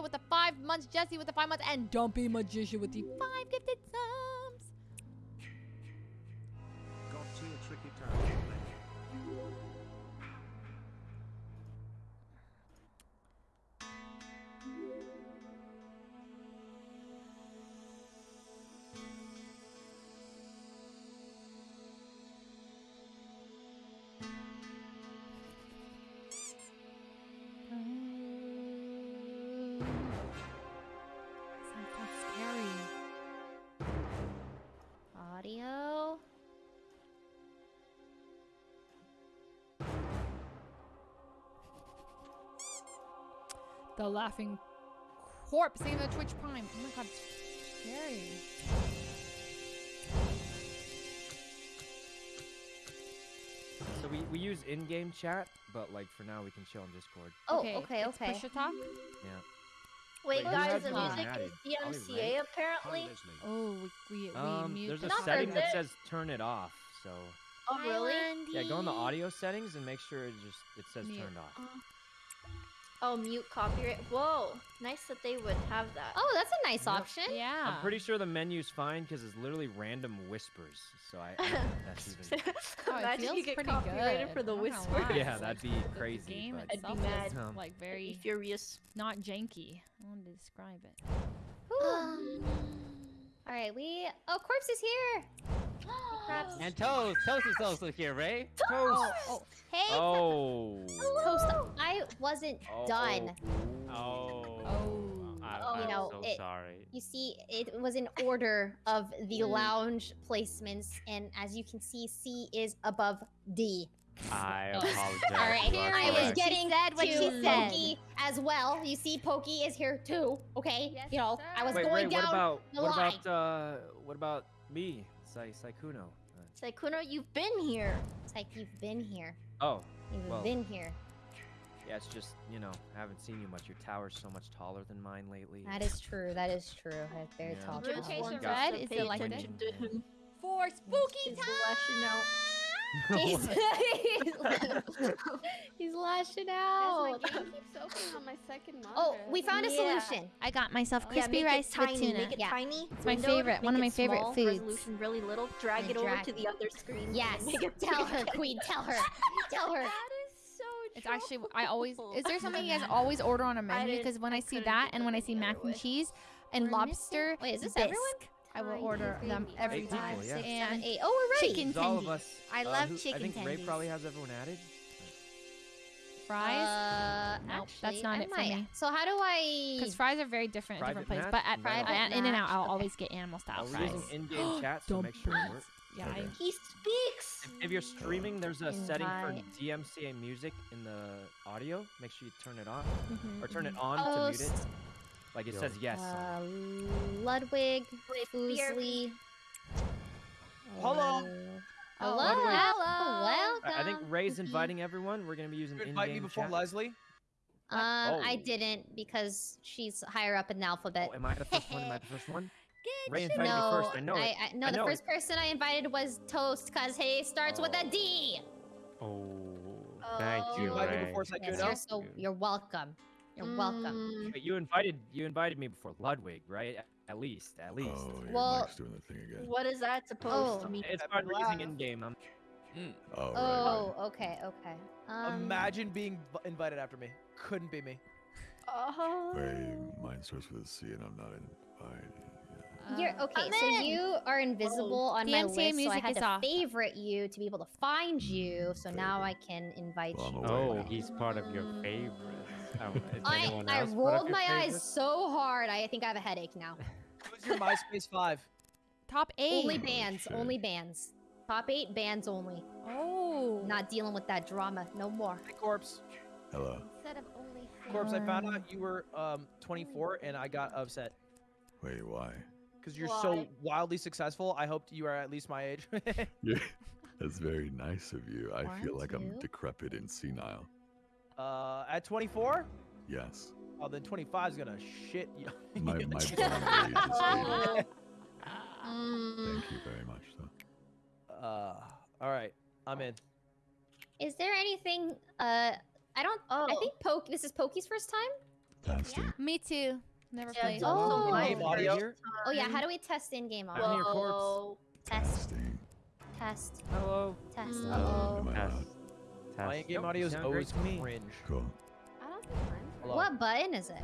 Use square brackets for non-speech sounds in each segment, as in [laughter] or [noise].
with the five months, Jesse with the five months, and Dumpy Magician with the five gifted subs. The laughing corpse. Save the Twitch Prime. Oh my god, it's scary. So we, we use in-game chat, but like for now we can chill on Discord. Oh, okay, okay. it's okay. Push to talk. Yeah. Wait, Wait, guys, the music added? is DMCA Ray. apparently. Oh, we, we, we Um, mute. there's a Not setting that says turn it off. So Oh, really? yeah, go in the audio settings and make sure it just it says Mute. turned off. Oh, mute copyright. Whoa, nice that they would have that. Oh, that's a nice Yep. option. Yeah. I'm pretty sure the menu's fine because it's literally random whispers. So I, I don't [laughs] that's even. [laughs] Oh, Imagine you get copyrighted good. for the I'm not gonna whispers. Yeah, It's that'd be the- the crazy, game but- I'd be itself mad. is, Um, like very furious. not janky. I want to describe it. Um, all right, we. Oh, corpse is here. Crabs. And Toast, Toast is also here, right? Toast. Oh, hey, Oh. toast. I wasn't Oh, done. Oh. Oh. I, Oh, you I'm know, so it- sorry. You see, it was in order of the lounge placements, and as you can see, C is above D. I Oh. [laughs] apologize. All right, You I was getting that what she said. Pokey as well. You see, Pokey is here too. Okay, Yes, you know, I was Wait, going wait. What down. about the what line. about uh what about me, Sai Sykkuno? Uh, Sykkuno, you've been here. It's like you've been here. oh, You've Well. been here. yeah. It's just you know I haven't seen you much. Your tower's so much taller than mine lately. That is true. That is true. I'm very Yeah. tall. Really child. Location wants red, is pay it like attention to. For spooky He's time. Lashing [laughs] out. He's, he's, [laughs] [laughs] he's lashing Guys, out. my game keeps opening on my second monitor. Oh, we found a Yeah. solution. I got myself crispy make rice it tiny. with tuna. Make it Yeah. tiny. It's my windowed, favorite- one of my it favorite small, foods. Resolution really little. Drag And it over drag- to the other screen. Yes. Tell her, Queen. Tell her. Tell her. That is so It's actually I always is there something you guys always order on a menu? Because when I, I see that and when I see mac other and cheese and We're missing- lobster, Wait, is this bisque, everyone? I will order them every Eight people, time. yeah. Six, And eight. Oh, we're ready. chicken It's all of us. I uh, love who- chicken I think Ray probably has everyone added. fries. Uh, Nope, that's not I it for might. me. So how do I? Because fries are very different at different places. But match, at invite In and Out, I'll Okay. always get animal style Uh, we're fries. using in-game [gasps] chat, so make sure it Dumplings. works. Yeah, I, He speaks. If, if you're streaming, there's a setting for DMCA music in the audio. Make sure you turn it off mhm, or turn it mhm. on Oh, to mute it. S- Like it Yo. says yes. Uh, Ludwig, Wait, fear- Fuslie. Hello. uh, Hello. Ludwig. Hello. Welcome. I I think Ray's inviting everyone. We're gonna be using You invite me before chat. Leslie? Um, I Oh. didn't because she's higher up in the alphabet. Oh, am I the first one? Am I the first one? [laughs] Good Ray shit. invited me no, first. I know it. I, no, I the know first person I invited was Toast because he starts with a D. Oh. Oh, thank Oh. you, invite Ray. Yes, you're so you're welcome. You're welcome. Mm, But you invited you invited me before Ludwig, right? At- At least, at least. Oh, your Well- mic's doing the thing again. What is that supposed Oh. to mean? It's I've part of been using laugh. in-game. I'm Oh, right, Oh, right. okay, okay. Um, Imagine being v- invited after me. Couldn't be me. Oh. Wait, mine starts with a C and I'm not invited. Yeah. You're Uh, okay. I'm So in. you are invisible on my DMCA list, so I music had is to off. favorite you to be able to find you. So now I can invite Well, you. Oh, now. he's part of your favorites. Um, [laughs] I I else part of rolled your my eyes so hard. I think I have a headache now. [laughs] Who's your MySpace 5? Top eight. Only Oh, bands. shit. Only bands. Top eight bands only. Oh. Not dealing with that drama no more. Hey, Corpse. Hello. Instead of only Corpse, I found out you were um 24 and I got upset. Wait, why? Because you're so Why? wildly successful, I hoped you were at least my age. [laughs] Yeah, that's very nice of you. I feel One, like I'm decrepit and senile. uh, at 24? Yes. Oh, then 25 is gonna shit you. [laughs] My, my bond age is 80. Mm, Thank you very much, though. Uh, all right, I'm in. is there anything? Uh, I don't. Oh. I Oh. think Poke. This is Pokey's first time. Testing. Me too. Never played. it's also Oh. audio? Oh yeah, how do we test in-game I'm audio? corpse. Whoa. Test, Testing. test, Hello. test. Mm. Uh-oh. Test. My Test. in-game Nope, audio is always me. cringe. Cool. I don't think. Hello. What button is it?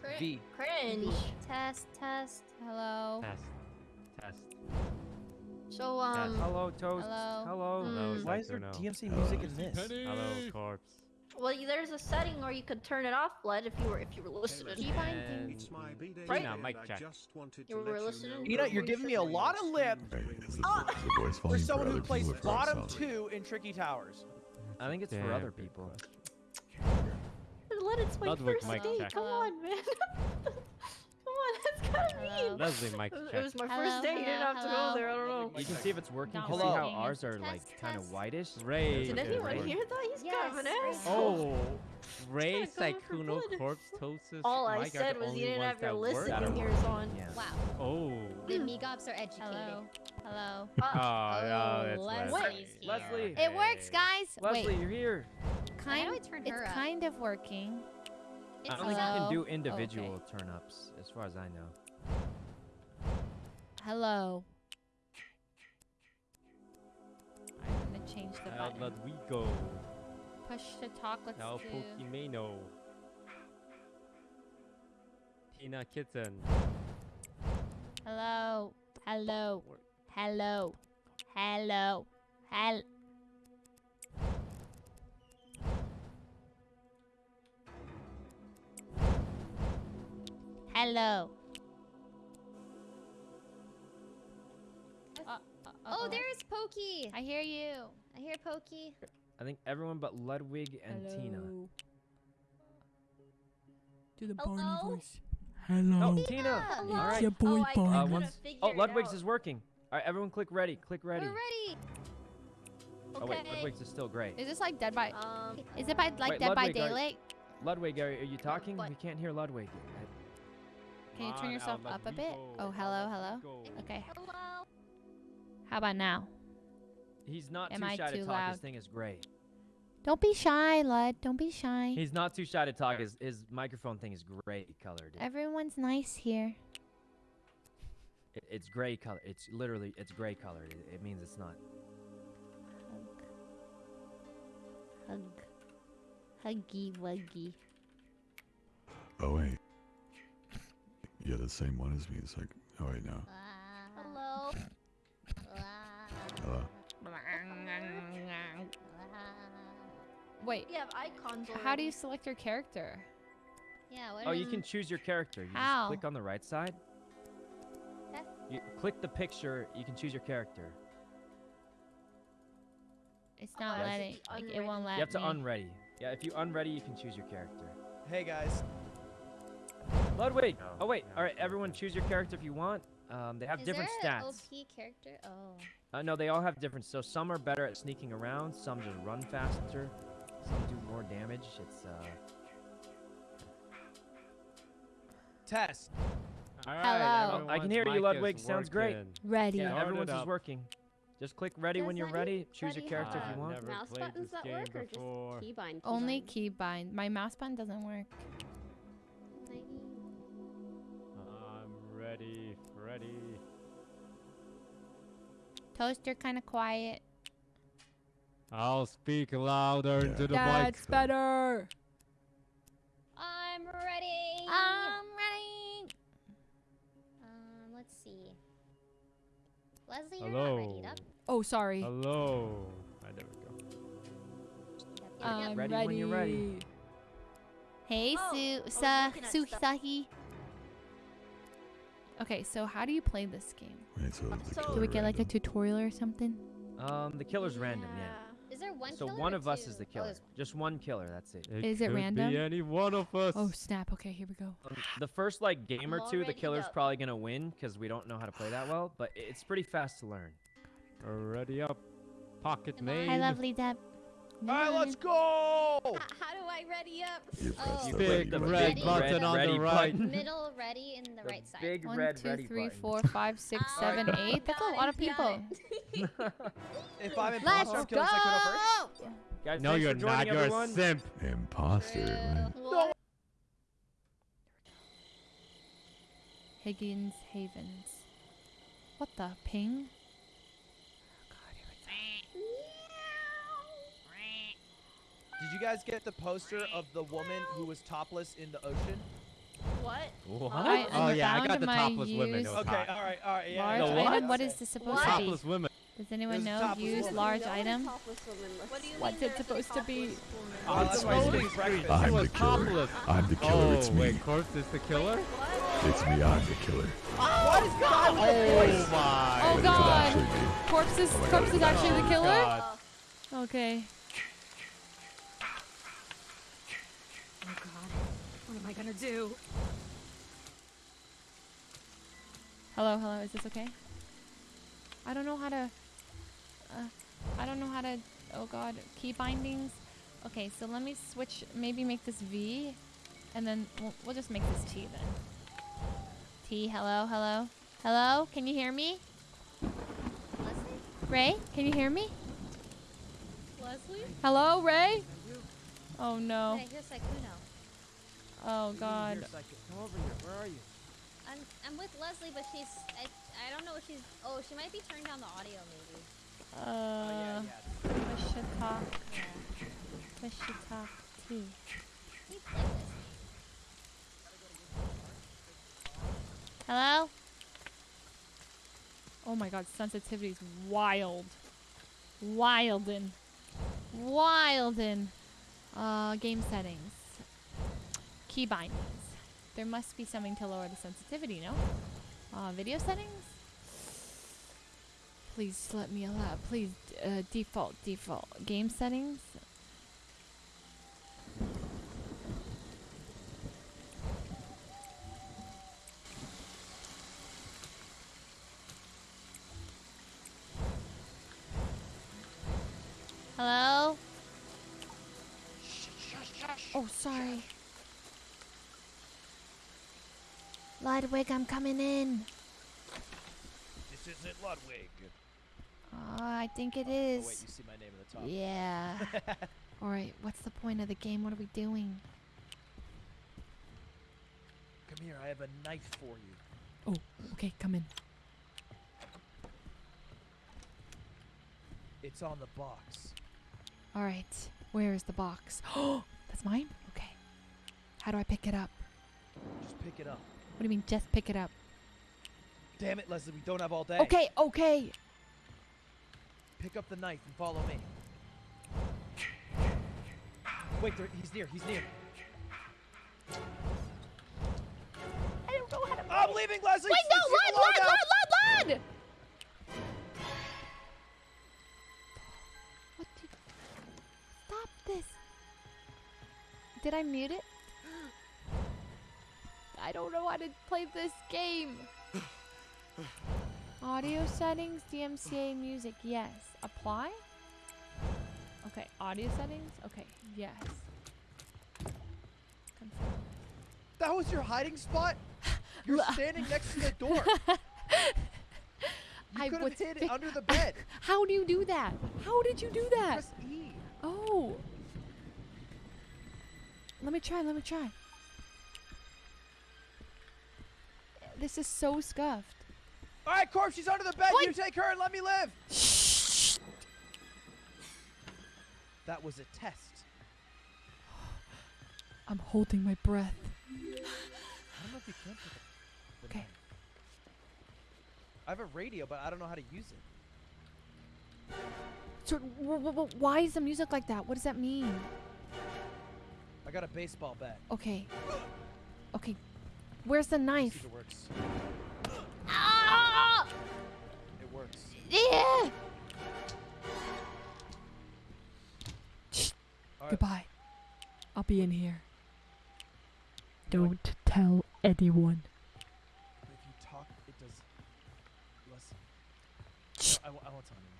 Cri- V. Cringe. Test, test. Hello. Test. Test. So um, Hello, Toast. Hello. Hello. Mm. Why is there DMC Hello. music in this? Hello, corpse. Well, there's a setting where you could turn it off, blood, if you were if you were listening. And It's my B-Day Right. day Now, mic and check. I just You were listening? you You know know, you're giving me a lot of lip Hey, is ah! the, is the voice for someone who plays people or for our bottom two in Tricky Towers. I think it's for other people. question. Let it's my Ludwig, first mic date. check. Come on, man. [laughs] Hello. mean. Leslie, mic It was- check. It was my Hello, first date. You didn't hello, have to go there. I don't know. You can see if it's working. Not You can see how ours are Test, like kind of whitish. Ray. Did anyone hear that? He's kind of an Yes, asshole. Oh, Ray Trying to go Sykkuno blood. corpse tosis. All I mic said was you didn't have your that work? listening ears on. Yeah. Wow. Oh. The Migops are educated. Hello. Hello. Ah, uh, oh, yeah, that's Leslie. Leslie. Wait. Leslie. It works, guys. Leslie, Wait. you're here. How do I Kind. turn It's her up? kind of working. It's I don't think you can do oh, Okay. individual turn ups, as far as I know. Hello. I'm gonna change the Now button. let we go. Push to talk. Let's Now do. Pokimane. Tina Kitten. Hello. Hello. Hello. Hello. Hel. Hello. Uh, Oh, uh-oh. there's Pokey. I hear you. I hear Pokey. I think everyone but Ludwig and Tina. Do the Hello? Barney voice. Oh, Tina. Hello. All It's right. your boy Oh, Barney. Uh, once. Oh, Ludwig's out. is working. All right, everyone, click ready. Click ready. We're ready. Oh wait, Okay. Ludwig's is still great. Is this like Dead by? Um, Is it by like Wait, Dead by Ludwig, are- Daylight? Ludwig, are, are you talking? what? We can't hear Ludwig. Can you turn yourself up a bit? Oh, Al, hello, let hello. Okay. Hello. How about now? He's not Am too I shy to too talk. His thing is great. Don't be shy, Lud. Don't be shy. He's not too shy to talk. His his microphone thing is great colored. It- Everyone's nice here. it- it's gray color. It's literally it's gray colored. It, it means it's not. Hug. Hug. Huggy wuggy. Oh wait. Yeah, the same one as me. It's like, oh wait, no. Hello. Hello. Wait, we have icons. how do you select your character? Yeah. What Oh, is- you can choose your character. You How? just click on the right side. Okay. You click the picture. You can choose your character. It's not Yes. letting. Like, it won't let You have to me. unready. Yeah, if you unready, you can choose your character. Hey guys. Ludwig. No, Oh wait. no, All right, no. everyone, choose your character if you want. Um, they have Is different there an stats. OP character? Oh. Uh, no, they all have different. So some are better at sneaking around. Some just run faster. Some do more damage. It's uh. Test. All Hello. Oh, I can hear you, Ludwig. Sounds great. Ready. Yeah, everyone's is working. Just click ready when you're Letty- ready. Choose your Letty character if you want. Mouse buttons that game work or before. just keybind? Only keybind? keybind. My mouse button doesn't work. Ready, ready. Toast, you're kind of quiet. I'll speak louder Yeah. into the mic. That's better. I'm ready. I'm ready. Um, let's see. Leslie, you're Hello. not ready up. Oh, sorry. Hello. Ah, there we go. Yep, yep, I'm yep. ready when you're ready. Hey, Oh, I Su was Sa looking at stuff. Suhisaki. Okay, so how do you play this game? Wait, so the So- Do we get like a random. tutorial or something? Um, the killer's random. Yeah. Is there one So killer one or of us is the Oh, killer. there's one. Just one killer. That's it. Is it could random? Be any one of us. Oh snap! Okay, here we go. Um, the first like game or two, the already killer's up. probably gonna win because we don't know how to play that well. But it's pretty fast to learn. Ready up. Pocket Come on. made. Hi, lovely Deb. All right, let's go. How do I ready up? You press oh. the big ready, red button ready, on ready the right. Middle ready in the, the right side. Big One, red two, ready three, button. four, five, six, oh, seven, eight. That's a lot of [laughs] people. if I'm imposter, I'm killing Guys, no, you're not. You're a simp. Imposter. No. Higgins Havens. What the ping? Did you guys get the poster of the woman who was topless in the ocean? What? What? I oh yeah, I got the topless women. used- Okay, hot. all right, all right. Yeah, Large The yeah, what? item. What okay. this supposed What? to be? Topless women. Does anyone There's know? topless Use woman. large What item. topless What What's it supposed to be? Oh, On that's the why he's boat. eating breakfast. I'm the killer. I'm the killer. Oh it's me. wait, corpse is the killer. What? It's me. I'm the killer. Oh, what is God with the Oh my. Oh God. Corpse is Oh corpse is actually the Oh, killer. Okay. Oh god. What am I gonna do? Hello, hello. Is this okay? I don't know how to. Uh, I don't know how to. Oh God, key bindings. Okay, so let me switch. Maybe make this V, and then we'll, we'll just make this T then. T. Hello, hello, hello. Can you hear me? Leslie? Ray, can you hear me? Leslie? Hello, Ray. Oh no. Yeah, here's Sykkuno. Oh God. Here, Come over here. Where are you? I'm I'm with Leslie, but she's I I don't know if she's oh she might be turning down the audio maybe. Oh, Uh. yeah, yeah. Push to talk. Yeah. Push to talk. T. Please like this. Hello? Oh my god, sensitivity's wild. Wildin. Wildin. Uh, game settings. Key bindings. There must be something to lower the sensitivity, no? Uh, video settings? Please let me allow. Please, uh, default, default. Game settings? Hello? Oh, sorry. Ludwig, I'm coming in. This isn't Ludwig. Uh, I think it Oh is. wait, you see my name at the top. Yeah. [laughs] Alright, what's the point of the game? What are we doing? Come here. I have a knife for you. Oh, okay, come in. It's on the box. Alright, where is the box? Oh, [gasps] that's mine? Okay. How do I pick it up? Just pick it up. What do you mean, just pick it up? Damn it, Leslie. We don't have all day. Okay, okay. Pick up the knife and follow me. Wait, there, he's near. He's near. I don't know how to. I'm leaving, Leslie. Wait, no, Lud, Lud. Lud, Lud, Lud! What did... Stop this. Did I mute it? I don't know how to play this game. [sighs] Audio settings, DMCA music, yes. Apply? Okay, audio settings? Okay, yes. Confirm. That was your hiding spot? [sighs] You're standing next to the [laughs] door. You I could was have hid it under the bed. [laughs] How do you do that? How did you do that? Press E. Oh. Let me try, let me try. This is so scuffed. All right, Corpse, she's under the bed. What? You take her and let me live. Shh. That was a test. I'm holding my breath. I don't know if you can pick up the Okay. I have a radio, but I don't know how to use it. So, why is the music like that? What does that mean? I got a baseball bat. Okay. [gasps] Okay. Where's the knife? it works. Ah! It works. Yeah! Shh. All right. Goodbye. I'll be in here. Don't tell anyone. If you talk, it does less. Shh. I, I won't tell anyone.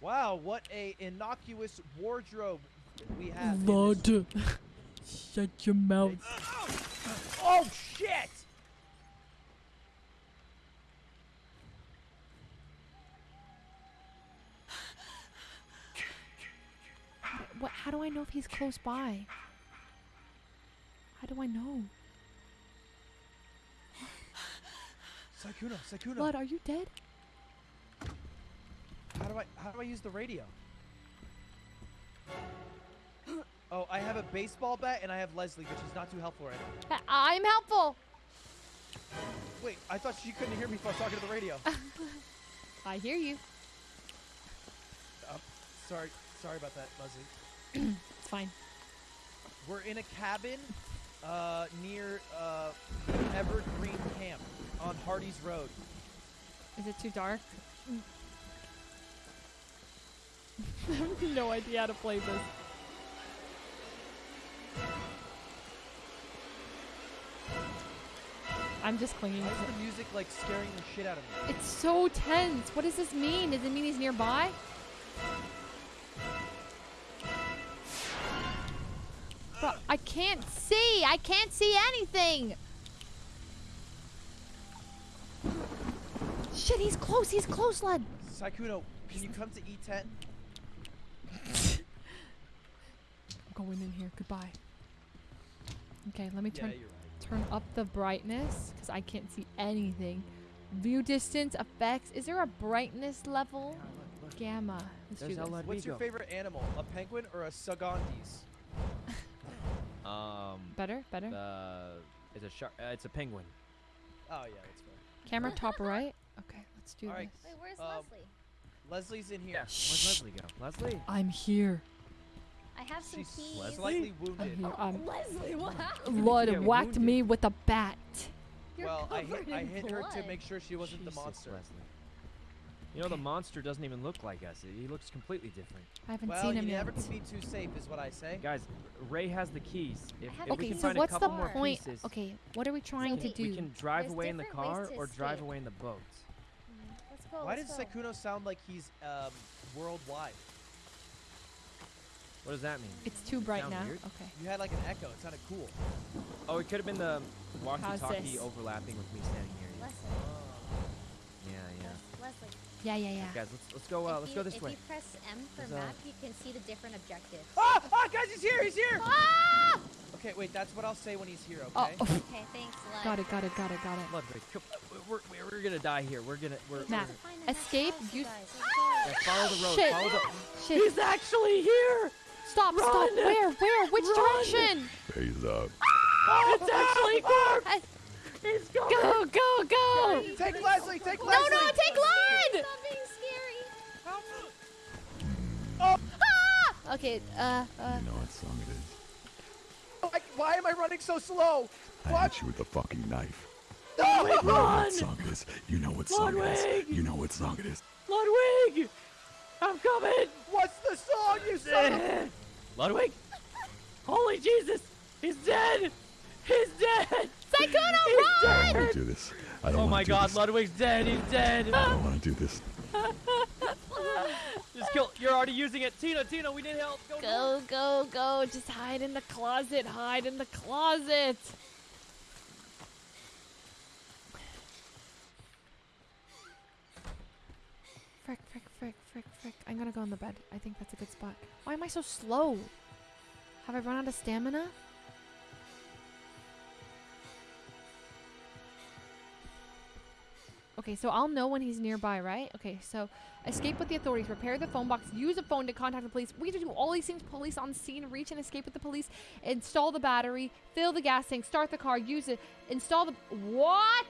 Wow, what a innocuous wardrobe we have. Lord. Shut your mouth. Oh shit! What, how do I know if he's close by? How do I know? Sykkuno, Sykkuno. Blood, are you dead? How do I how do I use the radio? Oh, I have a baseball bat and I have Leslie, which is not too helpful right now. [laughs] I'm helpful. Wait, I thought she couldn't hear me if I was talking to the radio. [laughs] I hear you. um, sorry, sorry about that, Leslie. It's [clears throat] fine. We're in a cabin uh, near uh, Evergreen Camp on Hardy's Road. Is it too dark? I [laughs] have no idea how to play this. I'm just clinging Why to is the music like scaring the shit out of me? It's so tense. What does this mean? Does it mean he's nearby? Bro, I can't see. I can't see anything. Shit, he's close. He's close, lad. Sykkuno, can you come to E E10? [laughs] I'm going in here. Goodbye. Okay, let me turn you're right. turn up the brightness because I can't see anything. View distance effects. Is there a brightness level? Gamma. Let's There's do this. What's your favorite animal? A penguin or a Sugantes? [laughs] Um, Better, better. the it's a shark. Uh, it's a penguin. Oh yeah, that's fine. Camera [laughs] top right. Okay, let's do All right. this. Wait, where's Um, Leslie? Leslie's in here. Yeah. Where's Leslie go? Leslie. I'm here. I have some She's keys. slightly I'm wounded. here. I'm [laughs] Leslie, what happened? Lud Yeah, whacked wounded. me with a bat. You're well, I hit, I hit her to make sure she wasn't the monster. Leslie. You know the monster doesn't even look like us. He looks completely different. I haven't Well, seen him yet. never can be too safe, is what I say. Guys, Ray has the keys. If, have if we Okay, can so find what's a the more point? pieces, Okay, what are we trying to wait, do? we can drive There's away in the car or drive away in the boat. Let's go. Why let's does go. Sykkuno sound like he's um, worldwide? What does that mean? It's too bright Sound now. weird? Okay. You had like an echo. It sounded cool. Oh, it could have been the walkie-talkie overlapping with me standing near you. Leslie, Yeah, yeah. Leslie. Yeah, yeah, yeah. Guys, let's let's go. Uh, if let's you, go this if way. you press M for There's a- map, you can see the different objectives. Ah! Ah! Guys, he's here! He's here! Ah! Okay, wait. That's what I'll say when he's here. Oh, Okay. oh, Okay, thanks, Les. got it, got it, got it, got it. Ludwig, come, we're, we're, we're gonna die here. We're gonna we're, Matt, To find escape, house, you use- guys, let's go. yeah, follow the road. Shit. Follow the. Shit. actually here. Stop, stop. Where, where? Which direction? He's up. It's actually Corp. I- Go, go, go! Take Leslie! Take Leslie! no, no, take Lud! Stop being scary. Ah! Okay, uh, uh, You know what song it is. Why, why am I running so slow? I What? hit you with a fucking knife. No! You know what song it is. You know what song it is. You know what song it is. Ludwig, I'm coming. What's the song you said? [laughs] Ludwig. Holy Jesus, he's dead. He's dead. Sykkuno, He's run! I don't do this. I don't Oh my do God, this. Ludwig's dead. He's dead. I don't want to do this. Just kill. You're already using it. Tina, Tina, we need help. Go. Go, go, go. Just hide in the closet. Hide in the closet. Frick, frick, frick. I'm gonna go in the bed. I think that's a good spot. Why am I so slow? Have I run out of stamina? Okay, so I'll know when he's nearby, right? Okay, so escape with the authorities, repair the phone box, use a phone to contact the police. We have to do all these things. Police on scene, reach and escape with the police, install the battery, fill the gas tank, start the car, use it, install the. What?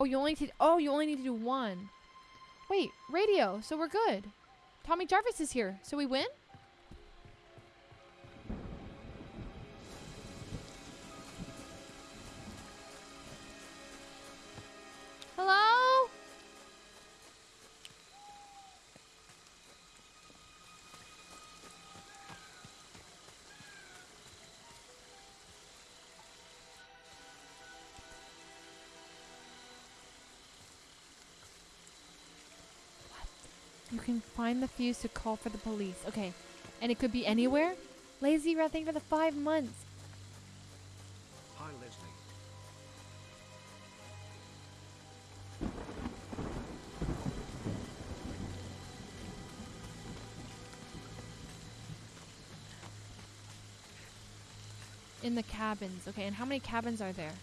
Oh, you only need. Oh, you only need to do one. Wait, radio. So we're good. Tommy Jarvis is here. So we win. Can find the fuse to call for the police. Okay. And it could be anywhere? Lazy Rat, thank for the five months. Hi, Leslie. in the cabins. Okay, and how many cabins are there? [coughs]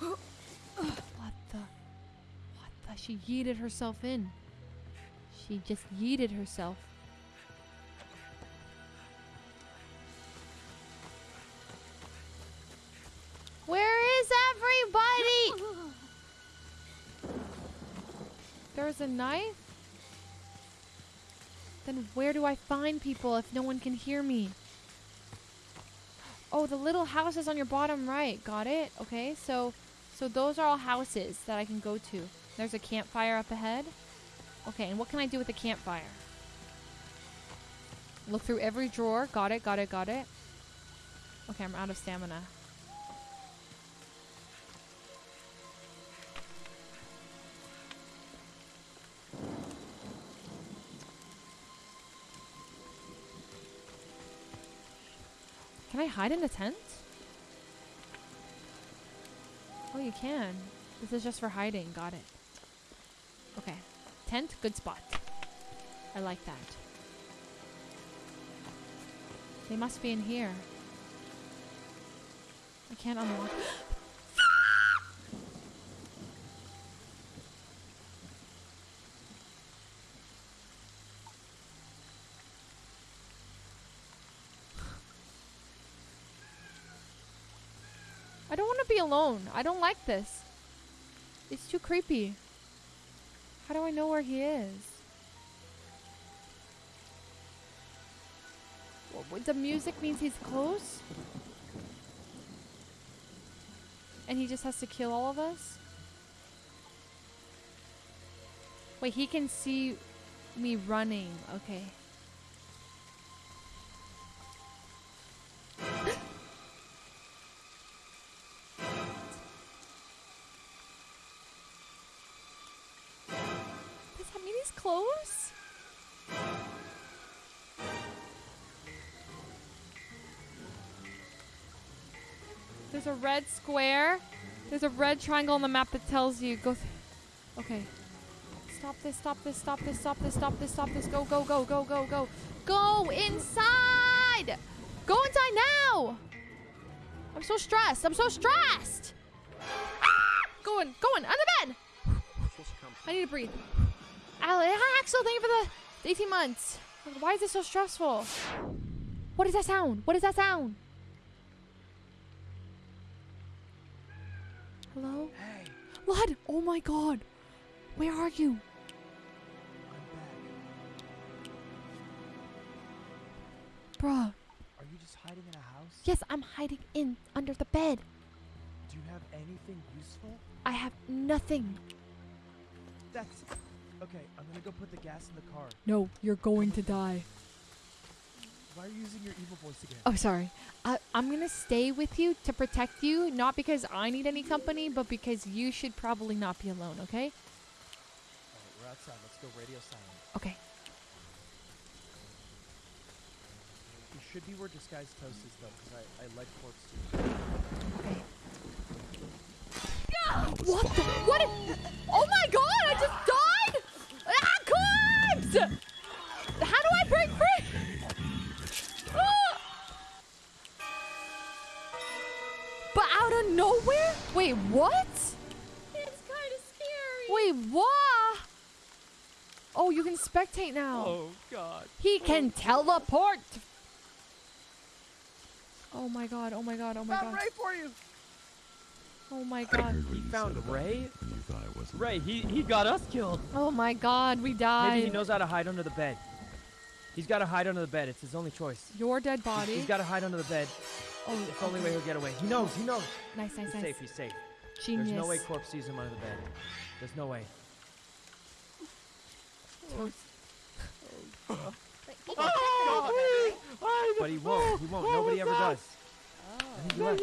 What the? What the? She yeeted herself in. She just yeeted herself. Where is everybody? [laughs] There's a knife? Then where do I find people if no one can hear me? Oh, the little houses on your bottom right. Got it. Okay, so so those are all houses that I can go to. There's a campfire up ahead. Okay, and what can I do with the campfire? Look through every drawer. Got it, got it, got it. Okay, I'm out of stamina. Can I hide in the tent? Oh, you can. This is just for hiding. Got it. Okay. Tent, good spot. I like that. They must be in here. I can't unlock. [gasps] I don't want to be alone. I don't like this. It's too creepy. How do I know where he is? The music means he's close? And he just has to kill all of us? Wait, he can see me running. Okay. There's a red square. There's a red triangle on the map that tells you go. Okay. Stop this, stop this, stop this, stop this, stop this, stop this. Go, go, go, go, go, go. Go inside! Go inside now! I'm so stressed. I'm so stressed! Ah! Going, going, under bed! I need to breathe. Ale- Axel, thank you for the 18 months. Why is this so stressful? What is that sound? What is that sound? Hello? Hey, What? Oh my god. Where are you? I'm back. Bruh. Are you just hiding in a house? Yes, I'm hiding in under the bed. Do you have anything useful? I have nothing. That's okay. I'm gonna go put the gas in the car. No, you're going to die. Why are you using your evil voice again? Oh, sorry. I, I'm gonna stay with you to protect you, not because I need any company, but because you should probably not be alone, okay? Alright, we're outside. Let's go radio silent. Okay. You should be where disguised toast is though, because I, I like corpse too. Okay. What the? What? oh my god! I just died! Ah, corpse! Out of nowhere? Wait, what? It's kind of scary. Wait, what? Oh, you can spectate now. Oh God. He can teleport. Oh my god! Oh my god! Oh my god! Ray for you. Oh my god! He found said about Ray? you thought I wasn't. Ray, he, he got us killed. Oh my god! We died. Maybe he knows how to hide under the bed. He's got to hide under the bed. It's his only choice. Your dead body. He's got to hide under the bed. Oh, It's the only way he'll get away. He knows. He knows. Nice, nice, He's nice. safe. He's safe. Genius. There's no way Corpse sees him under the bed. There's no way. Toast. Like, he can check it But he oh, won't. He won't. Nobody ever oh, does. I think he left.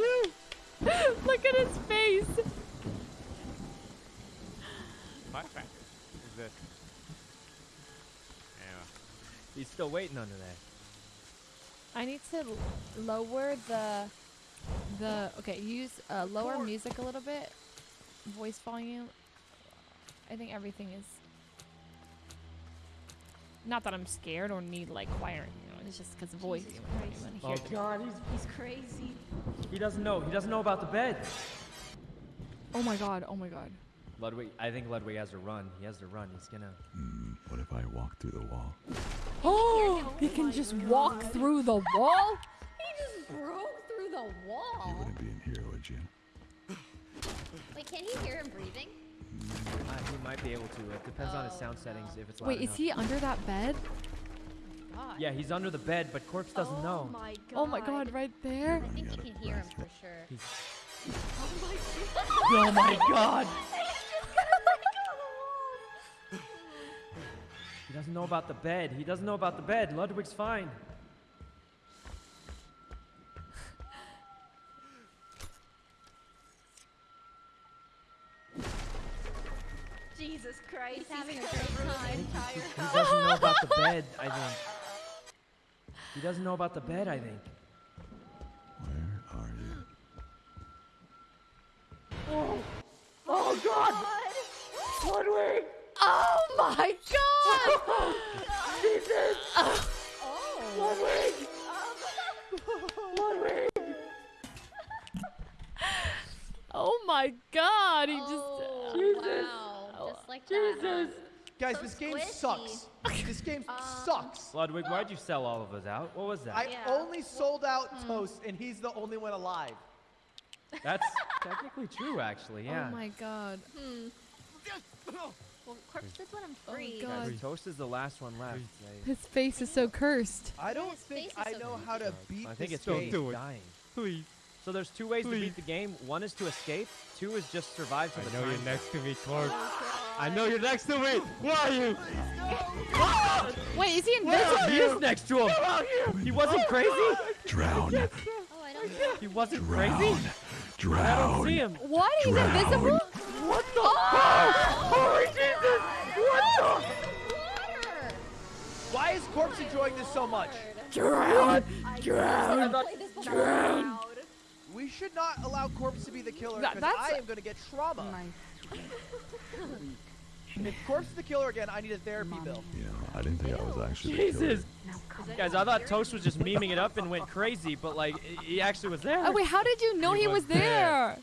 [laughs] Look at his face. Flashback. Is this? Yeah. He's still waiting under there. I need to lower the the okay. Use uh, lower music a little bit. Voice volume. I think everything is. Not that I'm scared or need like choir. You know, It's just because of voice. Jesus You wanna- you Christ. Oh. God, he's He's crazy. he doesn't know. He doesn't know about the bed. Oh my god. Oh my god. Ludwig, I think Ludwig has to run. He has to run. He's gonna. Hmm, what if I walk through the wall? Oh, he can just walk through the wall. He just broke through the You wall. wouldn't be in here, would you? Wait, can he hear him breathing? Uh, he might be able to. It depends on his Oh, sound no. settings. If it's loud Wait, is he under that bed? God. Yeah, he's under the bed, but corpse doesn't oh know. My god. Oh my god, right there. I think you can hear him rest for it. sure. [laughs] Oh my God! [laughs] He doesn't know about the bed. He doesn't know about the bed. Ludwig's fine. Jesus Christ. He's having a gonna great time. entire He house. doesn't know about the bed, I think. He doesn't know about the bed, I think. Where are you? Oh, oh my god! [laughs] Jesus! Ludwig! [laughs] Oh my god, he just. Oh, Jesus. wow. Just like that. Guys, So this game squishy. sucks. [laughs] this game sucks. Ludwig, why'd you sell all of us out? What was that? I Yeah. only sold out Toast, and he's the only one alive. That's technically true, actually, yeah. Oh my god. Hmm. Well, corpse hmm. did let him oh, free. God. Guys, Toast is the last one left. His face is so cursed. I don't his think I so know weak. how to beat this game. I think it's because game. he's do it. dying. Please. So there's two ways to beat the game. One is to escape. Two is just survive to the game. I the know you're next to me, Clark. Oh, I know you're next to me. Where are you? Wait, is he invisible? He is next to him. He wasn't oh, crazy. Drown! Oh, I don't know. He wasn't crazy. Drown! I don't see him. What? He's Drown. invisible? What the? Holy Why is Corpse enjoying this so much? Drown! I've Drown! played this before. We should not allow Corpse to be the killer because that's- I am going to get trauma. [laughs] if Corpse is the killer again, I need a therapy bill. Yeah, I didn't think I was actually the Jesus! killer. Guys, I thought Toast was just memeing it up and went crazy, but like, he actually was there. Oh, wait, how did you know He he was was there?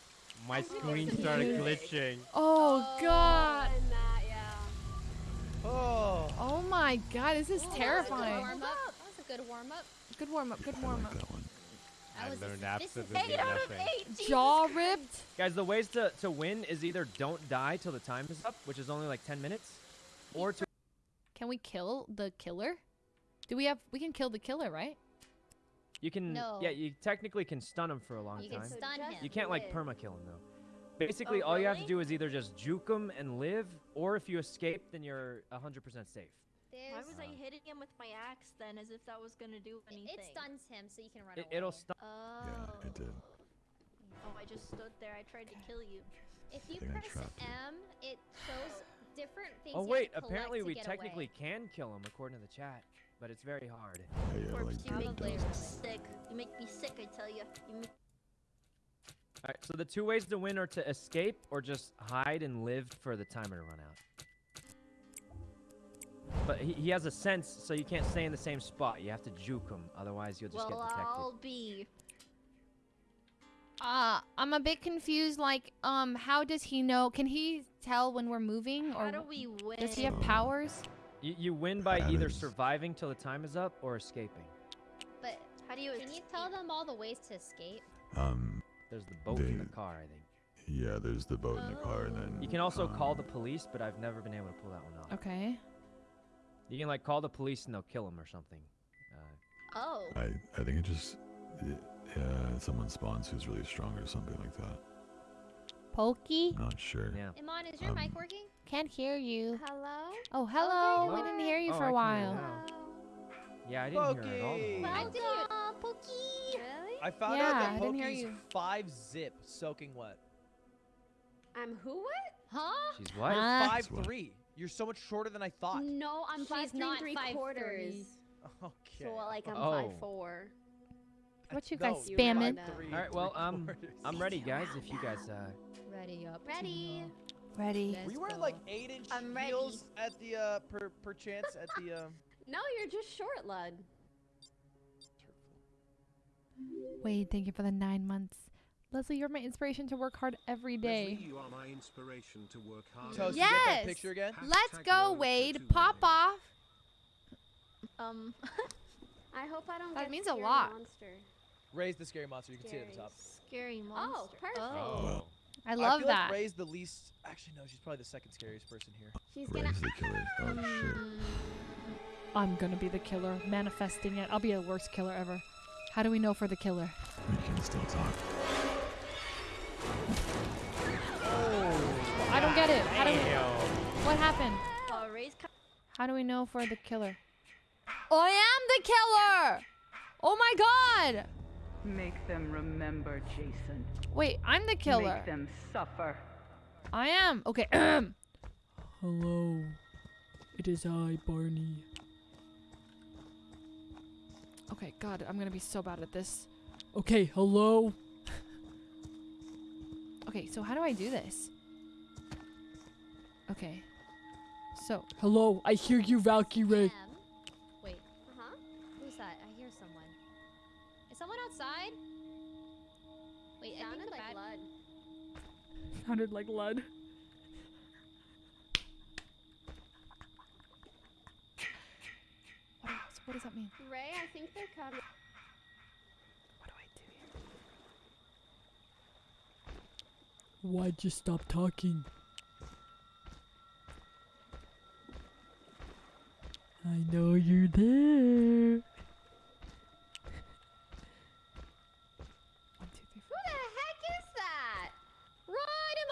My screen started glitching. Oh god. And that, yeah. Oh. Oh my god, this is oh, That was a good terrifying. warm-up. That was a good warm-up. Good warm up, good I warm like up. that one. That I was learned this is- absolutely Eight out of eight. Jaw ripped. Guys, the ways to, to win is either don't die till the time is up, which is only like 10 minutes, or to Can we kill the killer? Do we have we can kill the killer, right? you can No. yeah you technically can stun him for a long You time. can stun him. You can't like perma kill him though. Basically, Oh, all you have to do is either just juke him and live, or if you escape, then you're 100% safe. Why There's- was I hitting him with my axe then, as if that was gonna do anything? It stuns him, so you can run It, away. it'll stun. Oh. Yeah, it did. Oh, I just stood there. I tried to kill you. If you press trapped you. M, it shows different things. Oh you have wait, to collect apparently to we get technically away. can kill him according to the chat, but it's very hard. Hey, yeah, Corpse, like you make Probably me sick. You make me sick, I tell you. You make All right, so the two ways to win are to escape or just hide and live for the timer to run out. But he, he has a sense, so you can't stay in the same spot. You have to juke him, otherwise you'll just well, get detected. I'll be. Uh, I'm a bit confused. Like, um, how does he know? Can he tell when we're moving, or How do we win? does he have powers? You, you win by That either is- surviving till the time is up or escaping. But How do you? can you tell them all the ways to escape? Um, There's the boat in the They- car, I think. yeah, there's the boat in the car, and then You can also call the um, police, but I've never been able to pull that one off. Okay. You can like call the police and they'll kill him or something. Uh, Oh. I I think it just it, yeah, someone spawns who's really strong or something like that. Pokey, Not sure. yeah. Iman, is your mic Um, working? can't hear you. Hello? Oh, hello. Okay, we didn't hear you Oh, for I a can hear while. now. Yeah, I didn't hear it at all. Pokey! before. Welcome, Pokey. Really? I found Yeah, out that didn't Pokey's five zip soaking wet. I'm who what? Huh? She's what? Huh? Five what? three. You're so much shorter than I thought. No, I'm She's five three not three five quarters. three. [laughs] Okay. So like I'm Oh. five four. What you guys you're spamming? All right, well, three um. I'm ready, [laughs] guys. If you guys, uh, Ready up. Ready. Ready. We were you wearing like eight inch I'm ready. heels at the uh per per chance at the um? [laughs] No, you're just short, lad. Wade, thank you for the nine months. Leslie, you're my inspiration to work hard every day. Leslie, you are my inspiration to work hard. Toast, Yes. you get that picture again? Let's go, Wade. Pop off. Um, [laughs] I hope I don't That get means a lot. Monster. Raise the scary monster. You can see it at the top. scary monster. Oh, perfect. Oh. I love feel that. Like Ray's the least. Actually, no. She's probably the second scariest person here. She's gonna. Ray's the killer. [laughs] Oh shit. I'm gonna be the killer, manifesting it. I'll be the worst killer ever. How do we know for the killer? We can still talk. Oh, I don't get it. How do we, what happened? Uh, oh, Ray's co- How do we know for the killer? I am the killer! Oh my god! Make them remember, Jason. Wait, I'm the killer. Make them suffer. I am. Okay. [clears throat] Hello. It is I, Barney. Okay, God, I'm gonna be so bad at this. Okay, hello. okay, so how do I do this? Okay. So, hello, I hear you, Valkyrae. Em? Wait. Huh? Who's that? I hear someone. Is someone outside? Wait, I Sounded think the like blood. [laughs] Sounded like Lud. What, does that mean? Ray, I think they're coming. What do I do here? Why'd you stop talking? I know you're there. One, two, three, Who the heck is that? Run him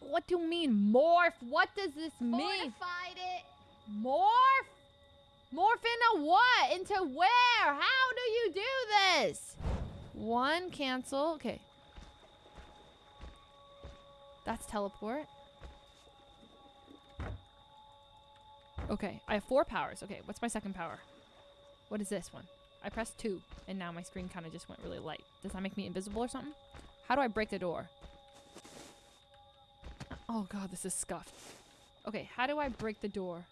four. What do you mean, morph? What does this on! mean? Fortified it. Morph? Morph into what? Into where? How do you do this? One, cancel. Okay. That's teleport. Okay, I have four powers. Okay, what's my second power? What is this one? I pressed two, and now my screen kind of just went really light. Does that make me invisible or something? How do I break the door? Oh god, this is scuffed. Okay, how do I break the door?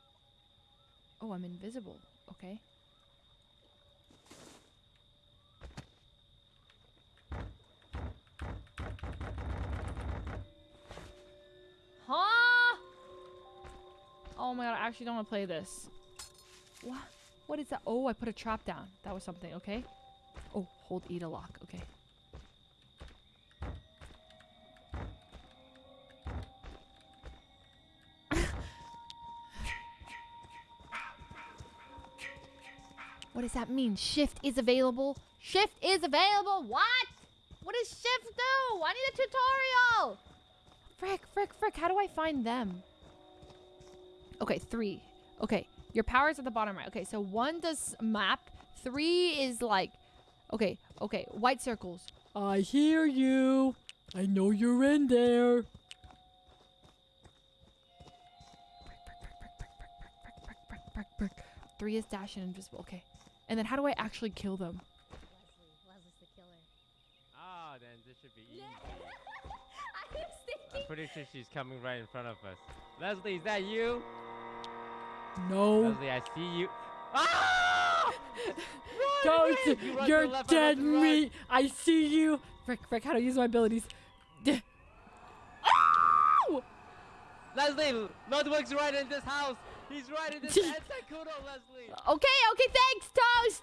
Oh, I'm invisible. Okay. Huh? Oh my god, I actually don't want to play this. What? What is that? Oh, I put a trap down. That was something, okay? Oh, hold E to lock. Okay. What does that mean? Shift is available. Shift is available. What? What does shift do? I need a tutorial. Frick, frick, frick. How do I find them? Okay, three. Okay, your powers at the bottom right. Okay, so one does map. Three is like, okay, okay, white circles. I hear you. I know you're in there. Three is dash and invisible. Okay. And then how do I actually kill them? Leslie. Leslie's the killer. Ah, then this should be easy. [laughs] I was I'm pretty sure she's coming right in front of us. Leslie, is that you? No. Leslie, I see you. Ah! Don't. You run to the You're left, I dead run to the right. meat. I see you. Frick, frick, how to use my abilities. D- Ow! Leslie, Ludwig's right in this house. He's right in this [laughs] Kudo, Leslie. Okay, okay, thanks, Toast.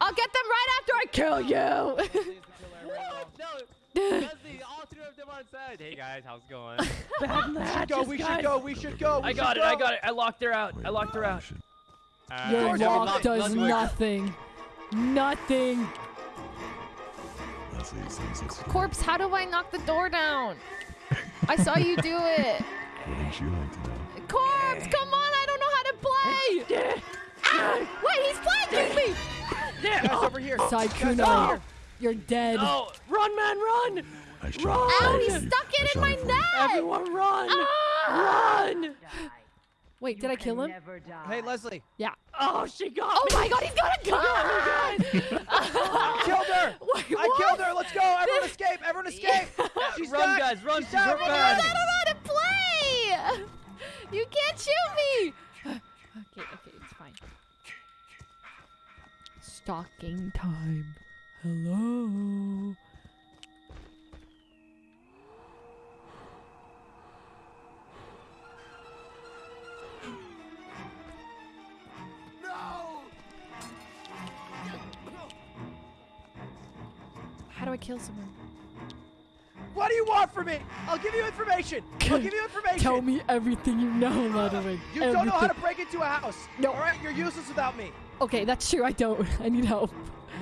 I'll get them right after I kill you. Leslie's the killer right now. What? No. Leslie, all three of them are inside. Hey guys, how's it going? [laughs] Bad We should matches, go. We guys. should go. We should go. We I got should it. I got it. I locked her out. Wait, I locked her out. should- Uh, Your lock Ludwig, does Ludwig. nothing. Nothing. Leslie, it seems it's Corpse, how do I knock the door down? I saw you do it. [laughs] Wouldn't you like to know? Corpse, come on, I don't know how to play. ah, wait, he's flanking me. Guys, over here. Guys, over Sykkuno, here. you're dead. No! Run, man, run! I shot Run! it for Ow, you. he stuck it in my it for you. neck. Everyone, run! Ah! Run! Die. Wait, did I kill him? Hey, Leslie. Yeah. Oh, she got Oh me! my god, he's got a gun! [laughs] I killed her. [laughs] Wait, I killed her. Let's go. Everyone escape. Everyone escape. [laughs] She's Run, stuck. guys, run, She's she's stuck. her I don't know how to play! You can't shoot me! Okay, okay, it's fine. Stalking time. Hello. How do I kill someone? What do you want from me? I'll give you information. I'll give you information. Tell me everything you know, Ludwig. You don't know how to break into a house. No. All right, you're useless without me. Okay, that's true. I don't. [laughs] I need help.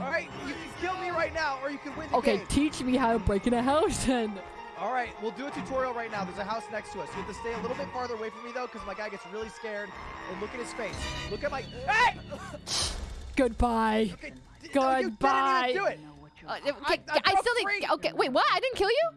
All right, you can kill me right now, or you can win the Okay, game. teach me how to break in a house [laughs] then. All right, we'll do a tutorial right now. There's a house next to us. You have to stay a little bit farther away from me though, because my guy gets really scared. And look at his face. Look at my. Hey! Goodbye. Okay, d- no, you Goodbye. didn't even do it. Uh, I- okay, I I, still didn't. Okay, wait, what? I didn't kill you?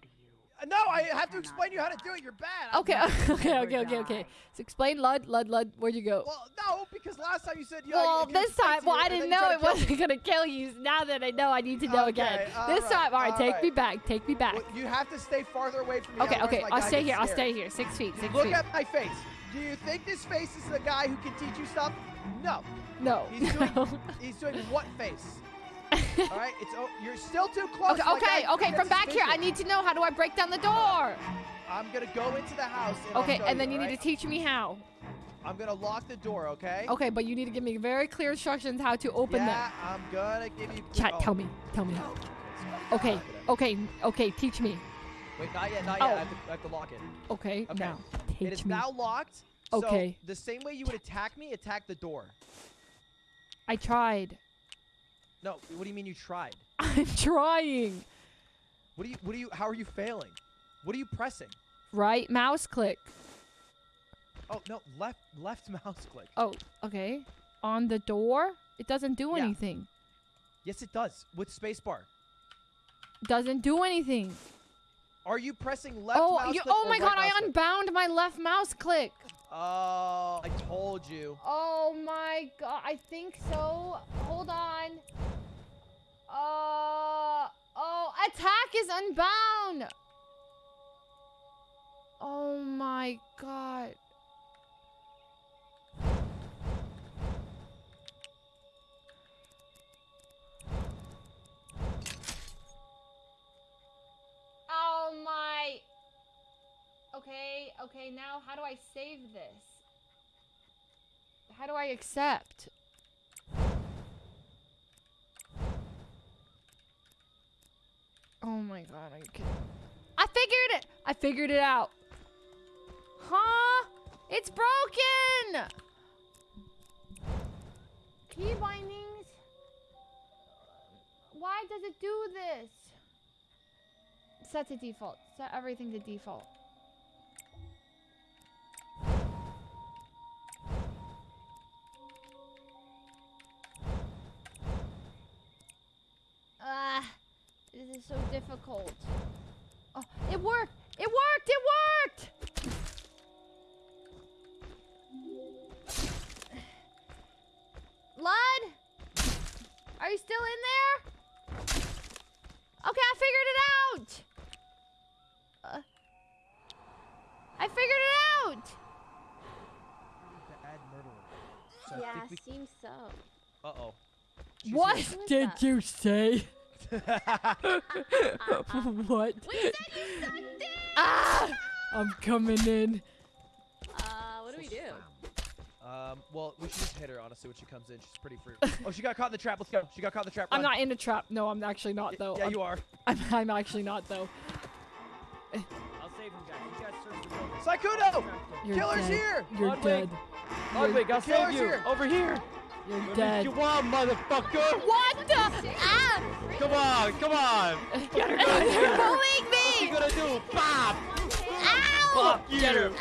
No, I have to explain you how to do it. You're bad. [laughs] Okay, okay, okay, okay, okay. So explain, Lud, Lud, Lud. Where'd you go? Well, no, because last time you said you. Well, this time, well, I didn't know it to kill me. wasn't gonna kill you. Now that I know, I need to know again. This time, all right, take me back, take me back. You have to stay farther away from me. Okay, okay, I'll stay here. I'll stay here. Six feet, six Look feet. at my face. Do you think this face is the guy who can teach you stuff? No. No. He's doing, [laughs] no. he's doing what face? [laughs] All right, it's oh, you're still too close. Okay, My okay, guy okay. From back here, I need to know how do I break down the door. I'm gonna go into the house. And Okay, and then you need right? to teach me how. I'm gonna lock the door. Okay. Okay, but you need to give me very clear instructions how to open Yeah, I'm gonna give you. Chat, oh, tell me, tell me how. Okay, it okay, okay. Teach me. Wait, not yet, not Oh. yet. I, have to, I have to lock it. Okay, Okay. now It teach is me. now locked. So Okay. the same way you would attack me, attack the door. I tried. No, what do you mean you tried? [laughs] I'm trying. What do you? What do you? How are you failing? What are you pressing? Right mouse click. Oh no, left left [laughs] mouse click. Oh, okay. On the door, it doesn't do Yeah. anything. Yes, it does with spacebar. Doesn't do anything. Are you pressing left oh, mouse you, click oh my god! I click? unbound my left mouse click. Oh, I told you. Oh my god! I think so. Hold on. Uh oh, attack is unbound. Oh my god. Okay, okay, now how do I save this? How do I accept? Oh my god? I figured it! I figured it out. Huh? It's broken! Key bindings? Why does it do this? Set to default. Set everything to default. This is so difficult. Oh, it worked! It worked! It worked! Lud? Are you still in there? Okay, I figured it out! Uh, I figured it out! Bad murderer. So Yeah, think we- seems so. Uh-oh. What did that? you say? [laughs] what? We said you sucked it! Ah! I'm coming in. Uh, what do we do? Um, well, we should just hit her, honestly, when she comes in. She's pretty free. oh, she got caught in the trap. Let's go. She got caught in the trap. I'm not in a trap. No, I'm actually not though. Yeah, I'm, you are. [laughs] I'm, I'm actually not though. I'll save him, guys. You guys search the building. Sykkuno! Killer's dead. here! You're Ludwig. dead. Ludwig, I'll save you. here. Over here. You're What dead. you want, motherfucker? What the? Ah! Come on, come on. Get her, They're bullying me! What you gonna do? Bop! Ow! Bop! Get her. Bang!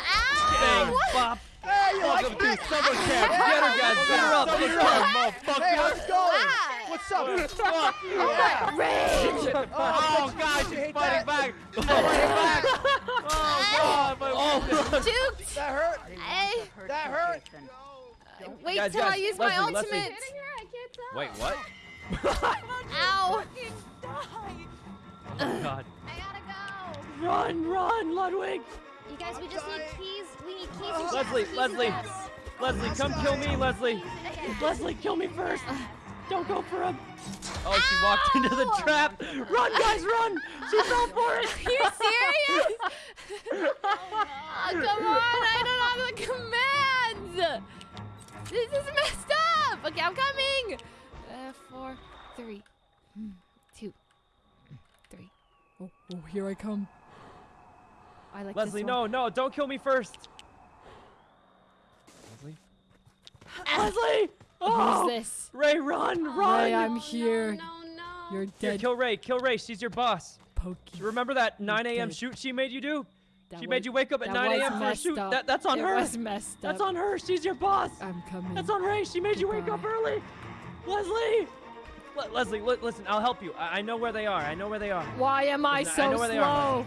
Ow! Bop! Hey, you like Welcome to that? summer camp. Get her, guys. Get her up. Get her up, Hey, how's motherfucker. it going? Ah! What's up? Fuck you. Yeah. Rage! Oh, God, you she's hate fighting that? back. She's fighting back. [laughs] Oh, God. My oh. Juked! That hurt? Hey, That hurt? Wait Guys, till I guys, use my Leslie, Leslie. ultimate. Wait, what? [laughs] Ow! Oh, God. I gotta go. Run, run, Ludwig! You guys, we I'm just dying. need keys. We need keys oh. and Leslie, keys Leslie. Leslie, come kill me, Leslie. Keys. Leslie, kill me first! Don't go for him. Oh, she walked into the trap. Run, guys, run. She fell for it. [laughs] Are you serious? [laughs] oh, come on, I don't have the commands. This is messed up. Okay, I'm coming. Uh, four, three, mm, two, three. Oh, oh, here I come. I like Leslie, this no, no, don't kill me first. Leslie? [gasps] Leslie! Oh! Who's this? Ray, run, run! Ray, I'm here. No, no. You're Here, dead. kill Ray, kill Ray. She's your boss. Poki. Remember that 9 a.m. shoot she made you do? That she was- made you wake up at 9 a.m. for a shoot. up. That, that's on it her. was messed up. That's on her. She's your boss. I'm coming. That's on Ray. She made you wake up early. Leslie! Le- Leslie, li- listen, I'll help you. I-, I know where they are. I know where they are. Why am I Listen, I so know where they are.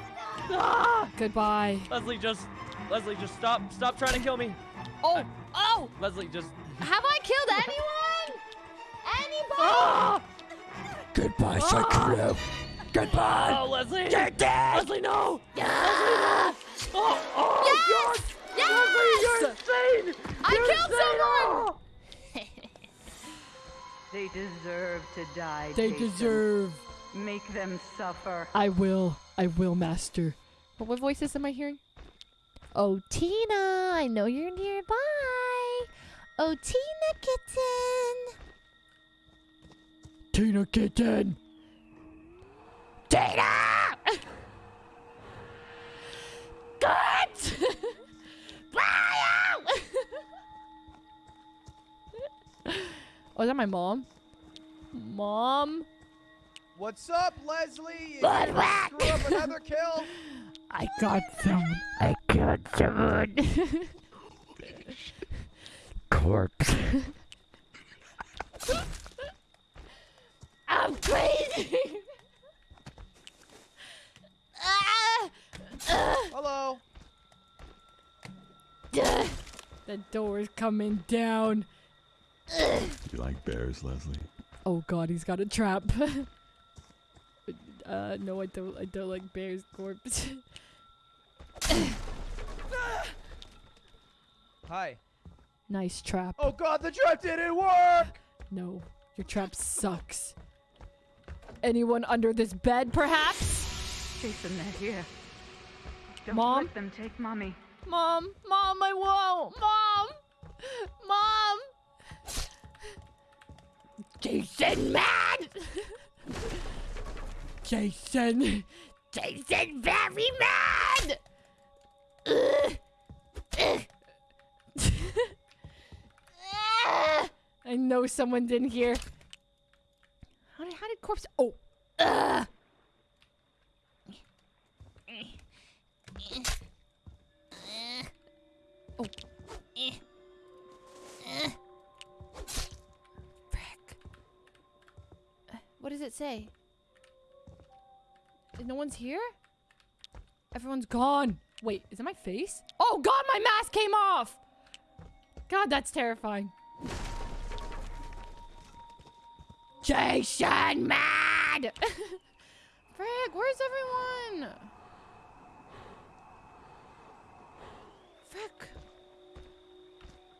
Ah! Goodbye. Leslie, just. Leslie, just stop. Stop trying to kill me. Oh, oh! Leslie, just. Have I killed [laughs] anyone? Anybody? Ah! Goodbye, Ah! Sakura. Goodbye. Oh, Leslie! You're dead! Leslie, no! Leslie, no! Oh, oh, Yes! God! Yes! Leslie, you're insane! I You're killed insane! someone! Oh. [laughs] They deserve to die. They Jason. deserve. Make them suffer. I will. I will, Master. What, what voices am I hearing? Oh, Tina, I know you're nearby. Oh, Tina kitten. Tina Kitten. Tina! Good! oh, is that my mom? Mom? What's up, Leslie? Blood gonna whack. Screw up another kill? I got someone. I got someone. Corpse. [laughs] I'm crazy! ah! Ah! Hello. Duh. [laughs] The door's coming down. You like bears, Leslie? Oh God, he's got a trap. [laughs] uh, no, I don't. I don't like bear's corpse. [laughs] Hi. nice trap. Oh God, the trap didn't work. No, your trap sucks. Anyone under this bed, perhaps? Jason, they're here. Don't Mom? let them take mommy. Mom, mom, I won't. Mom, mom. Jason, man! Jason! Jason, very mad. Ugh. Ugh. I know someone didn't hear. How did, how did corpse? Oh, Ugh. Oh. Frick. What does it say? No one's here? everyone's gone. Wait, is it my face? Oh God, my mask came off. God, that's terrifying. Jason, mad! [laughs] Frick, where's everyone? Frick.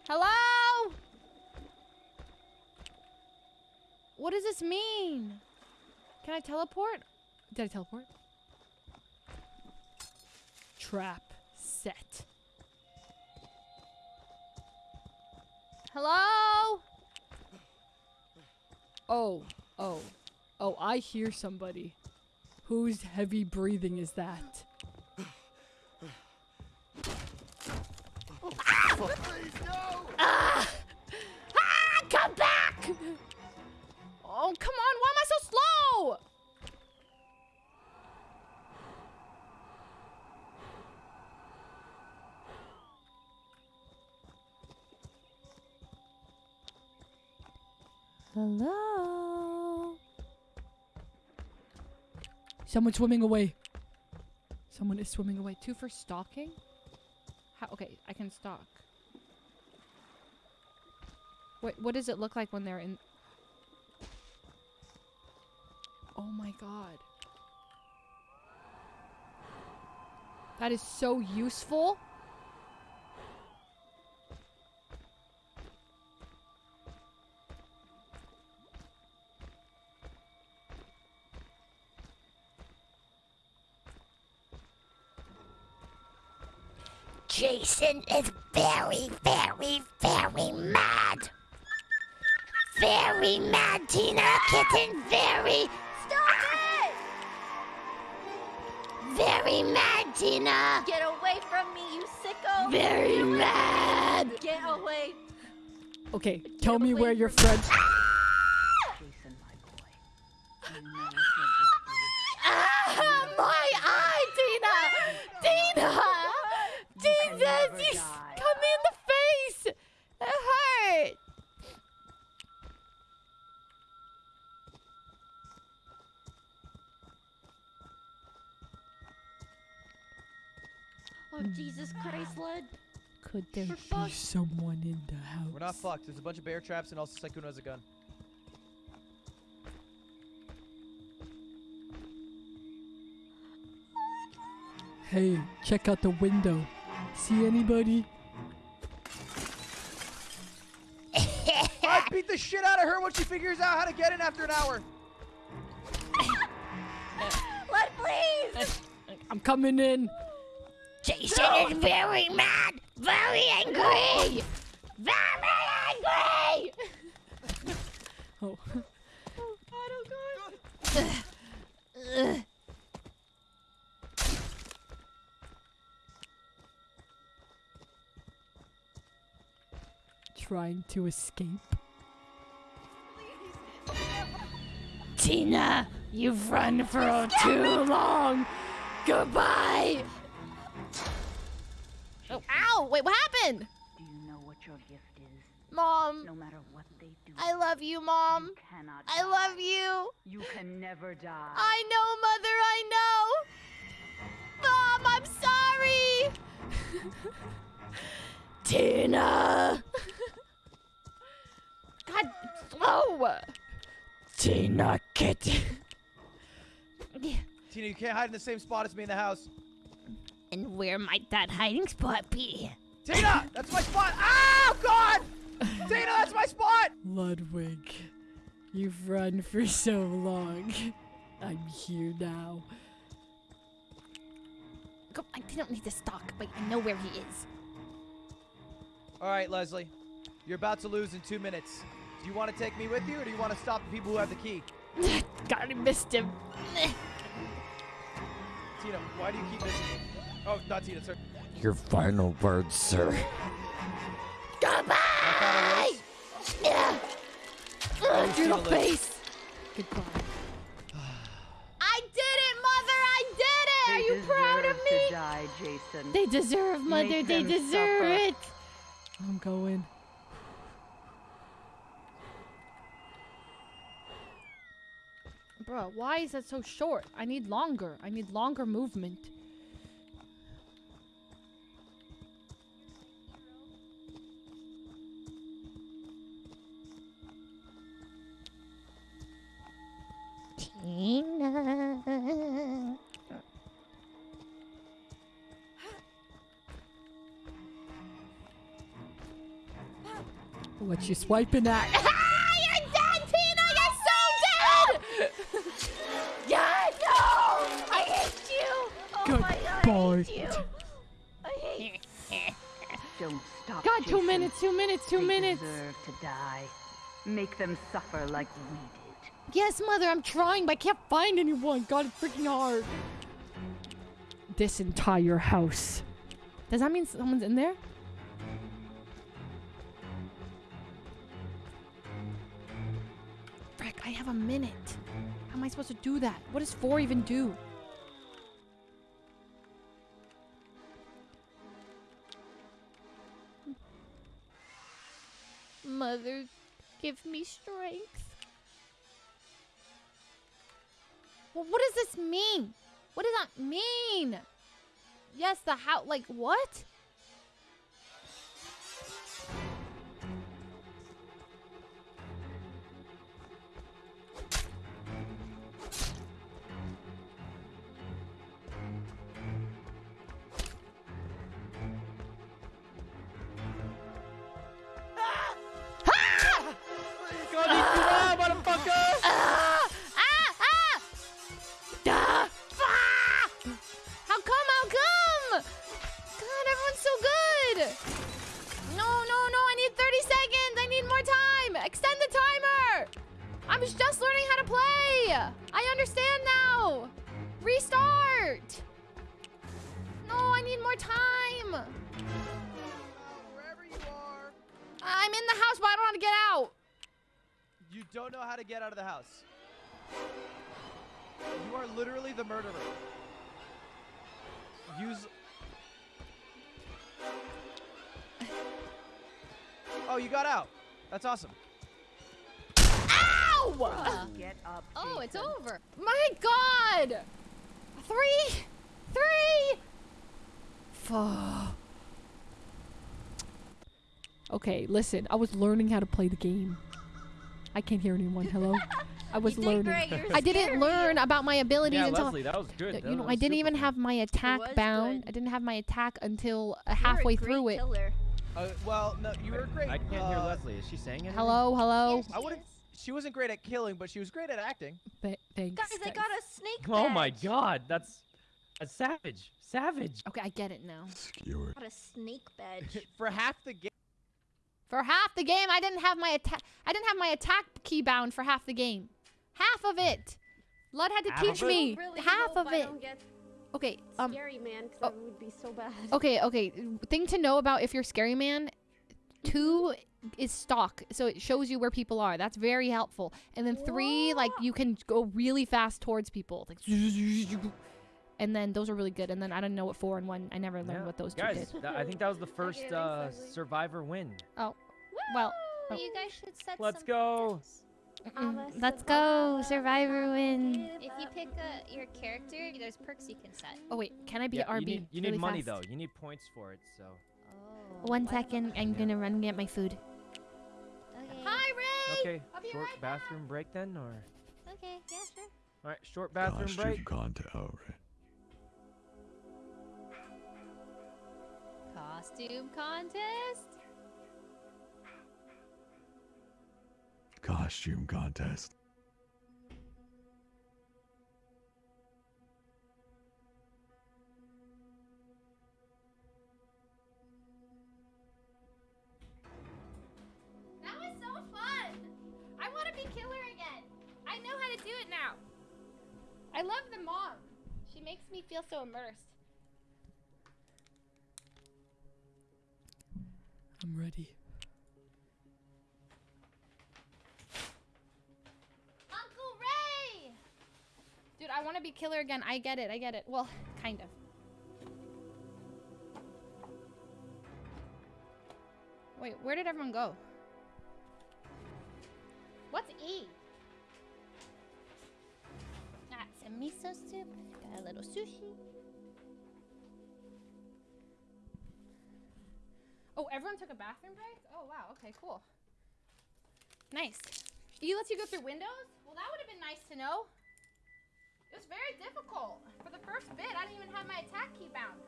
Hello? What does this mean? Can I teleport? Did I teleport? Trap set. Hello? Oh, oh, oh, I hear somebody. Whose heavy breathing is that? Ah! Ah! Come back! Oh, come on. Why am I so slow? Hello? Someone's swimming away. Someone is swimming away. Two for stalking? How, okay, I can stalk. What, what does it look like when they're in... Oh my god. That is so useful. Jason is very, very, very mad. Very mad, Tina Kitten. Very, Stop it! very mad, Tina. Get away from me, you sicko! Very mad. Get away! Okay, tell me where your friends. Ah! Oh, Jesus Christ, Lud. Could there We're be fucked. someone in the house? We're not fucked. There's a bunch of bear traps and also Sykkuno has a gun. Hey, check out the window. See anybody? I beat the shit out of her when she figures out how to get in after an hour. Lud, please! I'm coming in. Jason is very mad. Very angry. Very angry. [laughs] Oh. Trying to escape. Tina, you've run for too long. Goodbye. Ow! Wait, what happened? Do you know what your gift is? Mom, No matter what they do, I love you, Mom. you cannot I die. love you. You can never die. I know, Mother, I know. Mom, I'm sorry. [laughs] Tina. God, slow. Tina Kitten. [laughs] Tina, you can't hide in the same spot as me in the house. And where might that hiding spot be? Tina, that's my spot. Oh God! Tina, that's my spot. Ludwig, you've run for so long. I'm here now. Go, I didn't need to stalk, but I know where he is. All right, Leslie, you're about to lose in two minutes. Do you want to take me with you, or do you want to stop the people who have the key? [laughs] God, I missed him. Tina, why do you keep missing me? Oh, not Tina, sir. Your final words, sir. Goodbye. Yeah. Oh, Tina through the lives. face. Goodbye. I did it, Mother! I did it! They Are you proud of me? To die, Jason. They deserve, Mother. Make they deserve suffer. it. I'm going. Bruh, why is that so short? I need longer. I need longer movement. Tina. What you swiping at? Ah, you're dead, Tina! You're so dead! [laughs] yeah, no! I hate you! Oh Good my god, boy. I hate you! I hate Don't stop. God, two minutes, two minutes, two they minutes. deserve to die. Make them suffer like we did. Yes, Mother, I'm trying, but I can't find anyone. God, it's freaking hard. This entire house. Does that mean someone's in there? Frick, I have a minute. How am I supposed to do that? What does four even do? Mother, give me strength. Well, what does this mean? What does that mean? Yes, the how like what? You got out. That's awesome. Ow! Get up. Oh, it's over. My God! Three, three. Okay, listen. I was learning how to play the game. I can't hear anyone. Hello. [laughs] I was did learning. great, you're I didn't learn about my abilities Yeah, until Leslie, that was good. you That know I didn't even fun. have my attack bound. good. I didn't have my attack until uh, You're a halfway great through it. Killer. Uh, well, no, you were great. I can't hear uh, Leslie. Is she saying anything? Hello, hello. I wouldn't. She wasn't great at killing, but she was great at acting. Th- thanks. Guys, I got a snake Oh my. God, that's a savage. Savage. Okay, I get it now. Skewer. Got a snake [laughs] badge. For half the game. For half the game, I didn't have my attack. I didn't have my attack key bound for half the game. Half of it. Lud had to Half teach me really half hope of I it. Don't get Okay. Um. scary man, because oh. that would be so bad. [laughs] Okay. Okay. Thing to know about if you're scary man, two is stock, so it shows you where people are. That's very helpful. And then three, like you can go really fast towards people, like. [laughs] And then those are really good. And then I don't know what four and one. I never learned Yeah. what those two Guys, did. that- I think that was the first uh, survivor win. Oh. Well. Oh. You guys should set Let's some go. targets. Mm, Let's go, Survivor win. If you pick a, your character, there's perks you can set. Oh wait, can I be Yeah, RB? you need, you really need money fast? though. You need points for it. So. Oh. One why don't- second, I'm Yeah. gonna run and get my food. Okay. Hi, Ray. Okay. I'll Short right back. bathroom break then, or Okay. Yeah. Sure. all right, short bathroom Costume break. contest. Oh, right. Costume contest. Costume contest. That was so fun. I want to be killer again. I know how to do it now. I love the mom. She makes me feel so immersed. I'm ready. Uncle Ray! Dude, I want to be killer again. I get it. I get it. Well, kind of. Wait, where did everyone go? What's E? Ah, That's a miso soup. Got a little sushi. Oh, everyone took a bathroom break? Oh, wow. Okay, cool. Nice. E lets you go through windows? Well, that would have been nice to know. It was very difficult. For the first bit, I didn't even have my attack key bound.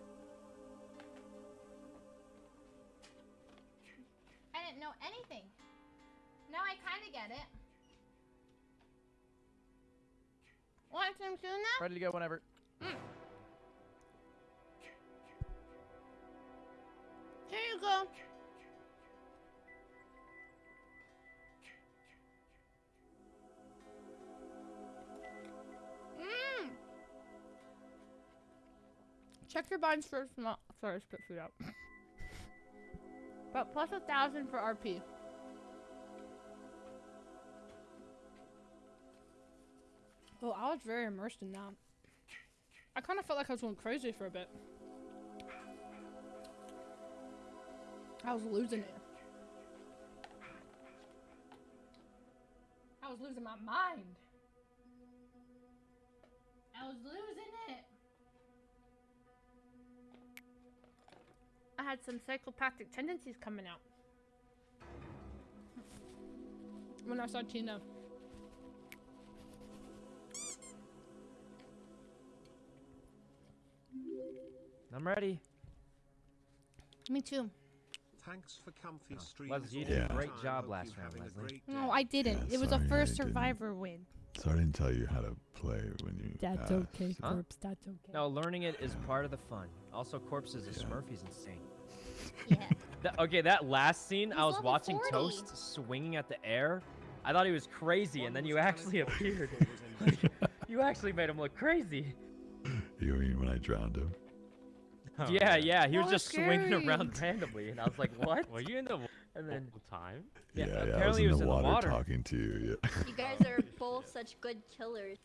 I didn't know anything. Now I kind of get it. Want some tuna? Ready to go whenever. Mm. Here you go. Check your binds first. Not sorry, I spit food out. [coughs] but plus a thousand for RP. Oh, I was very immersed in that. I kind of felt like I was going crazy for a bit. I was losing it. I was losing my mind. I was losing I had some psychopathic tendencies coming out. When I saw Tina. I'm ready. Me too. Thanks for comfy streams. Leslie, you did the a great job last round, Leslie. No. I didn't. Yeah, it was a sorry, I first didn't. survivor win. So I didn't tell you how to play when you. That's asked. okay, Huh? corpse. That's okay. No, learning it is part of the fun. Also, Corpse is a Smurf. He's insane. Yeah. [laughs] That, okay, that last scene, I was watching 40. Toast swinging at the air. I thought he was crazy, and then you actually [laughs] appeared. [laughs] you actually made him look crazy. You mean when I drowned him? Oh, yeah, yeah, he was Oh, just swinging around randomly, and I was like, "What?" Were you in the And then time? Yeah, yeah, I was apparently in he was the in the water, water. talking to you. Yeah. You guys are both such good killers.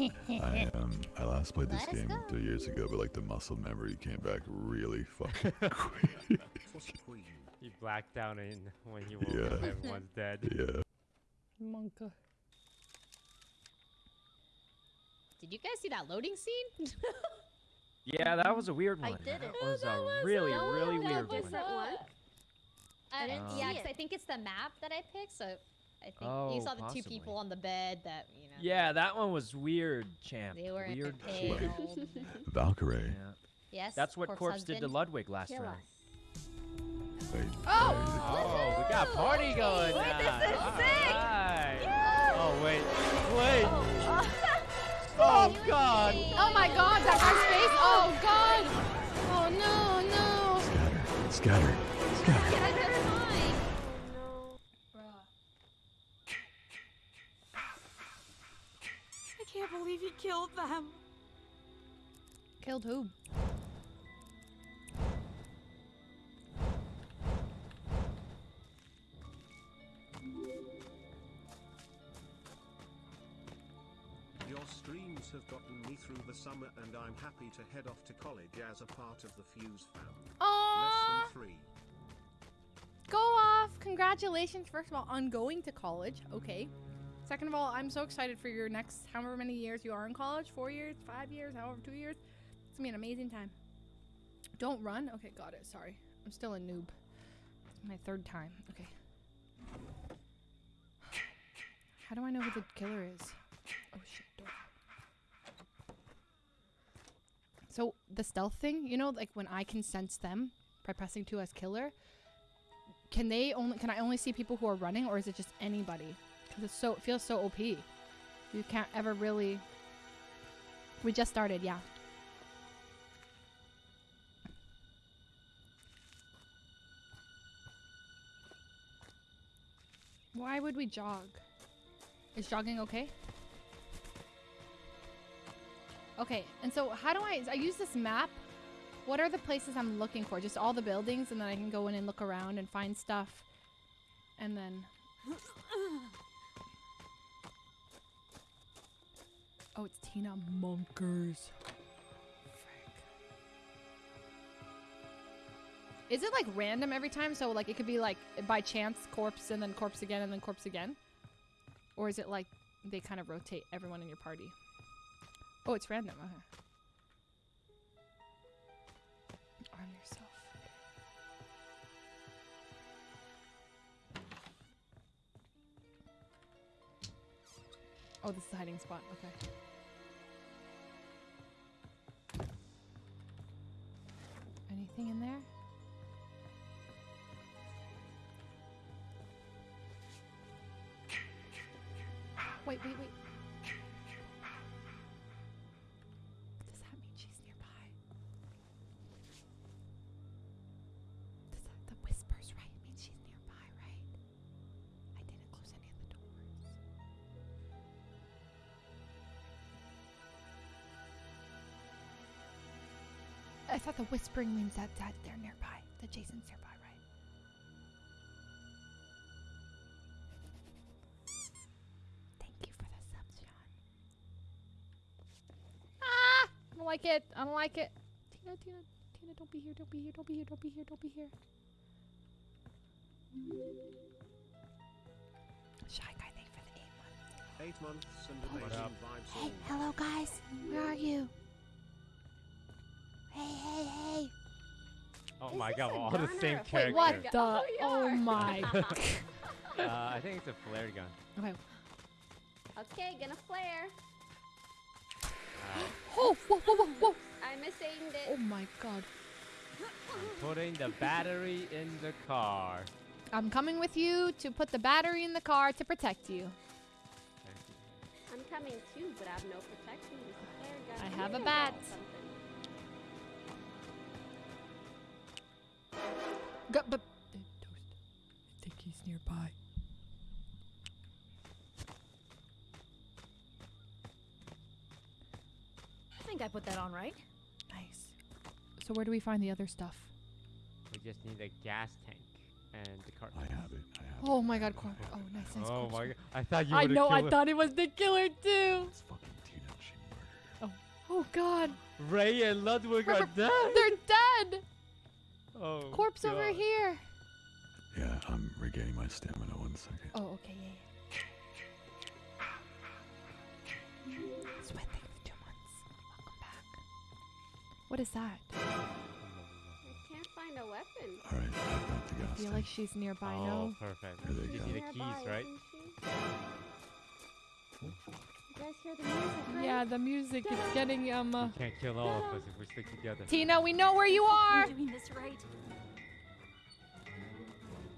I um I last played this Let game three years ago, but like the muscle memory came back really [laughs] fucking quick. Queen. You blacked out in when you woke Yeah. up, everyone's dead. [laughs] yeah. Monka. Did you guys see that loading scene? [laughs] Yeah, that was a weird one. I one. didn't. That was a really, No, really that weird was one. that one. I didn't Uh, see yeah, it. 'cause I think it's the map that I picked. So I think Oh, you saw the possibly. two people on the bed that you know. Yeah, that one was weird, champ. They were weird. pale. shit. [laughs] Valkyrae. Yeah. Yes. That's what corpse Corpse did to. Ludwig last Kill round. us. Wait. Oh! Oh, we got a party going Wait, now. this is sick. Alright. Oh wait, wait. Oh, Oh, oh. [laughs] god. Oh my god, That's guy's face! Oh god! Oh no, no! Scatter. Scatter. Scatter. Believe he killed them. Killed who? Your streams have gotten me through the summer and I'm happy to head off to college as a part of the Fuse fam. Less than three. Go off! Congratulations, first of all, on going to college. Okay. Second of all, I'm so excited for your next however many years you are in college four years, five years, however, two years. It's gonna be an amazing time. Don't run. Okay, got it. Sorry. I'm still a noob. It's my third time. Okay. How do I know who the killer is? Oh shit, door. So the stealth thing, you know, like when I can sense them by pressing two as killer, can they only can I only see people who are running or is it just anybody? It's so it feels so OP. You can't ever really. We just started, yeah. Why would we jog? Is jogging okay? Okay, and so how do I I use this map? What are the places I'm looking for? Just all the buildings and then I can go in and look around and find stuff. And then [laughs] Oh, it's Tina Monkers. Is it like random every time? So like it could be like by chance corpse and then corpse again and then corpse again? Or is it like they kind of rotate everyone in your party? Oh, it's random. Okay. Arm yourself. Oh, this is a hiding spot. Okay. Anything in there? Wait, wait, wait. I thought the whispering means that, that they're nearby. That Jason's nearby, right? Thank you for the subs, John. Ah! I don't like it. I don't like it. Tina, Tina, Tina, don't be here. Don't be here. Don't be here. Don't be here. Don't be here. Shy guy, thank you for the eight months. Eight months and What amazing vibes Hey, hello guys. Where are you? Hey, hey, hey. Oh Is my god, we're all the same a character. What the? Oh, Oh my. [laughs] Uh, I think it's a flare gun. okay. Okay, gonna flare. Oh, whoa, whoa, whoa, whoa. I'm missing Oh my god. I'm putting the battery in the car. I'm coming with you to put the battery in the car to protect you. Thank you. I'm coming too, but I have no protection. Just a flare gun. I have a gonna bat. Drop. Go, but uh, toast. I think he's nearby. I think I put that on right. Nice. So where do we find the other stuff? We just need a gas tank and the cart. I have it. I have Oh my god, corp. Oh, nice, nice. Oh corpse my god! I thought you I know, I killer. thought it was the killer too. It's fucking Tina. She murdered her. Oh god. Rae and Ludwig are dead. They're dead. Oh. Corpse over here. Yeah, I'm regaining my stamina. One second. Oh, okay, yeah. yeah. Sweat thing for two months. Welcome back. What is that? I can't find a weapon. All right, I've got the I feel tank. like she's nearby. Oh, No. perfect. Here they You go. need the keys, right? You guys hear the music, right? Yeah, the music is getting um. Uh, We can't kill all of us if we stick together. Tina, we know where you are. I'm doing this right.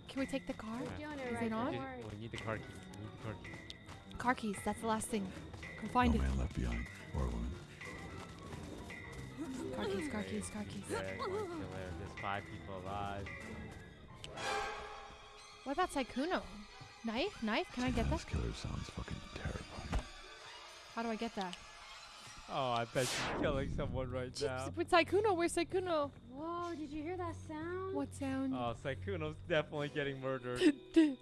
Can we take the car? We're doing it Is right. it on? Just- we need the car keys. We need the car keys. Car keys. That's the last thing. Go No find it. man left behind, or woman. Car keys. Car keys. Car keys. Dead, one killer. There's five people alive. What about Sykkuno? Knife? Knife? Can I get that? This killer sounds fucking terrifying. How do I get that? Oh, I bet she's killing someone right now. With Sykkuno, where's Sykkuno? Whoa, did you hear that sound? What sound? Oh, Sykkuno's definitely getting murdered. [laughs] Dude,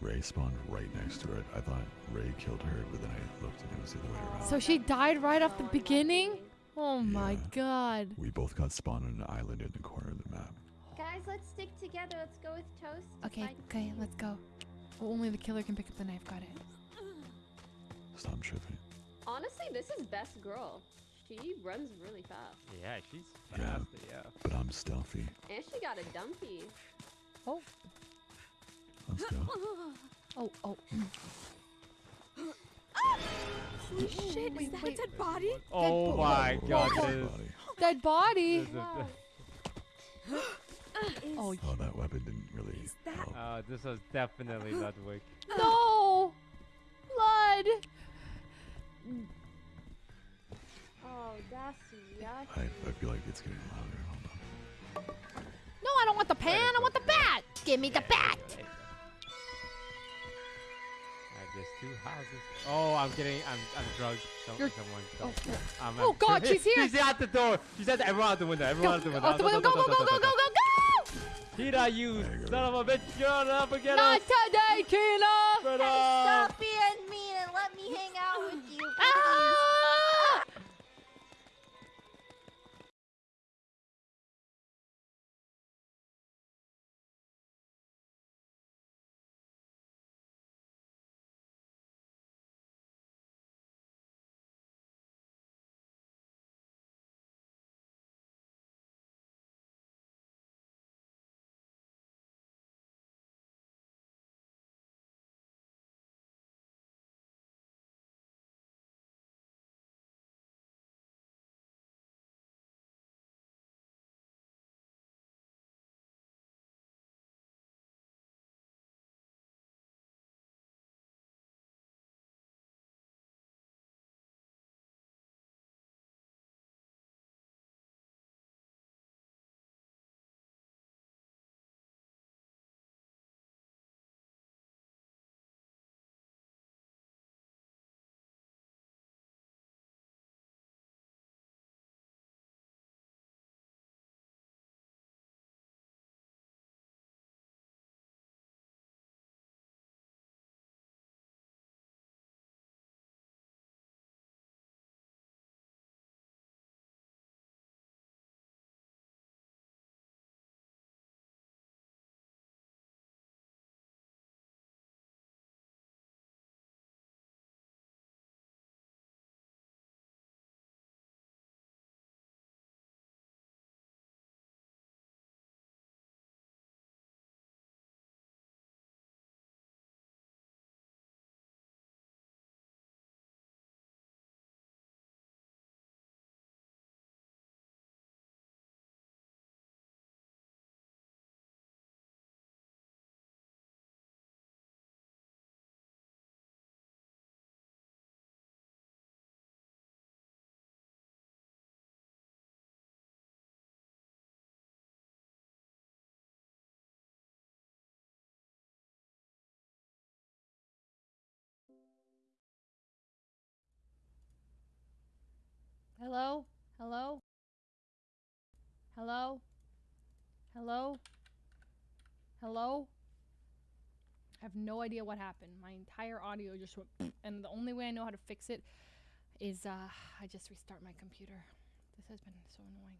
Rae spawned right next to her. I thought Rae killed her, but then I looked and it was the other way around. So she died right off the beginning? Oh my god. We both got spawned on an island in the corner of the map. Guys, let's stick together. Let's go with Toast. Okay, okay, let's go. Oh, only the killer can pick up the knife. Got it. Stop tripping. Honestly, this is best girl. She runs really fast. yeah, she's Yeah. fast. Yeah. But I'm stealthy. And she got a dumpy. Oh, Let's [laughs] go. oh, oh. [gasps] Holy shit, is that a dead body? Oh my god, Whoa, it is. Body. Dead body. This is a- [gasps] Oh, Oh, that weapon didn't really that- help. Uh, this was definitely Ludwig. [gasps] no. Blood. Oh, that's yucky. I, I feel like it's getting louder. Hold on. No, I don't want the pan. I want the bat. Give me the bat. There you go. There's two houses. Oh, I'm getting. I'm. I'm drugged. Don't, You're- someone. oh, Don't. Oh, I'm, Oh, I'm- God, she's here. [laughs] She's at the door. She's at the. Everyone out the window. Everyone Go, out the window. out the window. Go, go, go, go, go, go, go, go. Tina, you There you go. son of a bitch. You're up again. Not today, Kina. Brother. Stop being mean and let me hang out with you. Ah! Hello? Hello? Hello? Hello? Hello? I have no idea what happened. My entire audio just went, and the only way I know how to fix it is uh, I just restart my computer. This has been so annoying.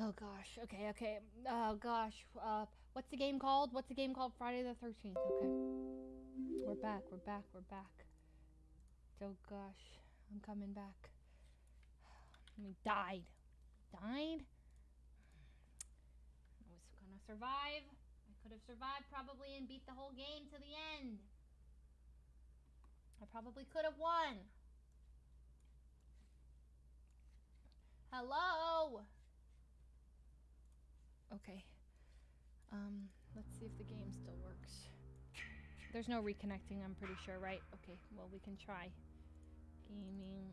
Oh gosh. Okay. Okay. Oh gosh. Uh, what's the game called? What's the game called? Friday the Thirteenth. Okay. We're back. We're back. We're back. Oh gosh. I'm coming back. We died. Died. I was gonna survive. I could have survived probably and beat the whole game to the end. I probably could have won. Hello. Okay. Um, let's see if the game still works. There's no reconnecting, I'm pretty sure, right? Okay, well, we can try. Gaming.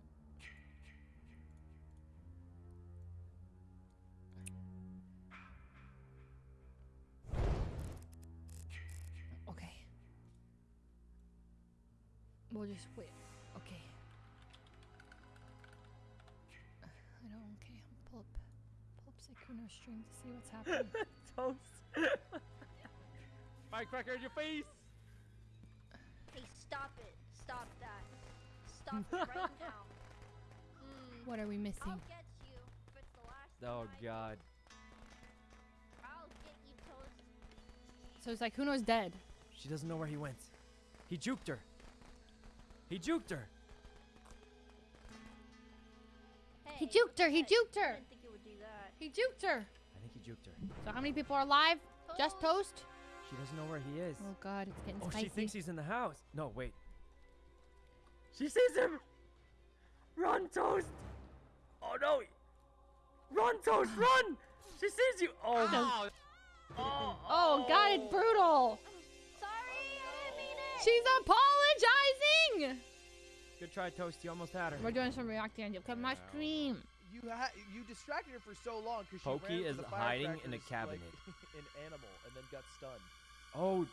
We'll just wait. Okay. I don't. Okay. Pull up. Pull up Sykkuno's stream to see what's happening. [laughs] Toast. Firecracker in your face. Hey, stop it. Stop that. Stop it right now. Mm, what are we missing? I'll get you if it's the last Oh time. God. I'll get you, Toast. So Sykkuno's dead. She doesn't know where he went. He juked her. He juked her. He juked her. He juked I her. didn't think you would do that. He juked her. I think he juked her. So how many people are alive? Just Toast? She doesn't know where he is. Oh God, it's getting Oh, spicy. she thinks he's in the house. No, wait. She sees him. Run, Toast. Oh no. Run, Toast, run. She sees you. Oh. Oh, oh God, it's brutal. Sorry, I didn't mean it. She's apologizing. Good try, Toast. You almost had her. We're doing some reacting. Look at my scream. You ha- you distracted her for so long because she Poki ran is to the hiding in a firecrackers cabinet. Like, [laughs] an animal and then got stunned. Oh,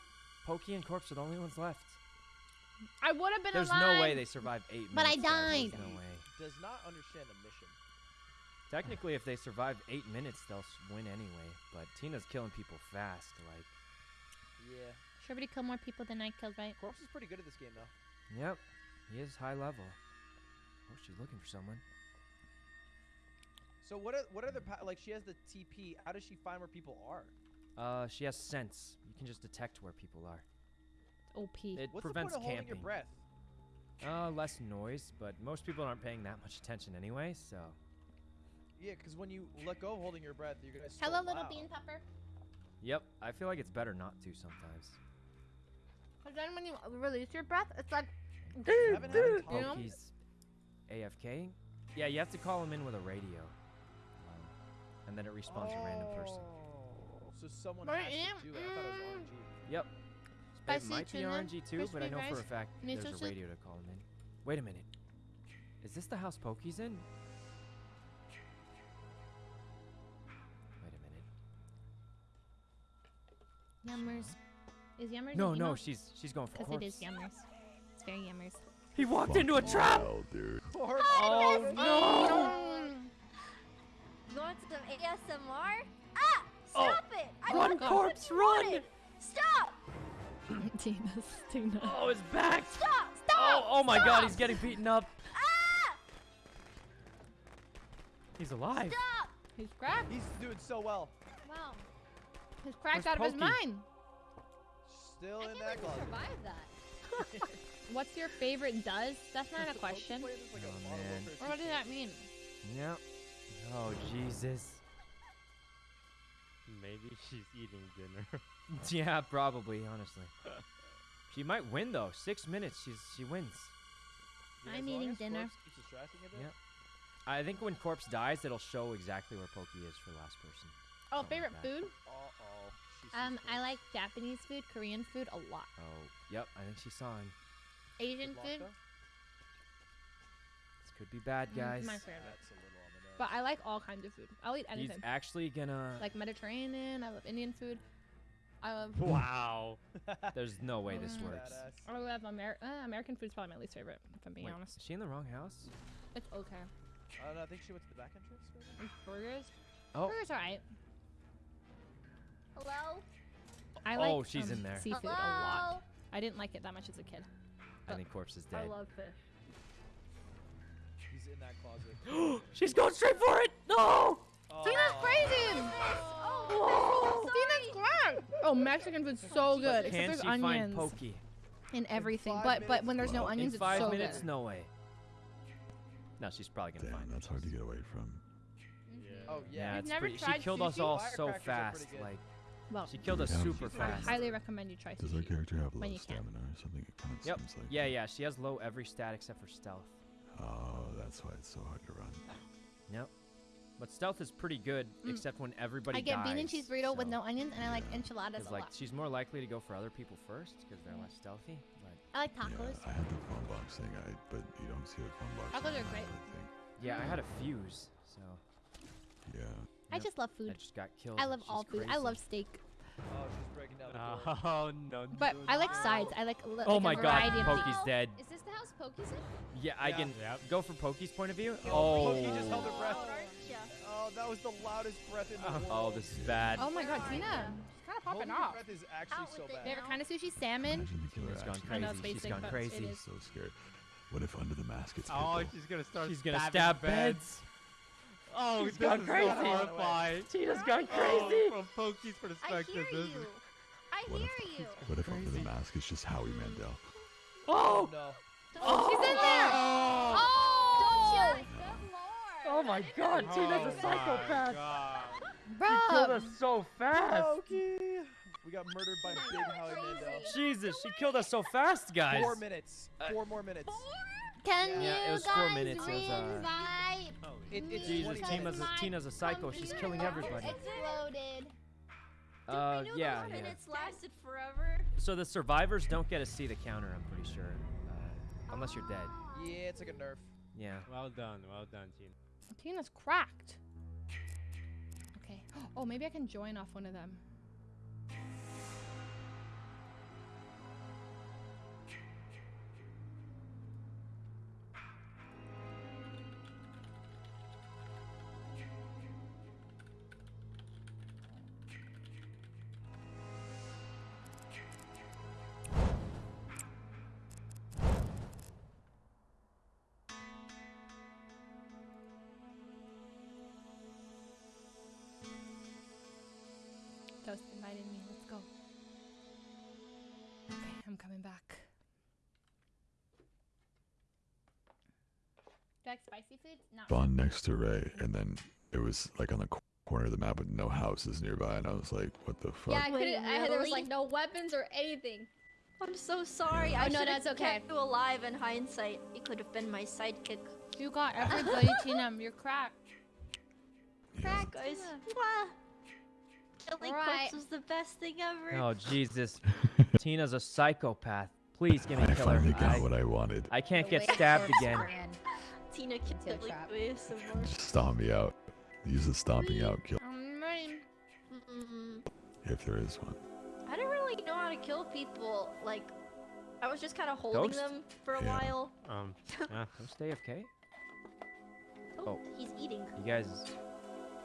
Poki and Corpse are the only ones left. I would have been There's alive. no way they survived eight But I minutes. guys. died. There's no way. Does not understand the mission. Technically, if they survive eight minutes, they'll win anyway. But Tina's killing people fast. Like, Yeah. Should everybody kill more people than I killed, right? Corpse is pretty good at this game though. Yep, he is high level. Oh, she's looking for someone. So what are what are the like? She has the TP. How does she find where people are? Uh, she has sense. You can just detect where people are. OP. It What's prevents the point of holding camping. your breath? Uh, less noise, but most people aren't paying that much attention anyway. So, Yeah, because when you let go of holding your breath, you're gonna. Hello, still little loud. bean pepper. yep, I feel like it's better not to sometimes. But then when you release your breath, it's like, You haven't had a you tongue. know? Poki's AFK. Yeah, you have to call him in with a radio, um, and then it respawns a random person. Oh, So someone But has yeah, to do it. I thought it was RNG. Yep. Spicy it might be tuna, RNG too, but I crispy know for a fact miso there's a radio to call him in. Wait a minute. Is this the house Poki's in? Wait a minute. Yummers. Is Yummers No, no, she's she's going for Because it is Yummers. It's very Yummers. He walked into a trap. Wow, dude. Corpse. Oh no! You want some ASMR? Ah! Stop it! I Run, want what corpse, run! wanted. Stop! [laughs] Tina's Tina. Oh, his back! Stop! Oh, oh my God, he's getting beaten up. Ah! He's alive. Stop! He's cracked. He's doing so well. Wow. He's cracked Where's out of his mind. Still I in that believe you closet. survived that. [laughs] What's your favorite does? That's not a question. like a Oh, Modern man. Or what does that mean? Yep. Oh Jesus. Maybe she's eating dinner. [laughs] Yeah, probably. Honestly, [laughs] she might win though. Six minutes, she's she wins. Yeah, I'm eating dinner. Corpse keeps distracting a bit. Yep. I think when corpse dies, it'll show exactly where Poki is for last person. Oh, Something favorite like food? Uh-oh. She sees Um, I like Japanese food, Korean food a lot. Oh, yep. I think she saw him. Asian food, This could be bad, Mm, guys. my favorite. That's a little on the nose. But I like all kinds of food. I'll eat anything. He's anything. actually gonna. Like Mediterranean. I love Indian food. I love. [laughs] wow. [laughs] There's no way this Mm. works. Badass. I love Amer- uh, American food's probably my least favorite, if I'm being Wait, honest. is she in the wrong house? It's okay. Uh, no, I think she went to the back entrance. maybe? Burgers. Oh. Burgers alright. Hello? I like Oh, she's um, in there. seafood a lot. I didn't like it that much as a kid. I think corpse is dead. I love fish. She's in that closet. [gasps] She's going straight for it. No. Tina's crazy. Oh, Tina's great. Oh, Mexican food's so good. Except there's she find onions Poki? in everything. five But but when there's no Well, onions, In it's five so minutes? good. No way. No, she's probably gonna Damn, find that's hard to get away from. Oh Yeah, yeah. It's never pretty. She tried killed us all so fast. Like Well, she killed us Yeah. super I I fast. highly recommend you try Does our character have When low you stamina or something? It kind of Yep. seems like. Yeah, yeah. She has low every stat except for stealth. Oh, that's why it's so hard to run. Yep. But stealth is pretty good, Mm. except when everybody I get bean and cheese burrito with no onions, and I like enchiladas a like lot. she's more likely to go for other people first because they're less stealthy. But I like tacos. Yeah, tacos. I had the phone box thing, I, but you don't see the phone box. Tacos are anymore, great. Yeah, I had a fuse, so Yeah. I just love food. I food. just got killed. I love She's all food. I love steak. Oh, she's breaking down the door. Oh [laughs] no. But I like sides. I like, li- Oh like my a god, variety of Poki's things. dead. Is this the house Poki's in? Yeah, I Yeah. can Yep. go from Poki's point of view. Oh. Poki just held oh. her breath. Oh, oh, that was the loudest breath in the [laughs] oh, world. Oh, this is bad. Oh my god, Tina. She's kind of popping your off. breath is actually Out so with it. bad. Favorite kind of sushi? Salmon. Imagine the She's gone actually I know crazy. it's She's basic, gone crazy. so scared. What if under the mask it's Oh, Pitbull? she's gonna start. She's gonna stabbing stab beds. Beds. Oh, She's this gone is crazy. so horrifying. Tina's gone Oh, crazy. from Poki's I hear this you. is. I What hear if- you. What if under the mask it's just Howie Mandel? Oh. no. Oh, she's in there. Oh, Good lord. Oh my god, Oh Tina's a my psychopath. God. Killed us so fast. Poki. We got murdered by Big Howie Mandel. Jesus, she killed us so fast, guys. Four minutes. Uh, Four more minutes. Can Yeah, it you was four guys minutes, it was, uh, reinvite It, it's Jesus, Tina's a, Tina's a psycho. She's killing everybody. Exploded. Uh, I yeah, those yeah. minutes lasted forever. So the survivors don't get to see the counter. I'm pretty sure, uh, unless you're dead. Yeah, it's like a nerf. Yeah. Well done, well done, team. Tina's cracked. Okay. [gasps] Oh, maybe I can join off one of them. I'm coming back. Do you like spicy foods? No. Spawned next to Rae, and then it was like on the corner of the map with no houses nearby, and I was like, what the fuck? Yeah, I couldn't. I, there was like no weapons or anything. I'm so sorry. Oh, I know that's okay. kept you alive in hindsight. You could have been my sidekick. You got everybody, Tina. You're cracked. Crack, guys. Mwah. Killing Right. corpse was the best thing ever. Oh Jesus, [laughs] Tina's a psychopath. Please give me I a killer. finally got I, what I wanted. I can't get stabbed again. [laughs] Tina Into a killed me trap. with some more. Just stomp me out. Use the stomping out kill if there is one. I don't really know how to kill people. Like, I was just kind of holding Ghost? them for a Yeah. while. Um, [laughs] Don't stay AFK. Oh, Oh. he's eating. You guys,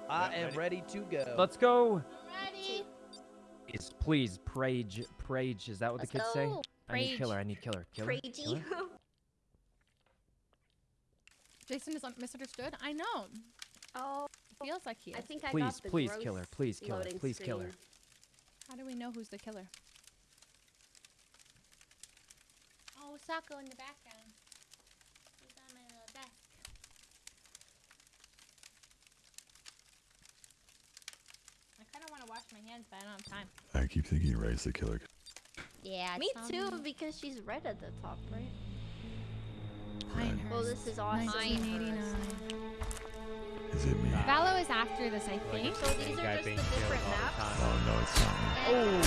I am ready. ready to go. let's go. Ready? Is please prage, prage. Is that what Let's the kids say? go. I need killer. I need killer. Killer. Crazy. Killer? [laughs] Jason is misunderstood. I know. oh, Feels like he is. I think I Please, got the please, growth killer. Please, killer. loading Please, killer. screen. How do we know who's the killer? Oh, Sako in the background. He's on my little desk. I kind of want to wash my hands, but I don't have time. I keep thinking Rae's the killer. Yeah. me too, on- because she's red at the top, right? Pinehurst. Well, this is awesome. 1989. Is it me? Vallo is after this, I like think. it's So these are just the different all the maps? Oh no, it's not me. Oh.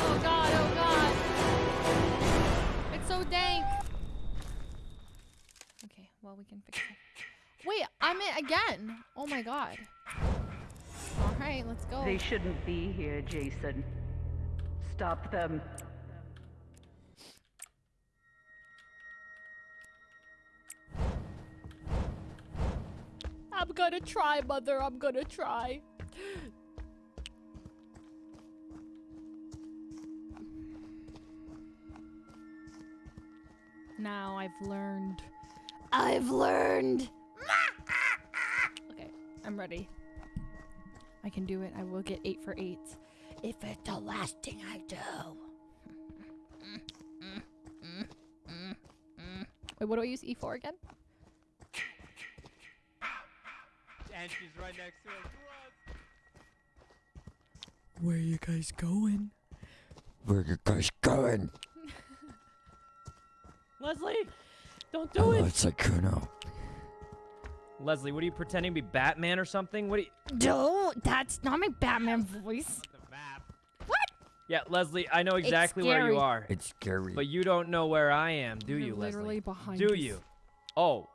oh god, oh god. It's so dank. Okay, well we can fix it. Wait, I'm it again. Oh my god. All right, let's go. They shouldn't be here, Jason. Stop them. I'm gonna try, mother. I'm gonna try. Now I've learned. I've learned. Okay, I'm ready. I can do it. I will get eight for eight. If it's the last thing I do. Wait, what do I use E for again? And she's right next to us. Where are you guys going? Where are you guys going? [laughs] Leslie, don't do Oh, it. it's like Kuno. Leslie, what are you pretending to be Batman or something? What? Are you... No, that's not my Batman voice. What? Yeah, Leslie, I know exactly where you are. It's scary. But you don't know where I am, do You're you, Leslie? literally behind Do us. you? Oh.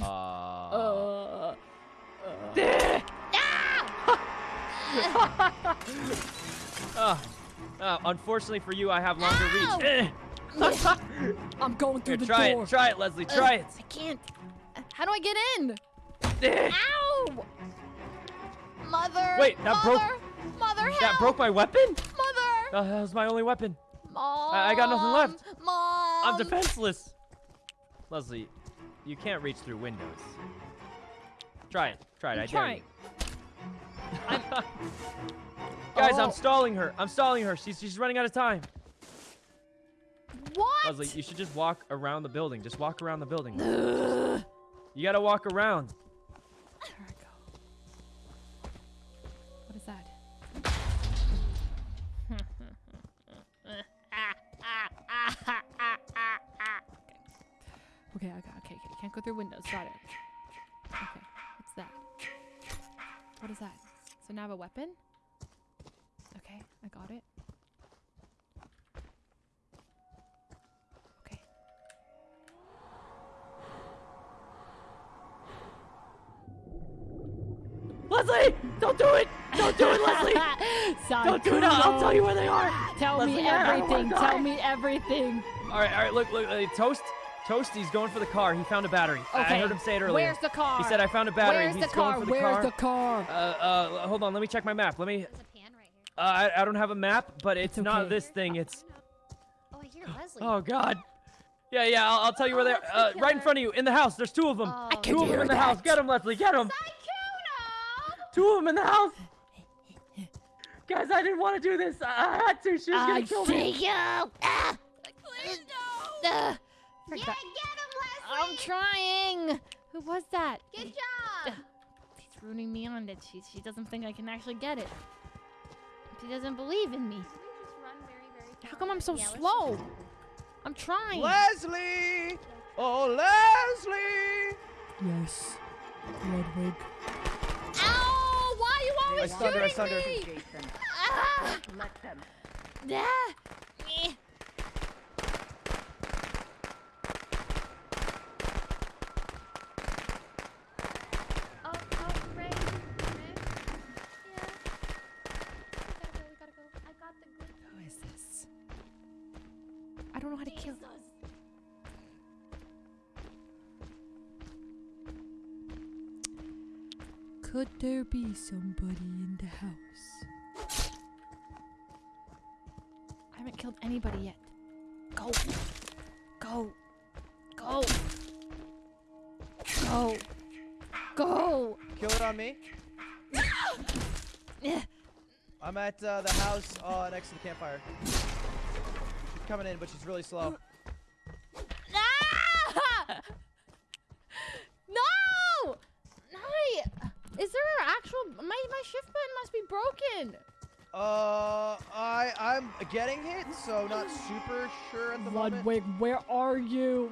uh. Uh. Uh, [laughs] uh, unfortunately for you, I have longer reach. Eh. [laughs] I'm going through Here, the try door. it. Try it, Leslie. Uh, Try it. I can't. How do I get in? Eh. Ow! Mother. Wait, that broke- Mother, Mother, help! That broke my weapon? Mother. That was my only weapon. Mom. I, I got nothing left. Mom. I'm defenseless. Leslie, you can't reach through windows. Try it. Try it. I'm I dare trying. you. [laughs] Guys, I'm Oh. stalling her. I'm stalling her. She's she's running out of time. What? Leslie, you should just walk around the building. Just walk around the building. [sighs] You gotta walk around. There I go. What is that? Okay, okay, okay, okay. Can't go through windows. Got it. Okay, what's that? What is that? So now I have a weapon? Okay, I got it. Leslie, don't do it. Don't do it, Leslie. [laughs] Don't do it. I'll tell you where they are. Tell Leslie, me I don't wanna everything. Tell me everything. All right, all right. Look, look. Uh, Toast, Toasty's going for the car. He found a battery. I- I heard him say it earlier. where's the car? He said I found a battery. Where's He's the going car? for the Where's car. the car? Uh, uh, hold on. Let me check my map. Let me. Uh, I, I don't have a map, but it's, not okay. this thing. It's. Oh, I hear Leslie. Oh God. Yeah, yeah. I'll, I'll tell you where they're. Uh, right in front of you, in the house. There's two of them. Oh. I two of them hear in the house. Get them, Leslie. Get them. Two of them in the house. Guys, I didn't want to do this. I I had to. She was I gonna kill see me. you. Ah. Uh, Yeah, get him, Leslie. I'm trying. Who was that? Good job. She's ruining me on that she she doesn't think I can actually get it. She doesn't believe in me. How come I'm so Yeah, let's slow? I'm trying. Leslie! Oh, Leslie! Yes. Ludwig. Ow! Why are you I always stunned her, I shooting stunned her. Ah! let them. Ah! Eh. Oh, oh, Rae. Rae. Yeah. We gotta go, we gotta go. I got the Who is this? I don't know how to kill. Could there be somebody in the house? I haven't killed anybody yet. Go. Go. Go. Go. Go. Kill it on me. I'm at uh, the house uh, next to the campfire. She's coming in, but she's really slow. Uh, getting hit, so not super sure at the moment. Ludwig, where are you?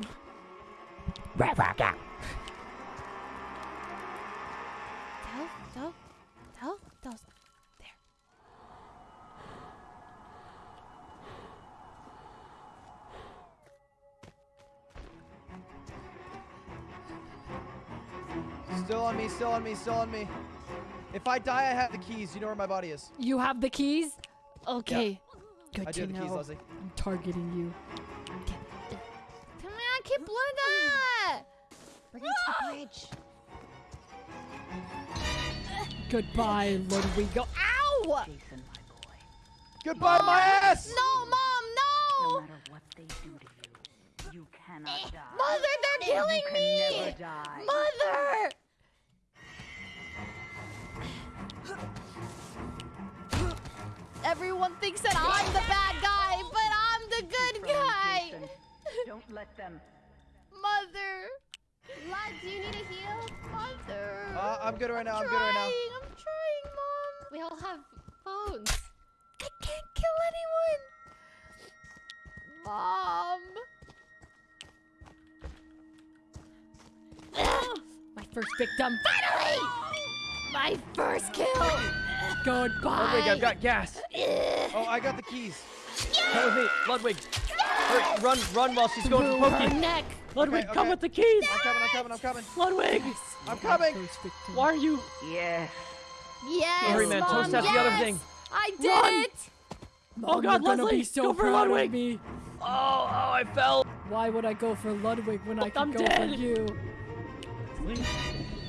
Tell, tell, tell, tell. There. Still on me, still on me, still on me. If I die, I have the keys. You know where my body is. You have the keys? Okay. Good I to do have the know. keys, Leslie. I'm targeting you. Come on, keep blood. Bring it to the bridge. Goodbye, Ludwigo. Ow! Goodbye, my ass! No, mom, No no! matter what they do to you, you cannot eh, die. Mother, they're killing you can me! never die. Mother! Everyone thinks that I'm the bad guy, but I'm the good guy. Don't let them. Mother. Lad, do you need a heal? Mother. Uh, I'm good right now. I'm good right now. trying, I'm trying, Mom. We all have phones. I can't kill anyone. Mom. [gasps] My first victim. Finally! [gasps] My first kill. Goodbye. Ludwig, oh, I've got gas. Oh, I got the keys. Come with me, Ludwig. Hurry, run, run while she's going to Through her Poki. neck. Ludwig, Okay, come with the keys. I'm coming. I'm coming. I'm coming. Ludwig, I'm coming. Why are you? Yeah. Yes, Hurry, man. Mom, Toast has the other thing. I did Run. it. Oh, Mom, Oh, God, you're Leslie, so go for Ludwig. me. Oh, oh, I fell. Why would I go for Ludwig when I I'm could go dead. for you? Please.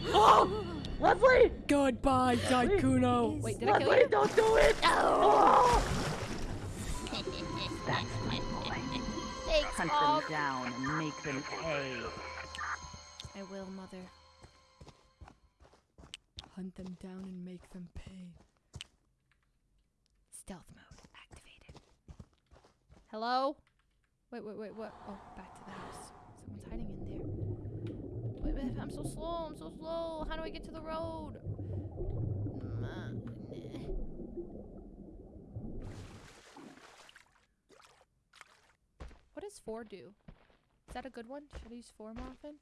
Oh, Leslie. Goodbye, Sykkuno. Wait, did I kill you? don't do it. [laughs] Oh. That's my boy. Thanks, Hunt Mom. them down and make them pay. I will, Mother. Hunt them down and make them pay. Stealth mode activated. Hello? Wait, wait, wait, what? Oh, back to the house. Someone's hiding in there. [laughs] I'm so slow, I'm so slow. How do I get to the road? What does four do? Is that a good one? Should I use four more often?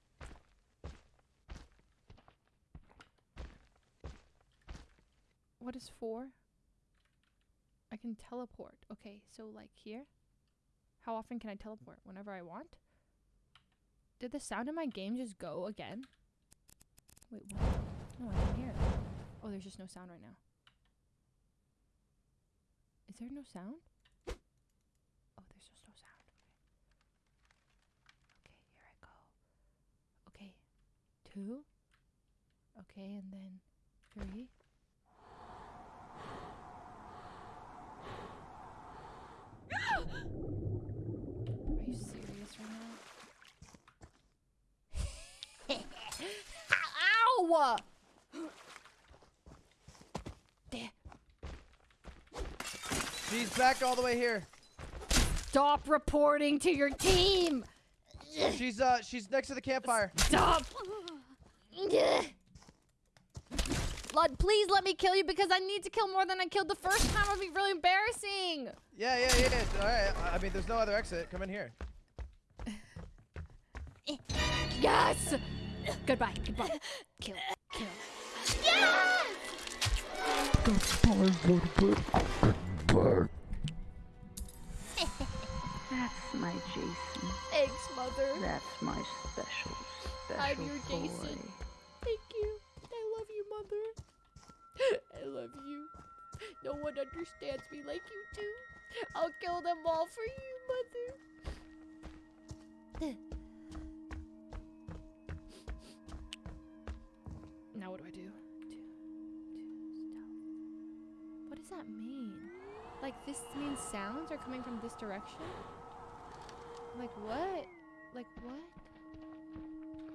What is four? I can teleport. Okay, so like here? How often can I teleport? Whenever I want? Did the sound in my game just go again? Wait, what? No, I can hear it. Oh, there's just no sound right now. Is there no sound? Oh, there's just no sound. Okay. Okay, here I go. Okay. Two. Okay, and then three. [gasps] Are you serious right There. She's back all the way here. Stop reporting to your team! She's uh, she's next to the campfire. Stop! Lud, please let me kill you because I need to kill more than I killed the first time. It would be really embarrassing. Yeah, yeah, yeah. All right. I mean, there's no other exit. Come in here. Yes! Goodbye, goodbye. Kill, kill. Yes! That's my Jason. Thanks, Mother. That's my special, special I'm your boy. Jason. Thank you. I love you, Mother. I love you. No one understands me like you do. I'll kill them all for you, Mother. Now what do I do? Two, two, stealth. What does that mean? Like this means sounds are coming from this direction? Like what? Like what?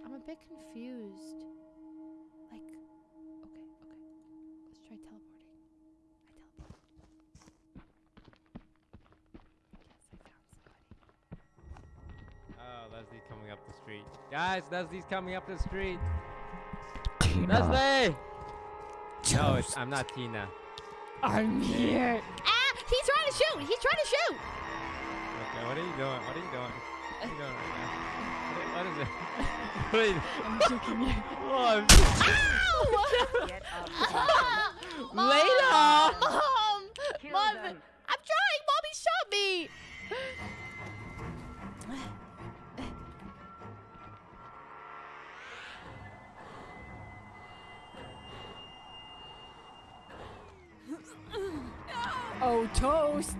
I'm a bit confused. Like, okay, okay. Let's try teleporting. I teleport. Yes, I found somebody. Oh, Leslie's coming up the street. Guys, Leslie's coming up the street. Tina. Leslie! No, it's, I'm not Tina. I'm here. Ah! He's trying to shoot! He's trying to shoot! Okay, what are you doing? What are you doing? What are you doing right now? What, what is it? [laughs] what are you I'm joking you. [laughs] Oh, I'm Ow! Get up. Mom! Layla! [laughs] Mom! Mom! I'm trying! Mommy shot me! Oh, toast.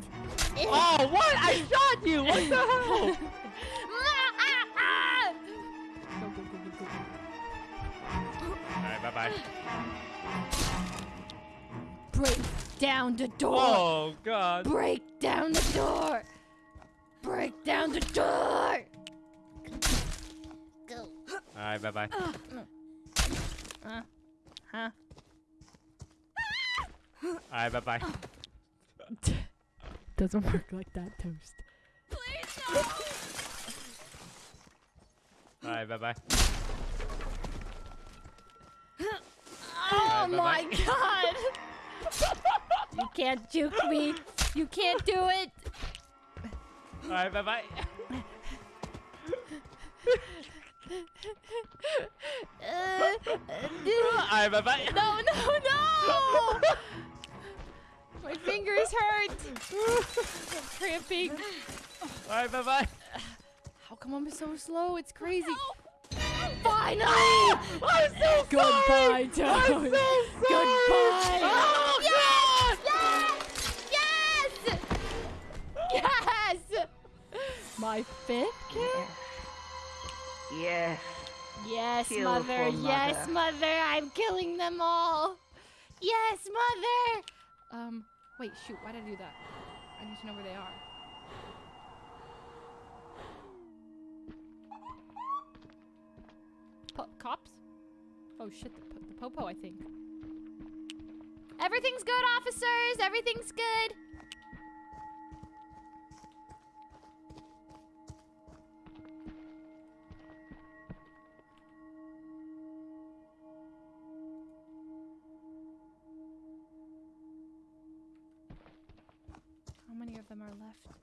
Oh, what? I shot you! What the hell? [laughs] Go, go, go, go, go, go. Alright, bye bye. Break down the door. Oh God. Break down the door. Break down the door. Go. All right, bye bye. Uh, huh? All right, bye bye. [laughs] Doesn't work like that, Toast. All right, bye bye. Oh Alright, my bye-bye. god! you can't juke me. You can't do it. All right, bye bye. Uh, All right, bye bye. no, no, no! [laughs] My fingers hurt. [laughs] I'm cramping. All right, bye bye. How come I'm so slow? It's crazy. Finally! I'm so Goodbye, Toast. I'm so Goodbye. Oh yes! Yes! Yes! Yes! My fifth kill? Yes. Yes, Kill mother. Yes, mother. mother. I'm killing them all. Yes, mother. Um, wait, shoot. Why did I do that? I need to know where they are. Po- cops? Oh shit, the, po- the popo, I think. Everything's good, officers. Everything's good. Left?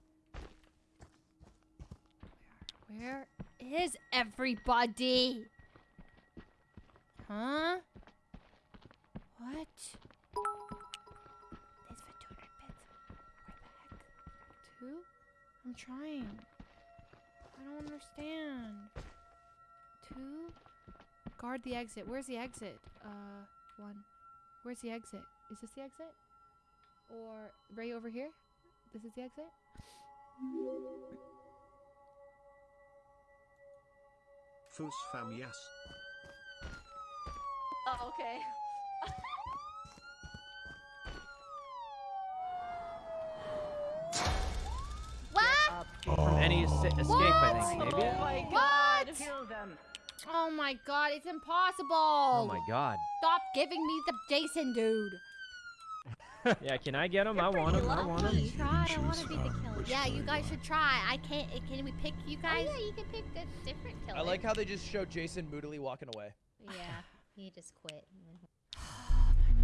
Where is everybody? Huh? What? This for 200 bits. Where the heck? Two? I'm trying. I don't understand. Two? Guard the exit. Where's the exit? Uh, one. Where's the exit? Is this the exit? Or right over here? This is the exit? Foos fam yes. Oh, okay. [laughs] What? From any es- escape, I think. Maybe. Oh my What? god. Kill them. Oh my god, it's impossible. Oh my God. Stop giving me the Jason dude. [laughs] Yeah, can I get him? I want him. I want him. Try. I want to be the killer. Yeah, you guys should try. I can't. Can we pick you oh, guys? Oh, yeah, you can pick a different killer. I like how they just show Jason moodily walking away. Yeah, he just quit. [sighs]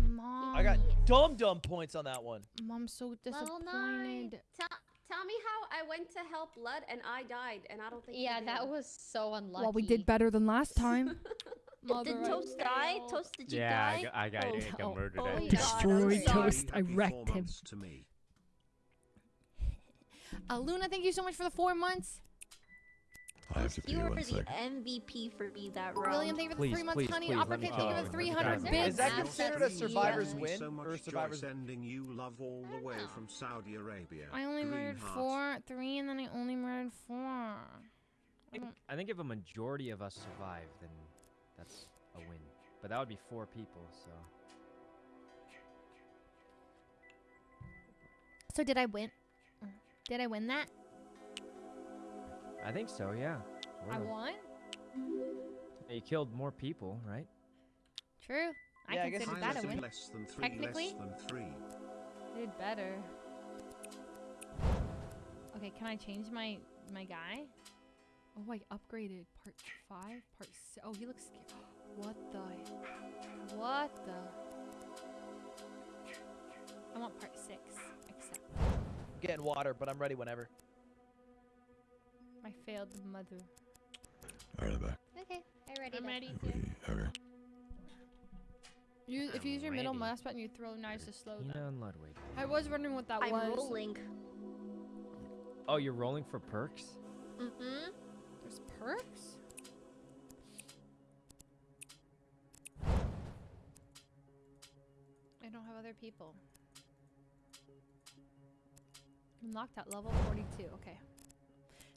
Mom. I got dumb dumb points on that one. Mom's so Well, disappointed. Tell, tell me how I went to help Lud and I died, and I don't think. Yeah, that was so unlucky. Well, we did better than last [laughs] [laughs] time. Did Toast die? Toast, did you Yeah, I die? got- I got- I got murdered Oh, at God, Destroyed I'm sorry. Toast. I wrecked him. To me. [laughs] Uh, Luna, thank you so much for the four months. I have to pee You were one the. MVP for me that round. William, thank you for the three months. please, Honey, please, let Uppercut, me thank you for the 300 Is that considered a survivor's Thank win so much, or a survivor's? Joy, sending you love all the way from Saudi Arabia. I only Green murdered heart. four, three, and then I only murdered four. I I think if a majority of us survive, then that's a win. But that would be four people, so. So did I win? Did I win that? I think so, yeah. I Sorta. won. Yeah, You killed more people, right? True. I Yeah, I guess that a win. Less than three, Technically, less than three. I did better. Okay, can I change my my guy? Oh, I upgraded part five, part six. Oh, he looks scared. [gasps] What the? What the? I want part six. Except I'm getting water, but I'm ready whenever. my failed mother. Alright, I'm back. Okay, I'm ready. I'm then. ready We, to. okay. You, if you use your middle mouse button, you throw knives to slow Tina them. and Ludwig. I was wondering what that I'm was. rolling. Oh, you're rolling for perks? Mm-hmm. Perks. I don't have other people. Unlocked at level 42. Okay.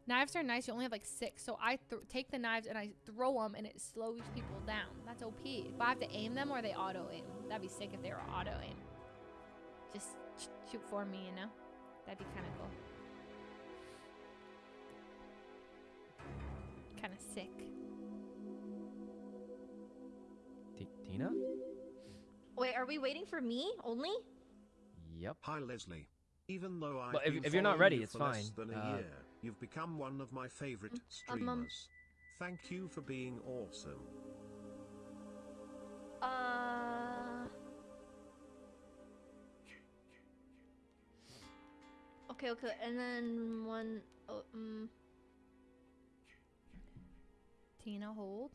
Knives are nice. You only have like six, so I take the knives and I throw them, and it slows people down. That's OP. But I have to aim them or they auto aim. That'd be sick if they were auto aim. just sh- shoot for me, you know? That'd be kind of cool. Kind of sick. T- Tina? Wait, are we waiting for me only? Yep. Hi Leslie. Even though I've Well, if- been if you're not ready, you it's for less fine. than a Uh, year, you've become one of my favorite um, um. streamers. Thank you for being awesome. Uh. Okay, okay, and then one. Oh, um. Tina, hold.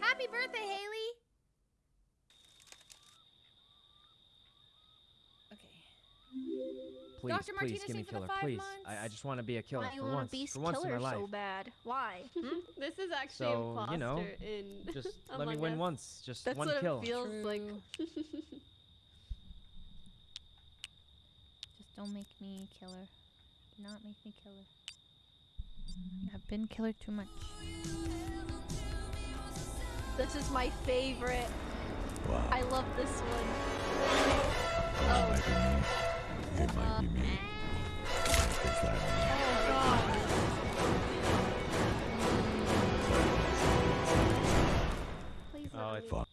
Happy birthday, Haley! Please, Dr. please give me in for the killer, please. I, I just want to be a killer Why you for want once. to be for once in my life. so bad? Why? [laughs] Hmm? this is actually So, imposter you know, in [laughs] just [laughs] let me Among win Us. once. Just That's one what kill. it feels like. Just don't make me killer. Do not make me killer. I've been killer too much. This is my favorite. Wow. I love this one. It might be me. It might be me. Is that Oh, it's me. Fuck.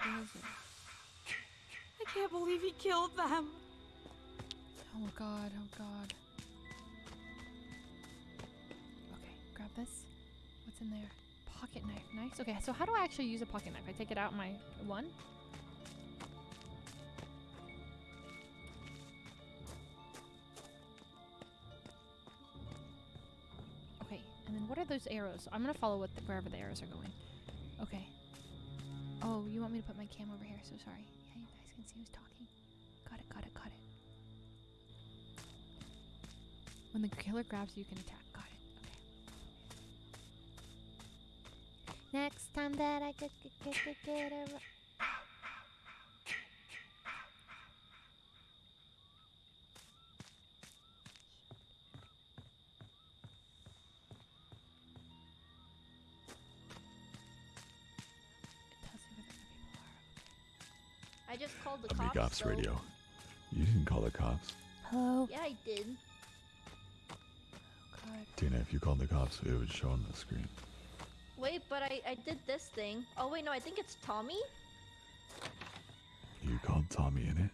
I can't believe he killed them. Oh god, oh god. Okay, grab this. What's in there? Pocket knife. Nice. Okay, so how do I actually use a pocket knife? I take it out my one? And then what are those arrows? I'm gonna follow the, wherever the arrows are going. Okay. Oh, you want me to put my cam over here? So sorry. Yeah, you guys can see who's talking. Got it, got it, got it. When the killer grabs you, you can attack. Got it. Okay. Next time that I get get get get, get the Amic cops. Ops. Radio. You didn't call the cops. Hello. Yeah, I did. God. Tina, if you called the cops, it would show on the screen. Wait, but I, I did this thing. Oh, wait, no, I think it's Tommy? You called TommyInnit?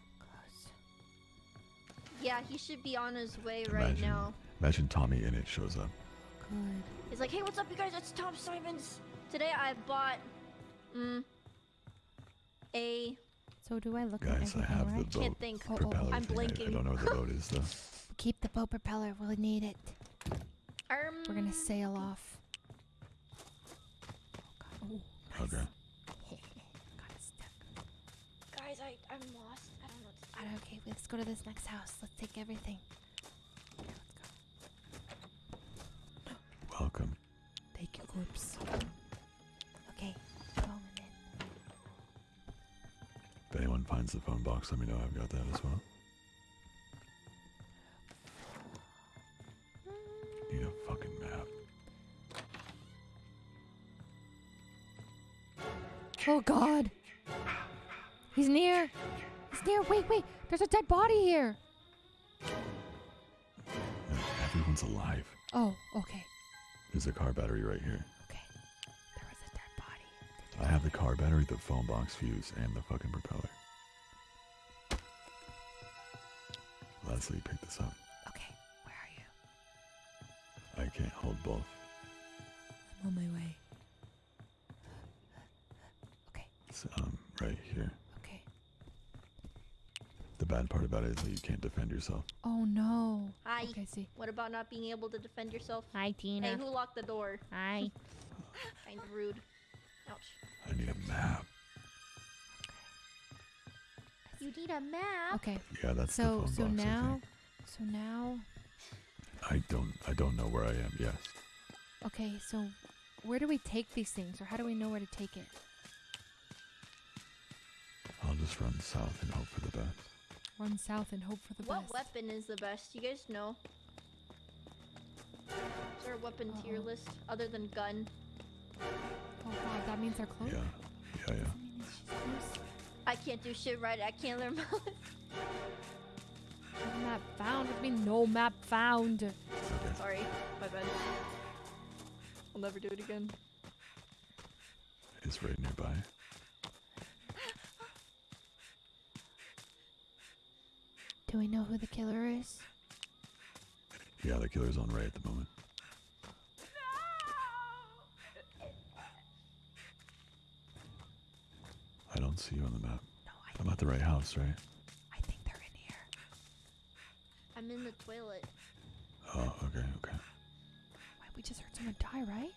Yeah, he should be on his way right now. imagine TommyInnit shows up. Good. He's like, hey, what's up, you guys? It's Tom Simons. Today I bought, mm, a. So do I look at Guys, I everything have the right? boat Can't think. Oh, oh, propeller I'm thing. I- I, don't know what the boat is though. [laughs] Keep the boat propeller. We'll need it. Um, We're gonna sail off. Oh god. Oh, Okay. [laughs] got it stuck. Guys, I, I'm lost. I don't know what to Alright, okay, let's go to this next house. Let's take everything. Welcome. Take your corpse. Finds the phone box, let me know. I've got that as well. Need a fucking map. Oh god! He's near! He's near! Wait, wait! There's a dead body here! Everyone's alive. Oh, okay. There's a car battery right here. Okay. There was a dead body. I have the car battery, the phone box fuse, and the fucking propeller. Leslie, pick this up. Okay, where are you? I can't hold both. I'm on my way. Okay. It's um right here. Okay. The bad part about it is that you can't defend yourself. Oh no. Hi. Okay, see. What about not being able to defend yourself? Hi, Tina. Hey, who locked the door? Hi. [laughs] kind of rude. Ouch. I need a map. You need a map? Okay. Yeah, that's the so phone so box, I now so now I don't I don't know where I am. Yes. okay, so where do we take these things or how do we know where to take it? I'll just run south and hope for the best. Run south and hope for the What best. weapon is the best? You guys know? Is there a weapon tier Uh-oh. list other than gun? Oh god, that means they're close. Yeah, yeah, yeah. I can't do shit right. I can't learn [laughs] my No map found. What do mean no map found? Sorry, my bad. I'll never do it again. It's right nearby. Do we know who the killer is? Yeah, the killer's on Rae at the moment. I don't see you on the map. I'm at the right house, right? I think they're in here. I'm in the toilet. Oh, okay, okay. Wait, we just heard someone die, right?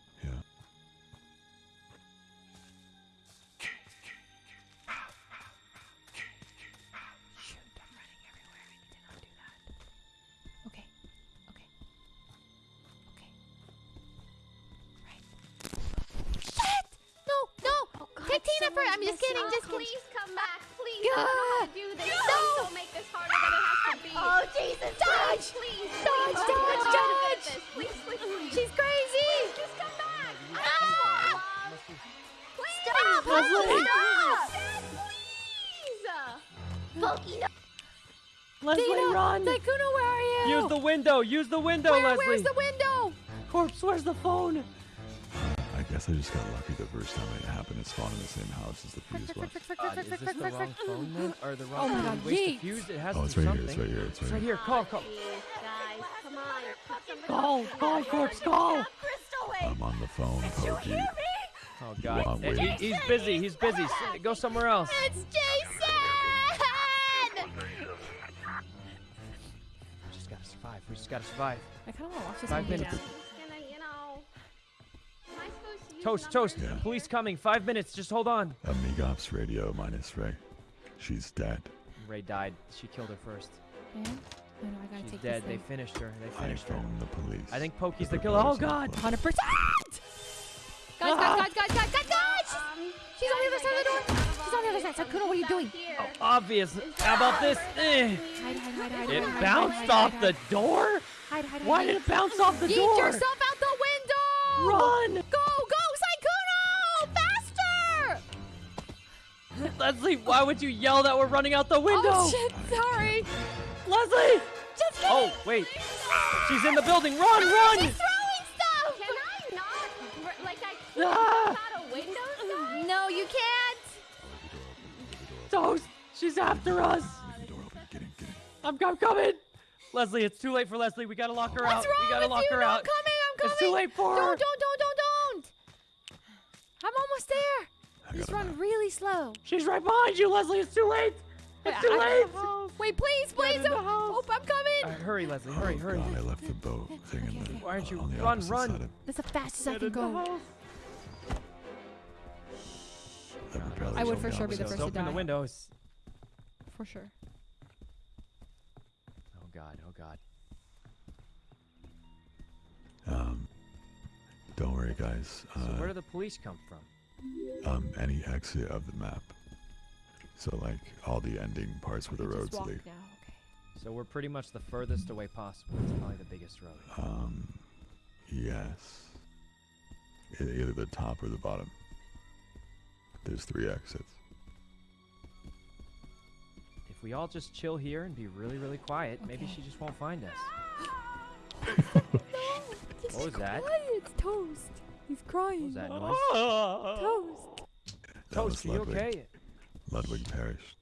Window! Use the window, Where, Leslie! where's the window? Corpse, where's the phone? I guess I just got lucky the first time it happened. It spawned in the same house as the fuse box. Uh, is this the wrong phone then? Or the wrong Oh my phone? God, Waste the fuse? It has Oh, it's do right here. It's right here. It's right, It's right here. here. Call, call. Guys, come on. Call, call, corpse, call! I'm on the phone, Poki. Oh God, Wow, Eh, wait. he- he's busy. He's busy. Go somewhere else. It's gotta survive. I kind of want to watch this Five minutes. Just gonna, you know. Am I supposed to use Toast, numbers? toast. Police coming. Five minutes. Just hold on. Amigops radio minus Rae. She's dead. Rae died. She killed her first. Yeah? No, no, I gotta She's take dead. this They thing. finished her. They I her. phoned the police. I think Poki's The the killer. Oh God. Hundred percent. Guys, guys, guys, guys, guys, guys, guys! Um, She's on the other side of the door. She's on the other side. So, Kuno, what are you doing? Oh, obvious. How about this? Eh. Hide, hide, hide, hide. It hide, hide, bounced hide, off hide, the hide. door. Hide, hide, hide. Why hide. did it bounce off the Yeet door? yourself out the window! Run! Go, go, Sykkuno! Faster! [laughs] Leslie, why would you yell that we're running out the window? Oh shit! Sorry. Leslie! Just kidding. Oh wait. She's in the building. Run, run. She's throwing stuff. Can I not? Like, I Ah! can't out a window, [laughs] guys? No, you can't. Toast! She's after us! Door open. Get in, get in. I'm, I'm coming! Leslie, it's too late for Leslie. We gotta lock her What's out. wrong we gotta with lock you? her No, out. I'm coming. I'm coming. It's too late for her. Don't, don't, don't, don't, don't. I'm almost there. I Just run map. really slow. She's right behind you, Leslie. It's too late. It's too I- late. Wait, please, please. in the. Oh, oh, I'm coming. All right, hurry, Leslie. Hurry, oh, hurry. God, I left the boat thing in the, okay. Why aren't you- uh, on the run, run. side of That's the fastest I can in the go. House. I would for sure be the first Just to open the windows. For sure. Oh God. Oh God. Um, don't worry, guys. So Uh, where do the police come from? um, any exit of the map. So like all the ending parts where the roads walk lead. Okay. So we're pretty much the furthest away possible. It's probably the biggest road. Um, yes. Either the top or the bottom. There's three exits. If we all just chill here and be really, really quiet, maybe she just won't find us. Just [laughs] What was that? quiet. It's toast. He's What crying. was that noise? Toast. That Toast, was are you Ludwig. okay? Ludwig perished.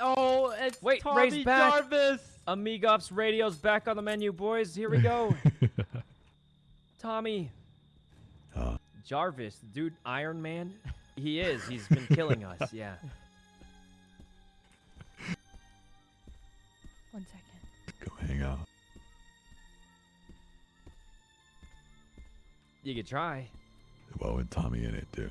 Oh, it's Wait, Tommy Rae's back. Jarvis. Amigops radio's back on the menu, boys. Here we go. [laughs] Tommy. Uh, Jarvis, dude, Iron Man. He is. He's been killing us. [laughs] Yeah. One second. go hang out. You could try. What would TommyInnit do?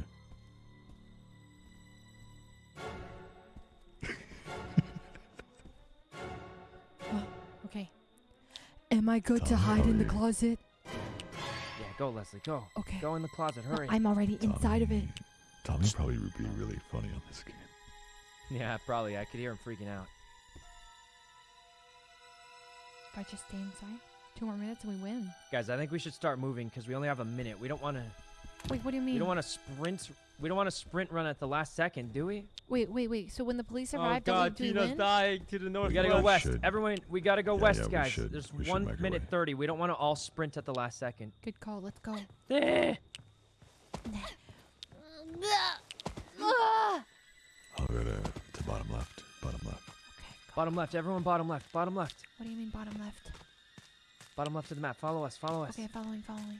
Am I good to hide in the closet? Yeah, Go, Leslie. Go. Okay. Go in the closet. Hurry. I'm already inside of it. Tommy probably would be really funny on this game. Yeah, probably. I could hear him freaking out. If I just stay inside, two more minutes and we win. Guys, I think we should start moving because we only have a minute. We don't want to. Wait, what do you mean? We don't want to sprint. We don't want to sprint run at the last second, do we? Wait, wait, wait. So when the police Oh arrive, do we- god, do we Tina's win? dying to the north. We gotta go west. should. Everyone, we gotta go Yeah, west, yeah, we guys. should. There's We one minute way. thirty. We don't want to all sprint at the last second. Good call. Let's go. I'll go to, to bottom left. Bottom left. Okay. Bottom left. Everyone, bottom left. Bottom left. What do you mean bottom left? Bottom left of the map. Follow us. Follow us. Okay, following, following.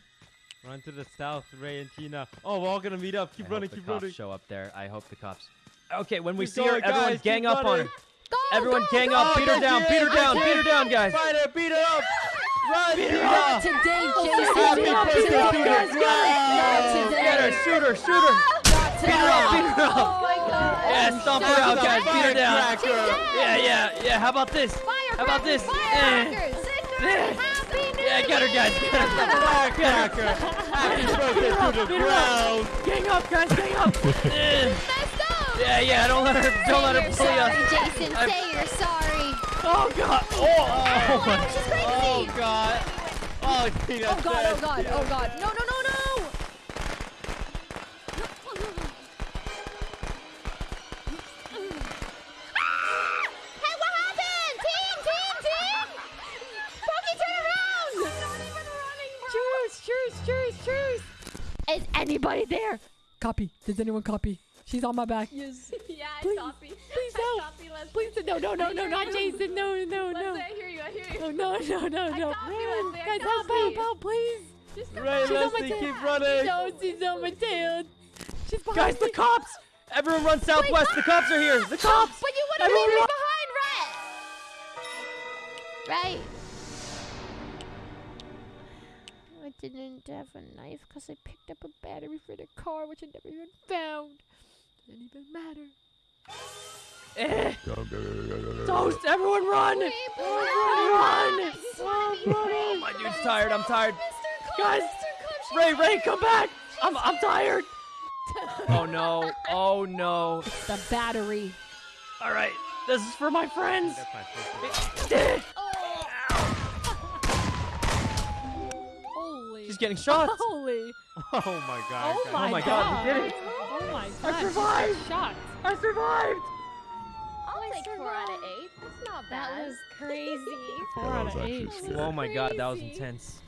Run to the south, Rae and Tina. Oh, we're all gonna meet up. Keep I running, hope the keep cops running. show up there. I hope the cops. Okay, when we Keep see her, going, everyone guys, gang keep up on her. running. everyone go, gang go, up. Beat her down. Beat her down. Beat her down, guys. Fight her, beat her up. Run, Tina. up. Today, Happy birthday to the Not ground. today. Get her. Shoot her. Shoot her. Beat her up. Beat her up. Oh my god. Yeah, stomp her out, guys. Beat her down. Yeah, yeah, yeah. How about this? How about this? Eh. Yeah, get her, guys. Get her. Firecracker. Happy birthday to the her ground. Gang up, guys. Gang up. [laughs] Yeah, yeah. Don't let her. Don't let her Say bully you're us. Jason. I'm- Say you're sorry. Oh God. Oh. Oh my. She's crazy. Oh god. Oh, Tina. Oh god, oh god, oh god. No, no, no, no! Copy. Does anyone copy? She's on my back. Yes. [laughs] Yeah, I Please, copy. please I help. copy, Leslie. Please, no, no, no, no, not [laughs] Jason. No, no, no. Leslie, I hear you, I hear you. Oh, no, no, no, I no. copy, Leslie, I Guys, help, copy. help, help, please. Just come Rae, on. She's on my tail. keep running. No, she's on my tail. She's behind Guys, the cops! Everyone run southwest. The cops are here. The cops. But you would have Everyone been run. behind Red. Right. Didn't have a knife because I picked up a battery for the car, which I never even found. Doesn't even matter. Eh. [laughs] Toast! Everyone run! Wait, Run! run. He's wanna be Oh, my dude's tired. I'm tired. Guys, Mr. Cook, she's Rae, Rae, come back! I'm, I'm tired. [laughs] Oh no! Oh no! The battery. All right, this is for my friends. That's my Eh. Holy. She's getting shot. [laughs] Holy. Oh my god. Oh guys. my, oh my God, you did it. Oh my god. I survived. She's shot. I survived. I'll I take four out of eight. That's not bad. That was crazy. Four that out was of actually eight. scary. Oh my God, that was intense.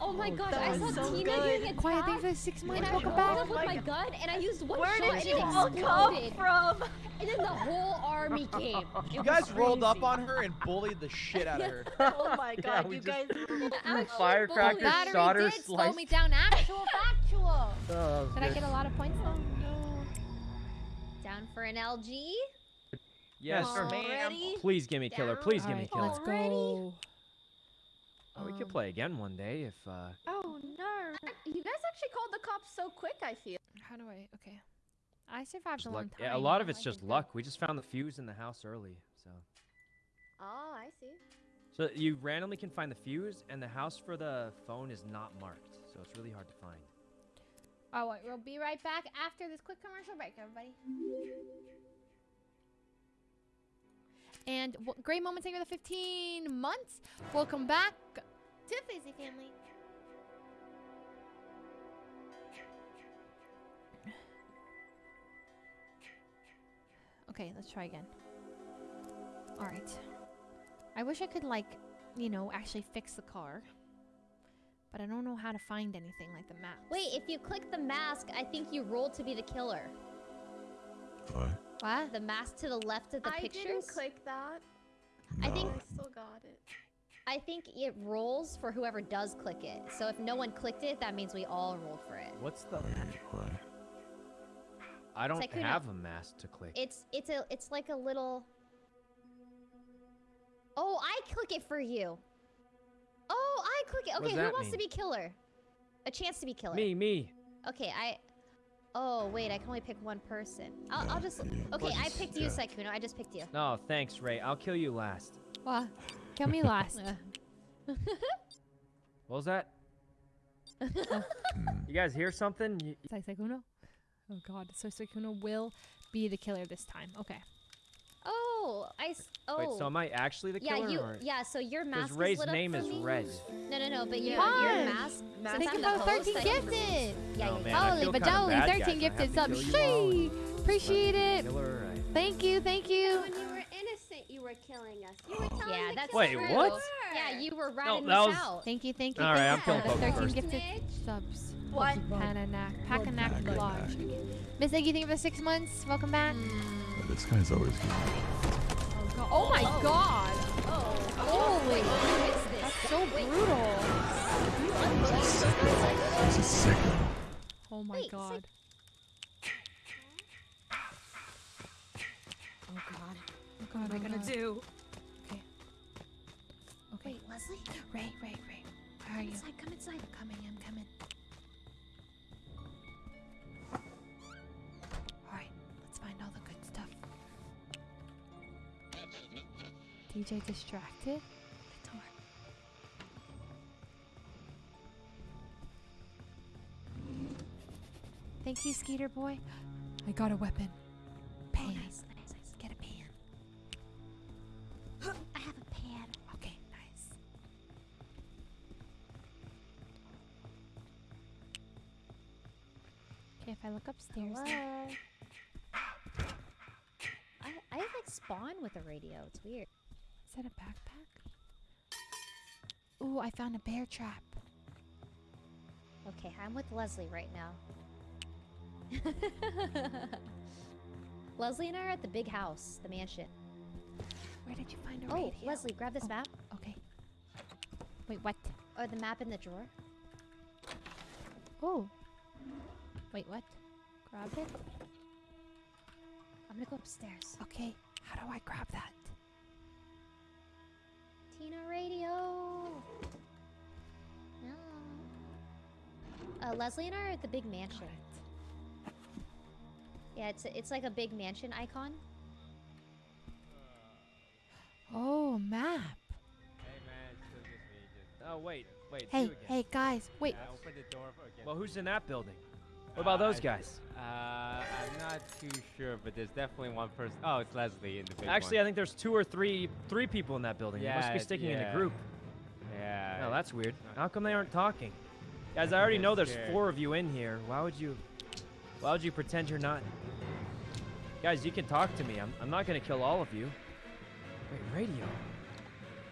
Oh my oh, gosh, I saw so Tina good. getting attacked. Quiet, thanks for the six And months. I Welcome rolled back. up with my gun and I used one Where shot did and you all come exploded. from? And then the whole army [laughs] came. You guys was rolled up on her and bullied the shit out of her. [laughs] [laughs] Oh my god, we you guys. Actual Firecracker shot her, did slow me down. Actual factual. Oh, Did I get a lot of points though? No. Down for an LG. Yes, sir. Already? Please give me killer. Please give me killer. let's go. Oh, we could Um, play again one day if. uh... Oh no! You guys actually called the cops so quick. I feel. How do I? Okay. I survived just a long time. Yeah, a lot of I it's just did luck. We just found the fuse in the house early, so. Oh, I see. So you randomly can find the fuse, and the house for the phone is not marked, so it's really hard to find. good. Oh, we'll be right back after this quick commercial break, everybody. And great moments here the 15 months. Welcome back to Fizzy Family. Okay, let's try again. All right. I wish I could like, you know, actually fix the car. But I don't know how to find anything like the map. Wait, if you click the mask, I think you roll to be the killer. What? What? The mask to the left of the I pictures. didn't click that. I think I still got it. I think it rolls for whoever does click it. So if no one clicked it, that means we all rolled for it. What's the? Why? Why? I don't Sykkuno. have a mask to click. It's it's a it's like a little. Oh, I click it for you. Oh, I click it. Okay, who that wants to be killer? A chance to be killer. Me, me. Okay, I. Oh wait, I can only pick one person. I'll, I'll just. Okay, I picked you, Yeah. Sykkuno. I just picked you. No, thanks, Rae. I'll kill you last. What? Kill me last. [laughs] What was that? [laughs] You guys hear something? You- Saisakuno? Oh god, so Saisakuno will be the killer this time. Okay. Oh, I. s- Oh. Wait, so am I actually the yeah, you. or- Yeah, so your mask. is Rae's lit up name is me. Red. No, no, no, but your, your mask. Mask since Thank I'm you host, 13 gifted. Yeah, Oh, yeah, man, Holy feel kinda bajoli, bad, 13 guys. I gifted subs. kill. Shee! Appreciate it. Killer, I- Thank you, thank you. When you were innocent, you were killing us. You were telling Yeah, the that's Wait, true. what? Yeah, you were No, ratting that us was- out. Thank you, thank you. All right, thank I'm you killing for the Poke 13 first. gifted subs. What? Pananak. Pakanak Pakanak. Lodge. Miss Eggy, thank you for the six months. Welcome back. Hmm. But this guy's always good. Oh my god. Oh, Holy. who is this? That's so brutal. He's a sicko. Oh my Wait, god. Oh god. Oh god, What am I oh gonna god. do? Okay. Okay. Wait, Leslie? Rae, Rae, Rae. Where are Come you? inside, come inside. I'm coming, I'm coming. DJ distracted? The door. Thank you, Skeeter boy. I got a weapon. Pan. Oh, nice, nice, nice. Get a pan. [gasps] I have a pan. Okay, nice. Okay, if I look upstairs. Hello. [laughs] I I like spawn with a radio. It's weird. Is that a backpack? Ooh, I found a bear trap. Okay, I'm with Leslie right now. [laughs] Leslie and I are at the big house, the mansion. Where did you find a Oh, radio? Leslie, grab this Oh, map. Okay. Wait, what? Or the map in the drawer. Oh. Wait, what? Grab it? I'm gonna go upstairs. Okay. How do I grab that? Tina Radio. No. Uh, Leslie and I are at the big mansion. Yeah, it's it's like a big mansion icon. Oh, map. Hey man, still just me. Just Oh wait, wait. Hey, again. hey, guys. Wait. yeah, open the door again. Well, who's in that building? What about Uh, those guys? Uh, I'm not too sure, but there's definitely one person. Oh, it's Leslie in the big Actually, I think there's two or three, three people in that building. they must be Yeah, sticking in a group. Yeah. No, that's weird. How come they aren't talking? Guys, I already know there's scared. four of you in here. Why would you? Why would you pretend you're not? Guys, you can talk to me. I'm, I'm not gonna kill all of you. Wait, radio.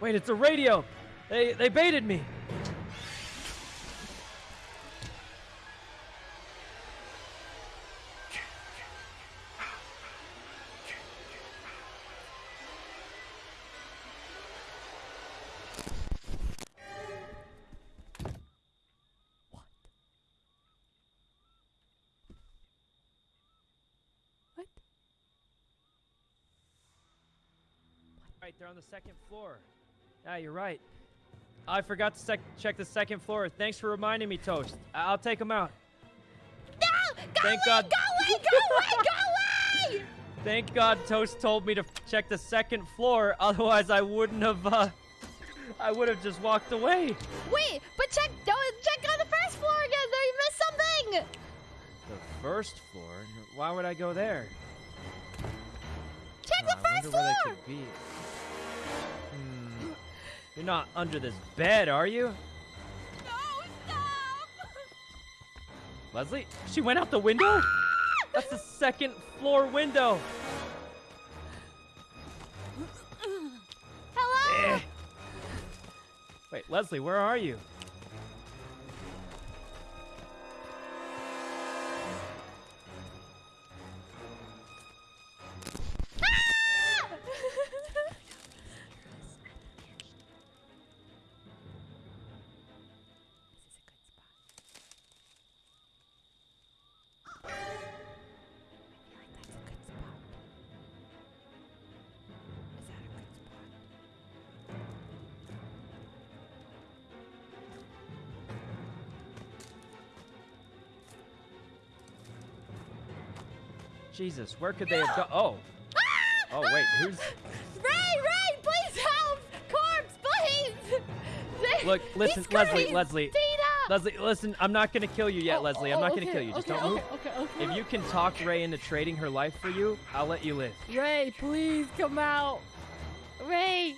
Wait, it's a radio. They they baited me. They're on the second floor. Yeah, you're right. I forgot to sec- check the second floor. Thanks for reminding me, Toast. I- I'll take them out. No! Go Thank away! God. Go away! Go away! Go away! Thank God Toast told me to check the second floor. [laughs] Otherwise, I wouldn't have. Uh, I would have just walked away. Wait, but check check on the first floor again. There, you missed something. The first floor? Why would I go there? Check Oh, the I wonder first where they floor. could be. Hmm. You're not under this bed, are you? No, stop. Leslie? She went out the window? That's the second floor window. Hello. Eh. Wait, Leslie, where are you? Jesus, where could they have gone? Oh. [gasps] Oh, wait, who's. Rae, Rae, please help! Corpse, please! Look, listen, Leslie. Leslie. Tina! Leslie, listen, I'm not gonna kill you yet, oh, Leslie. Oh, I'm not gonna okay, kill you. Just okay, don't move. okay, okay, okay. If you can talk Rae into trading her life for you, I'll let you live. Rae, please come out. Rae,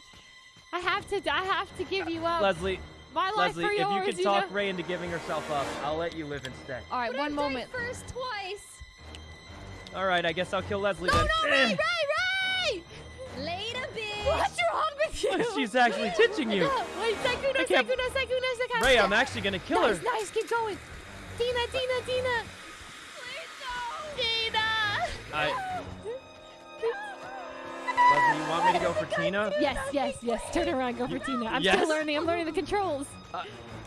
I have to. I have to give you up. Leslie, My life Leslie, for if you yours, can you talk know? Rae into giving herself up, I'll let you live instead. All right, But one I've moment. First twice. All right, I guess I'll kill Leslie No, then. no, Eh. Rae, Rae, Rae! Later, bitch. What's wrong with you? [laughs] She's actually ditching you. Wait, Sykkuno, I can't- Sykkuno, Sykkuno, Sykkuno. Rae, I'm actually gonna kill nice, her. Nice, keep going. Tina, Tina, Tina. Tina. I, Leslie, you want me to go for Tina? Yes, yes, yes. Turn around, go for Tina. I'm Yes. still learning. I'm learning the controls. Uh,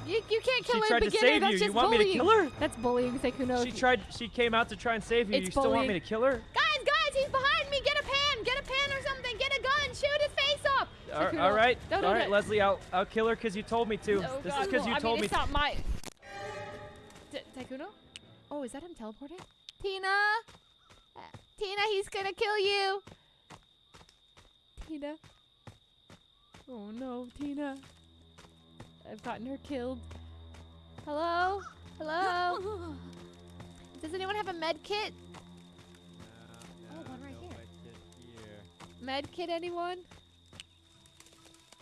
you, you can't she kill her tried to beginner. save That's you. just You want me to bullying. kill her? That's bullying, Sykkuno. She tried. She came out to try and save you. It's you still want me to kill her? Guys, guys, he's behind me. Get a pan. Get a pan or something. Get a gun. Shoot his face off. All- Sykkuno, all right, all right. Leslie. I'll I'll kill her because you told me to. Oh, this God, is because you I told mean, me. it's not my. Sykkuno? Oh, is that him teleporting? Tina! Uh, Tina, he's gonna kill you! Tina. Oh no, Tina. I've gotten her killed. Hello? Hello? Does anyone have a med kit? Uh, oh, one right here. Med kit, anyone?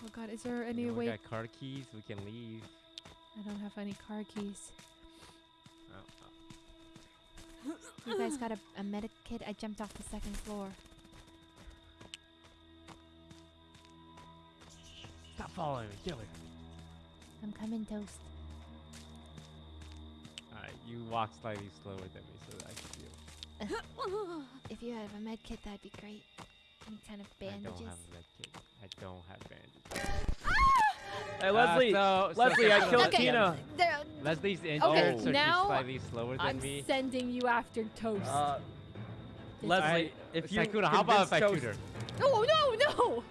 Oh god, is there any we way? got car keys. We can leave. I don't have any car keys. Oh, oh. You guys got a, a medic kit? I jumped off the second floor. Stop following me. Kill her. I'm coming, Toast. Alright, you walk slightly slower than me so that I can feel. [laughs] if you have a med kit, that'd be great. Any kind of bandages? I don't have a med kit. I don't have bandages. Hey, Uh, Leslie. so- so Leslie, I killed Okay, Tina. there- Leslie's injured, Okay, so now she's slightly slower than I'm me. sending you after Toast. Uh, Yes. Leslie, if you Sykkuno, how about if I convince shoot her? No, no, no!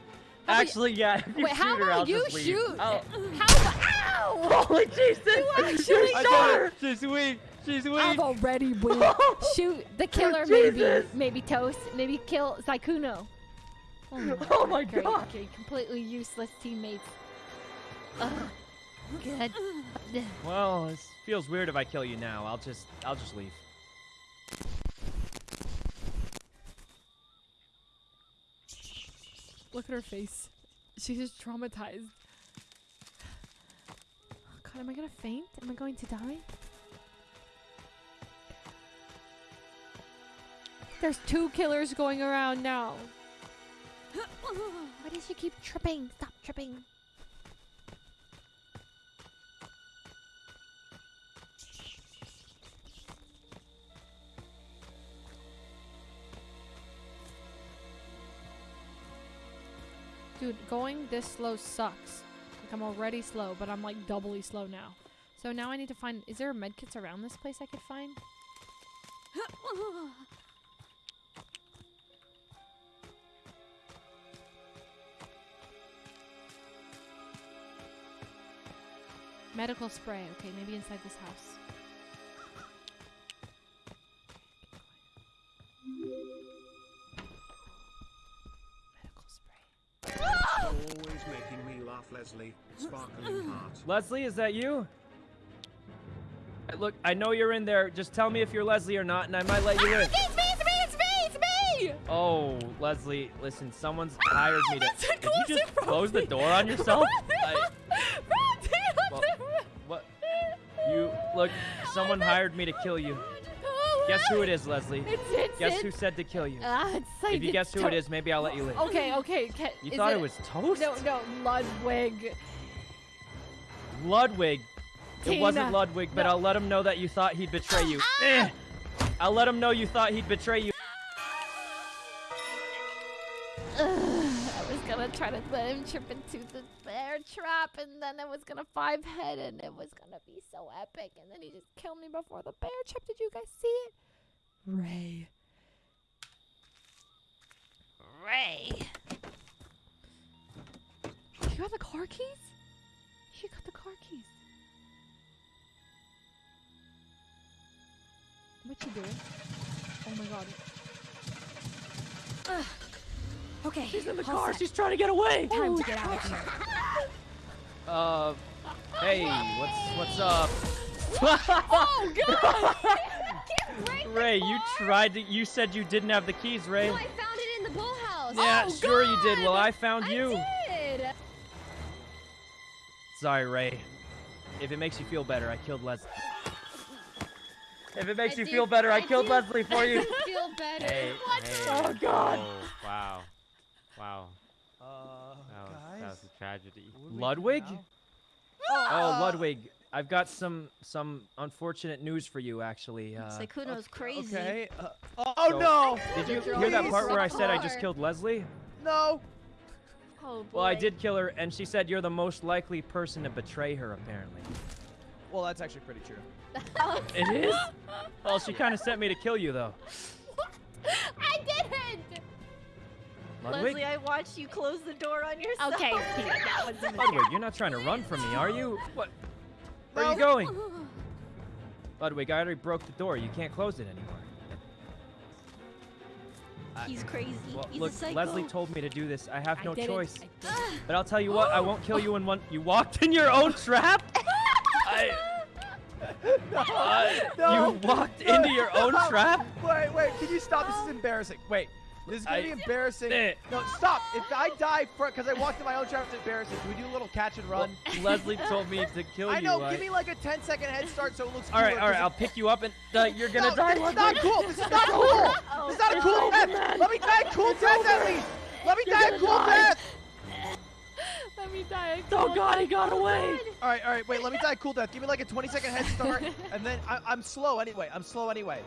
How Actually, yeah. If you Wait, shoot how her, about I'll you just leave. shoot? Oh. How about, ow! [laughs] Holy Jesus! You I actually shot shot her. her! She's weak. She's weak. I've already [laughs] weak. Shoot the killer, oh, maybe. Jesus. Maybe Toast. Maybe kill Sykkuno. Oh my, [laughs] Oh my great, God. Okay, completely useless teammates. Ugh. Good. Well, it feels weird if I kill you now. I'll just, I'll just leave. Look at her face. She's just traumatized. God, am I gonna faint? Am I going to die? There's two killers going around now. Why does she keep tripping? Stop tripping. Dude, going this slow sucks. Like I'm already slow, but I'm like doubly slow now. So now I need to find. Is there a medkits around this place I could find? Medical spray. Okay, maybe inside this house. Always making me laugh, Leslie. Sparkling heart. Leslie, is that you? Look, I know you're in there. Just tell me if you're Leslie or not, and I might let you ah, in. It's me! It's me! It's me! It's me! Oh, Leslie, listen, someone's hired me to. That's a Did you just it close the door on yourself? [laughs] I, well, what? You look. Someone hired me to kill you. Guess who it is, Leslie? It's it's Guess it's, who said to kill you? Ah, it's like If you guess who it is, maybe I'll let you live. Okay, okay. Ca- You thought it was Toast? No, no, Ludwig. Ludwig. It wasn't Ludwig, but No. I'll let him know that you thought he'd betray you. Eh. I'll let him know you thought he'd betray you. Ugh, gonna try to let him trip into the bear trap, and then it was gonna five head, and it was gonna be so epic, and then he just killed me before the bear trap. Did you guys see it? Rae. Rae. You got the car keys? You got the car keys. What you doing? Oh my god. Okay. She's in the all car. set. She's trying to get away. Time to get out of here. Uh, Hey, what's what's up? oh God! [laughs] Rae, you tried to. You said you didn't have the keys, Rae. No, I found it in the bull house. Yeah, Oh, sure you did. Well, I found you. Did. Sorry, Rae. If it makes you feel better, I killed Leslie. If it makes I you do- feel better, I, I killed do- Leslie for [laughs] I you. feel better. Hey, hey. Oh, God. Oh, wow. Wow. Uh, That was, guys. that was a tragedy. what do we do Ludwig? now? Oh, Ludwig, I've got some some unfortunate news for you, actually. Uh, Sykkuno's crazy. Okay. Uh, oh So- no! did you hear that part where I said I just killed Leslie? No. Oh boy. Well, I did kill her, and she said you're the most likely person to betray her, apparently. Well, that's actually pretty true. [laughs] It is? Well, she kind of sent me to kill you, though. What? [laughs] I didn't. Ludwig? Leslie, I watched you close the door on yourself. Okay, [laughs] Peter, that was a Ludwig, you're not trying to run from me, are you? What? Where are you No. going? [sighs] Ludwig, I already broke the door. You can't close it anymore. He's crazy. Well, He's look, a psycho. Leslie told me to do this. I have I no did choice. I did it. But I'll tell you what, I won't kill you in one. You walked in your own trap? [laughs] I, I- No. You walked into your own [laughs] trap? Wait, wait, can you stop? This is oh. embarrassing. Wait, this is gonna I- be embarrassing. Eh. No, stop. If I die because I walked in my own trap, it's embarrassing. Can we do a little catch and run? Well, Leslie told me to kill you. I you. know. I- Give me like a 10 second head start so it looks all right, cooler, all right. 'cause I'll pick you up and uh, [laughs] you're gonna no, die. This is Ludwig. not cool. This is not [laughs] cool. This is not a cool death. Let me die a cool death at least. Let me die a cool death. Let me die. Oh God, he got away. All right, all right. Wait, let me die a cool death. Give me like a 20 second head start, [laughs] and then I, I'm slow anyway. I'm slow anyway.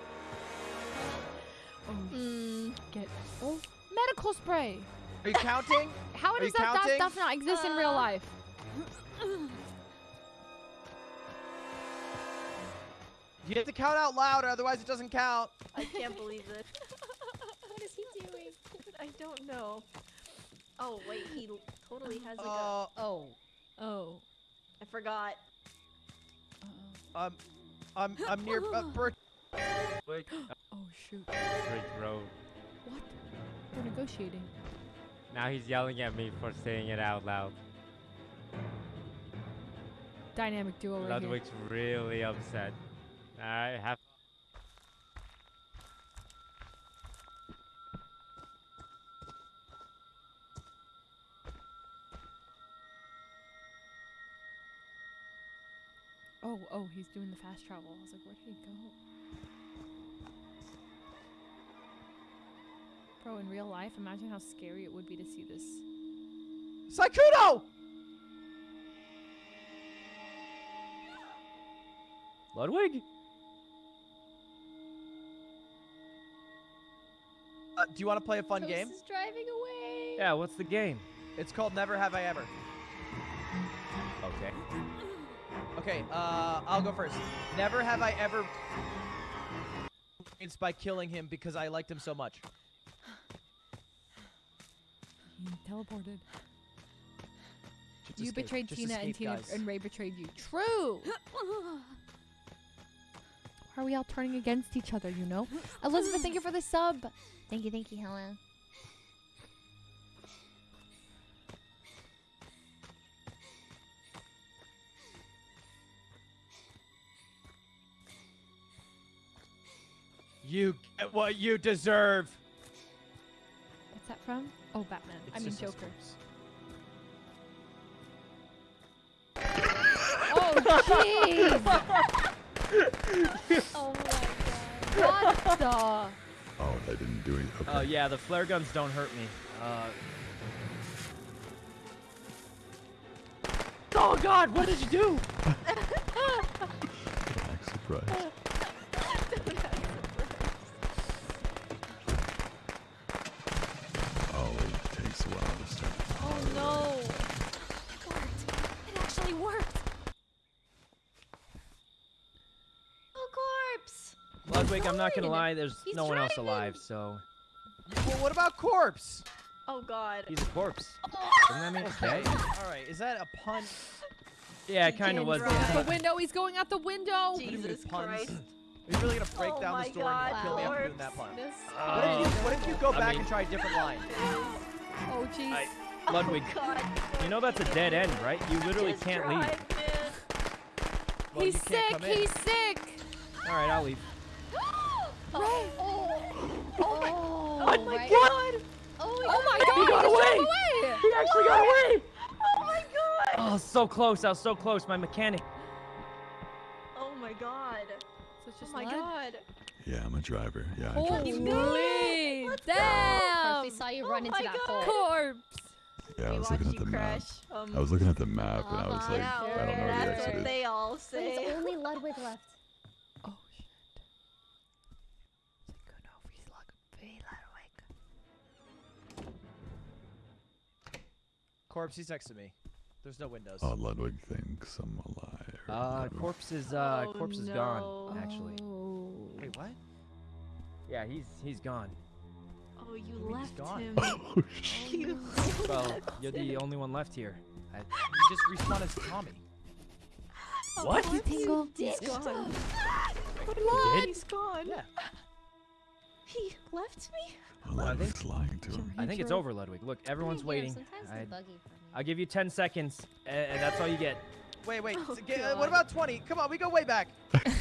Mm, get oh medical spray. Are you counting? [laughs] How Are does you that, that stuff not exist in real Uh, life? You have to count out loud, or otherwise it doesn't count. I can't believe this. [laughs] What is he doing? [laughs] I don't know. Oh wait, he totally has a Uh, Oh. Oh. I forgot. um, I'm I'm near uh, Bert. Wait, Oh shoot. Bridge Road. What? We're negotiating. Now he's yelling at me for saying it out loud. Dynamic duo right Ludwig's really upset. I have. Oh, oh, he's doing the fast travel. I was like, where did he go? Bro, in real life, imagine how scary it would be to see this. Sykkuno! Ludwig? Uh, do you want to play a fun Toast game? is driving away. Yeah. What's the game? It's called Never Have I Ever. Okay. Okay, uh, I'll go first. Never have I ever it's by killing him because I liked him so much. He teleported. Just you escape, betrayed just Tina and Tina guys. and Ray betrayed you. True. Why are we all turning against each other, you know? Elizabeth, thank you for the sub. Thank you, thank you, hello. You get what you deserve. What's that from? Oh, Batman. I mean just Joker. Oh, jeez. [laughs] Oh my god. what the? Oh, that didn't do anything. Okay. Oh yeah, the flare guns don't hurt me. Uh. Oh God! What did you do? [laughs] Act surprised. Oh, it takes a while to start. Oh no! It worked. It actually worked. Oh, corpse! Ludwig, I'm not gonna lie. There's He's no one else driving. alive, so Well, what about corpse? Oh god. he's a corpse. Doesn't that mean it's dead? All right, is that a pun? Yeah, it kind of did was. drive. The window. He's going out the window. Jesus puns. Christ. Are you really gonna break Oh down the story God, and kill me after doing corpse. that pun? This What if you What if you go I back mean- and try a different oh, line? Oh, jeez. Oh, Ludwig, God. you know that's a dead end, right? You literally Just can't leave. drive, man. Well, he's sick. He's sick. All right, I'll leave. [gasps] Oh, oh, Oh my right. god. Oh, my god. He got he away. away. He actually got away. Oh my god! Oh, so close. I was so close. My mechanic. Oh my god! So it's Oh my Lud? god! Yeah, I'm a driver. Yeah, I drive. Holy Of damn. course, we saw you run Oh into my that God. pole. Corpse. Yeah, I was looking at the map. Um, I was looking at the map and I was Uh-huh. like, yeah, I don't know where the that's exit what is. they all But say. it's only [laughs] Ludwig left. Oh shit. Good over he's like very Ludwig. Corpse, he's next to me. There's no windows. Oh, Ludwig thinks I'm alive. or Uh, whatever. corpse is uh, Oh, corpse is no. gone. Actually. Wait, what? Yeah, he's he's gone. Oh, you mean he's left gone? him. [laughs] Oh, shit. You Well, you're the only one left here. I, You just respawned as Tommy. What? What? Tingle. He's gone. You did? He's gone. Yeah. He left me. Well, I think- lying to him. I think it's over, Ludwig. Look, everyone's Yeah, waiting. Sometimes it's buggy for me. I'll give you 10 seconds, and, and that's all you get. Wait, wait. Oh, get- uh, what about 20? Come on, we go way back. [laughs] [laughs]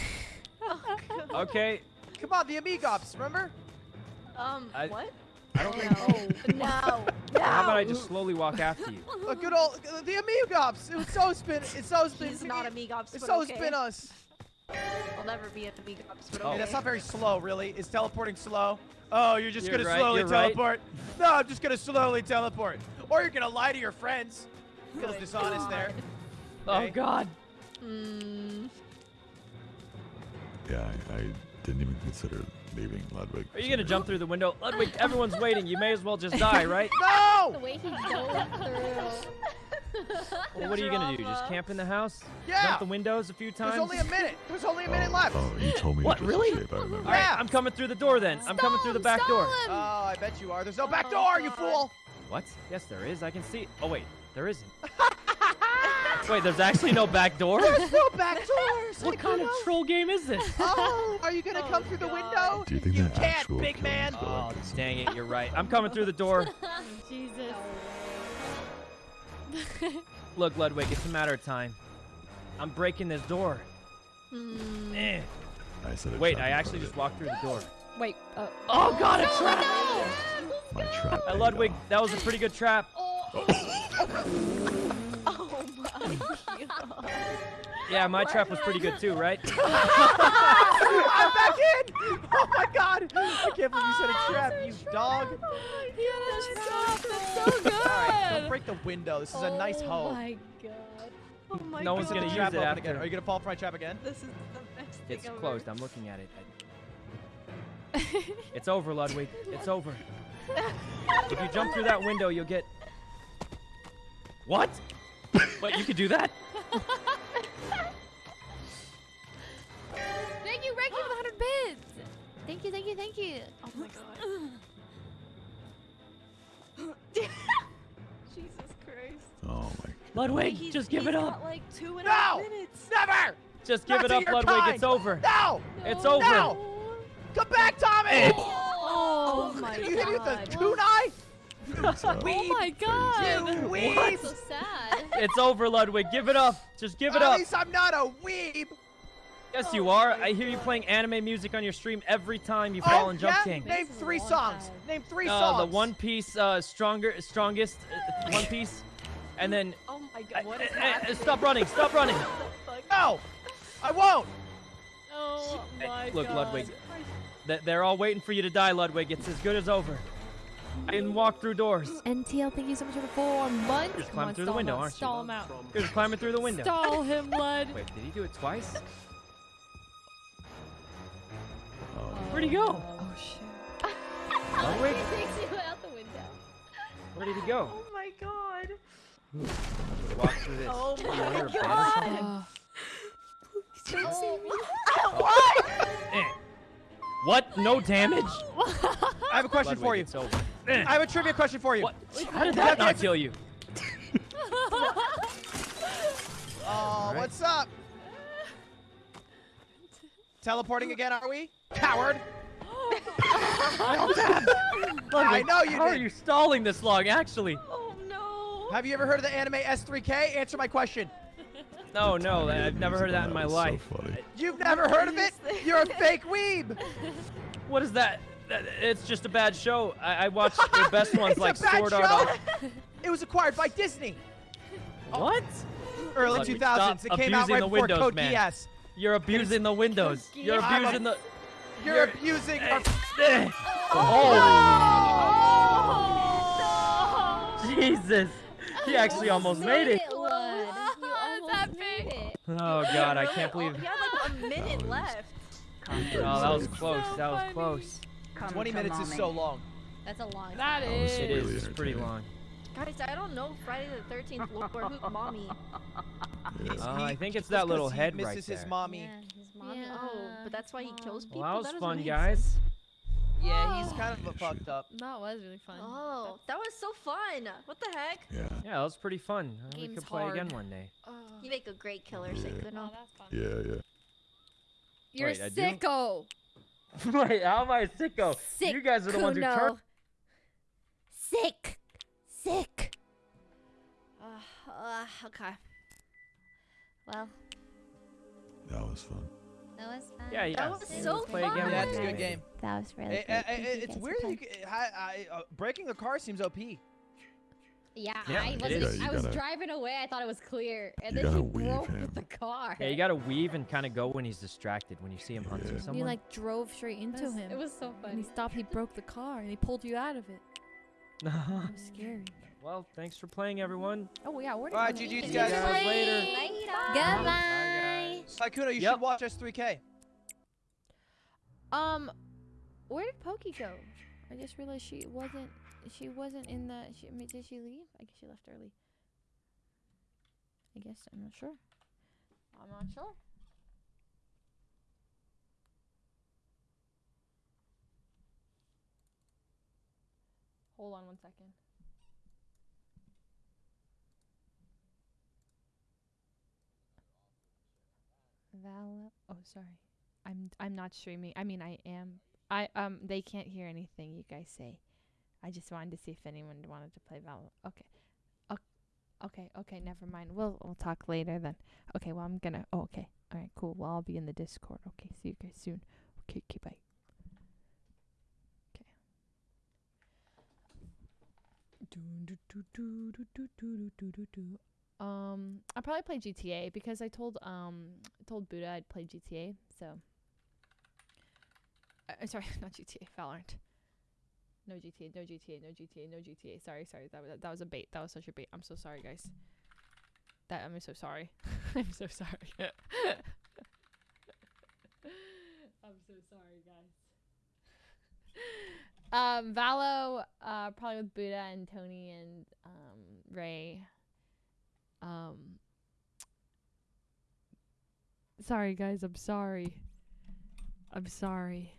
Oh. Okay. Come on, the Amigops, remember? Um. I- what? I don't think. No. [laughs] no. How about I just slowly walk after you? A good old uh, the Amigops. It was so spin. It's so spin. He's not Amigops, It's but so okay. spin us. I'll never be an Amigops, but Oh. Hey, okay. that's not very slow, really. Is teleporting slow? Oh, you're just You're gonna right, slowly you're right. teleport. [laughs] No, I'm just gonna slowly teleport. Or you're gonna lie to your friends. Feels Good dishonest there. Oh Okay. God. Mm, Yeah, I, I didn't even consider leaving Ludwig. Are you gonna jump through the window? Ludwig, [laughs] everyone's waiting. You may as well just die, right? [laughs] No! The way he dove through. Well, what are you gonna do? Just camp in the house? Yeah. Jump the windows a few times? There's only a minute. There's only a minute left. Oh, you told me What, to just really? escape. I remember. All right, Yeah. I'm coming through the door then. I'm coming through the back door. him. Oh, I bet you are. There's no oh back Oh, door, you fool. What? Yes, there is. I can see. Oh wait, there isn't. [laughs] wait, there's actually no back door. There's no back [laughs] doors. what kind of troll game is this? Oh, are you gonna Oh, come through the oh, window? Do you think You can't, big man. Oh, I can see? dang it! You're right. I'm coming through the door. [laughs] Jesus. [laughs] Look, Ludwig, it's a matter of time. I'm breaking this door. mm, Eh. I said a Wait, I actually just of walked through the door. Wait. Uh, Oh God, a trap! it. My trap. Uh, Ludwig, off. that was a pretty good trap. [laughs] oh my god. [laughs] Yeah, my trap was pretty good too, right? [laughs] I'm back in. Oh my god. I can't believe you said a oh, trap, you dog. he had a trap. That's so good. All right, don't break the window. This is a nice hole. Oh my god. Oh my No god. one's gonna the use trap it open after. again. Are you gonna fall for my trap again? This is the best thing It's ever. closed. I'm looking at it. I- [laughs] It's over, Ludwig. It's over. [laughs] If you jump through that window, you'll get. What? Wait, you could do that? Thank you, Reiki, for the 100 bits. Thank you, thank you, thank you. Oh my god. [laughs] Jesus Christ. Oh my. Ludwig, He's- just give he's it got up. like two and a half No! minutes. Never. Just give Not it up, Ludwig. kind. It's over. No. It's over. No. Come back, Tommy. Oh, oh, oh my you hit me with the kunai? It's, Oh my god. You weeb. So sad. It's over, Ludwig. Give it up. Just give it At up. least I'm not a weeb. Yes, Oh you are. I hear you playing anime music on your stream every time you Oh, fall in Jump yeah? King. Name This is a three songs. Name three Uh, songs. the One Piece, uh, stronger, strongest, uh, One Piece, and then. Oh my god, what is uh, happening? stop running! Stop running! What? No, I won't. Oh my Look, god. Ludwig. They're all waiting for you to die, Ludwig. It's as good as over. I can walk through doors. NTL, thank you so much for the four months. Just Come climb on, through the window, out, aren't you? Stall him out. You're just climbing through the window. Stall him, Lud. Wait, did he do it twice? Oh, Where'd he go? Oh shit. Ludwig? He takes you out the window. Where did he go? Oh my god. Walk through this. Oh You my hear a bed or God. something? Uh, Don't see me. Eh. What? No damage? [laughs] I have a question Ludwig, for you. It's over. Eh. I have a trivia question for you. What? How did that not kill you? [laughs] Oh, right. what's up? [laughs] Teleporting again, are we? Coward. [gasps] I know you How are you stalling this long, actually? Oh no. Have you ever heard of the anime S3K? Answer my question. No, no, I've never heard of that in my That was so life. funny. You've never heard of it? You're a fake weeb. [laughs] What is that? That- It's just a bad show. I, I watch the [laughs] best ones It's a like bad Sword Art. show? Online. It was acquired by Disney. [laughs] What? Early Look, 2000s. It came out right before Windows, Code man. Geass. You're abusing the windows. You're abusing the. You're, You're- abusing our. Oh! Jesus! He actually almost made it. Lud. You almost made it. Oh God, I can't believe. You had like a minute left. Oh, that was close. That was close. 20 minutes is so long. That's a long That time. is. It is. It's pretty long. Guys, I don't know Friday the 13th Lord who mommy. Uh, I think it's that that 'cause little he head misses right his there. mommy. Yeah, his mommy. Oh, but that's why he kills people. Well, that was doesn't fun, guys. sense. Yeah, he's kind of Yeah, a fucked up. That was really fun. Oh, that was so fun. What the heck? Yeah. Yeah, that was pretty fun. Uh, we could play again one day. You make a great killer, Yeah. Sykkuno. that's fun. Yeah, yeah. You're Wait, sicko. [laughs] Wait, how am I a sicko? Sick. You guys are the ones who Kuno. turned. Sick. Sick. Uh, uh, okay. Well, That was fun. That was fun. Yeah, yeah. was Let's so play fun. again Yeah, one a good game. That was really good. eh, Thank eh, it's weird. You, playing. c- I, I, uh, breaking a car seems OP. Yeah, Yeah, I wasn't. Yeah, I was gotta- driving away. I thought it was clear, and you then he gotta weave broke him. with the car. Yeah, you gotta weave and kind of go when he's distracted. When you see him hunting Yeah. someone. you like drove straight into was, him. it was so and funny. he stopped. He broke the car and he pulled you out of it. [laughs] It was scary. well, thanks for playing, everyone. Oh yeah, where did Alright, we- GG's, See you guys. guys later. Goodbye. Sykkuno, you Yep. should watch S3K. Um, where did Poki go? I just realized she wasn't. She wasn't in the. She, I mean, did she leave? I guess she left early. I guess I'm not sure. I'm not sure. Hold on one second. Oh, sorry. I'm I'm not streaming. I mean, I am. I um. They can't hear anything you guys say. I just wanted to see if anyone wanted to play Val. Okay. Ok- Okay. Okay. Never mind. We'll we'll talk later then. Okay. Well, I'm gonna. Oh, okay. All right. Cool. Well, I'll be in the Discord. Okay. See you guys soon. Okay. Okay. Bye. Okay. Um, I'll probably play GTA because I told um I told Buddha I'd play GTA. So, uh, uh, sorry, [laughs] not GTA, Valorant. No GTA, no GTA, no GTA, no GTA. Sorry, sorry, that was that was a bait. That was such a bait. I'm so sorry, guys. That I'm so sorry. [laughs] I'm so sorry. [laughs] I'm so sorry, guys. Um, Valo, uh, probably with Buddha and Tony and um Rae. Um, sorry, guys. I'm sorry. I'm sorry.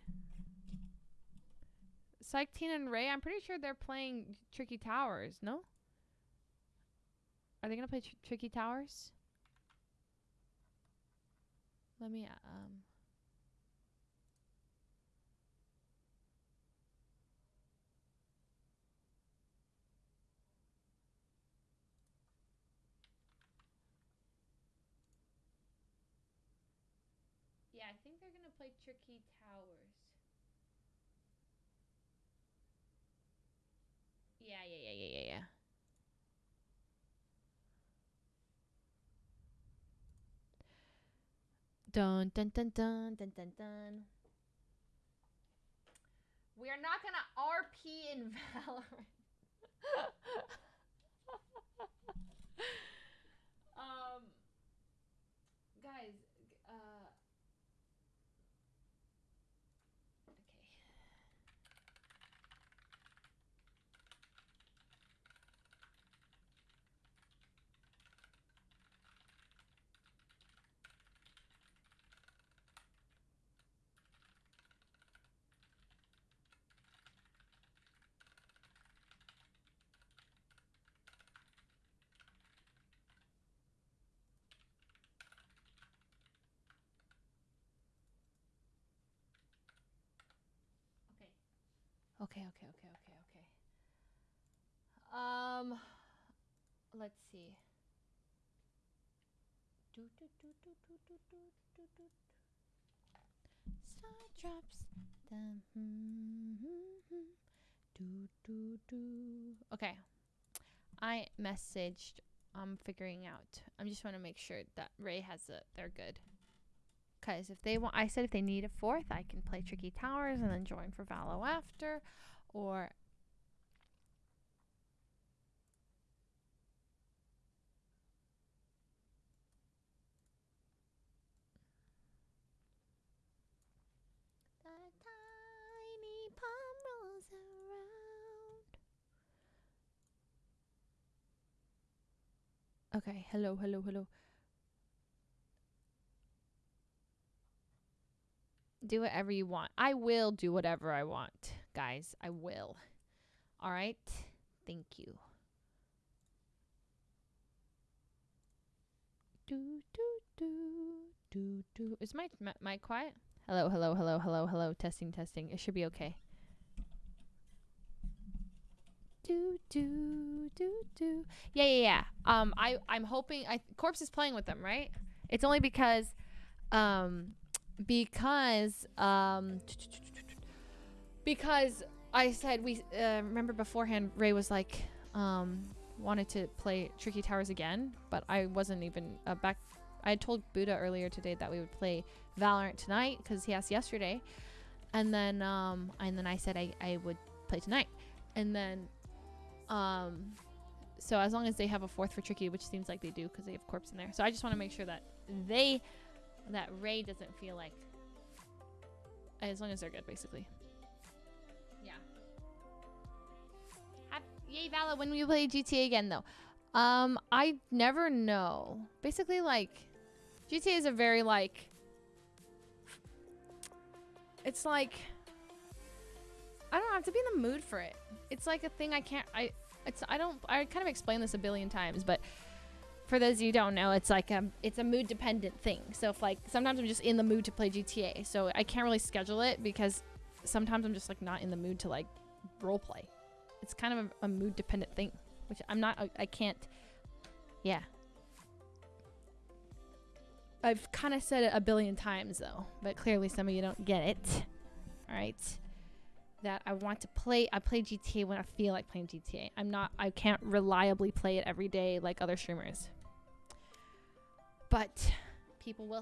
Psych Teen and Rae. I'm pretty sure they're playing Tricky Towers. No. Are they gonna play tr- Tricky Towers? Let me um. I think they're gonna play Tricky Towers. Yeah, yeah, yeah, yeah, yeah, yeah. Dun dun dun dun dun dun dun. We are not gonna RP in [laughs] Valorant. [laughs] um, guys, uh. Okay. Okay, okay, okay, okay, okay. Um, let's see. Star drops. Dum, hmm, hmm, hmm. Do, do, do. Okay. I messaged. I'm figuring out. I'm just want to make sure that Rae has it. They're good. Cause if they want, I said if they need a fourth, I can play Tricky Towers and then join for Valo after, or The tiny palm rolls around. Okay, hello, hello, hello. Do whatever you want. I will do whatever I want, guys. I will. All right? Thank you. Do, do, do, do, do. Is my mi- mic quiet? Hello, hello, hello, hello, hello. Testing, testing. It should be okay. Do do do do. Yeah, yeah, yeah. Um, I I'm hoping I Corpse is playing with them, right? It's only because, um, because um, because I said we uh, remember beforehand. Rae was like, um, wanted to play Tricky Towers again, but I wasn't even uh, back. I told Buddha earlier today that we would play Valorant tonight because he asked yesterday, and then um, and then I said I, I would play tonight, and then um, so as long as they have a fourth for Tricky, which seems like they do because they have Corpse in there, so I just want to make sure that they that Rae doesn't feel like as long as they're good, basically. Yeah. Yay, Vala, when we play GTA again, though. Um, I never know. Basically, like, GTA is a very, like, it's like, I don't have to be in the mood for it. It's like a thing I can't, I, it's, I don't, I kind of explained this a billion times, but for those of you who don't know, it's like a, it's a mood dependent thing. So if like, sometimes I'm just in the mood to play GTA, so I can't really schedule it because sometimes I'm just like not in the mood to like role play. It's kind of a, a mood dependent thing, which I'm not, I, I can't, yeah. I've kind of said it a billion times though, but clearly some of you don't get it. All right. That I want to play, I play GTA when I feel like playing GTA. I'm not, I can't reliably play it every day like other streamers. But people will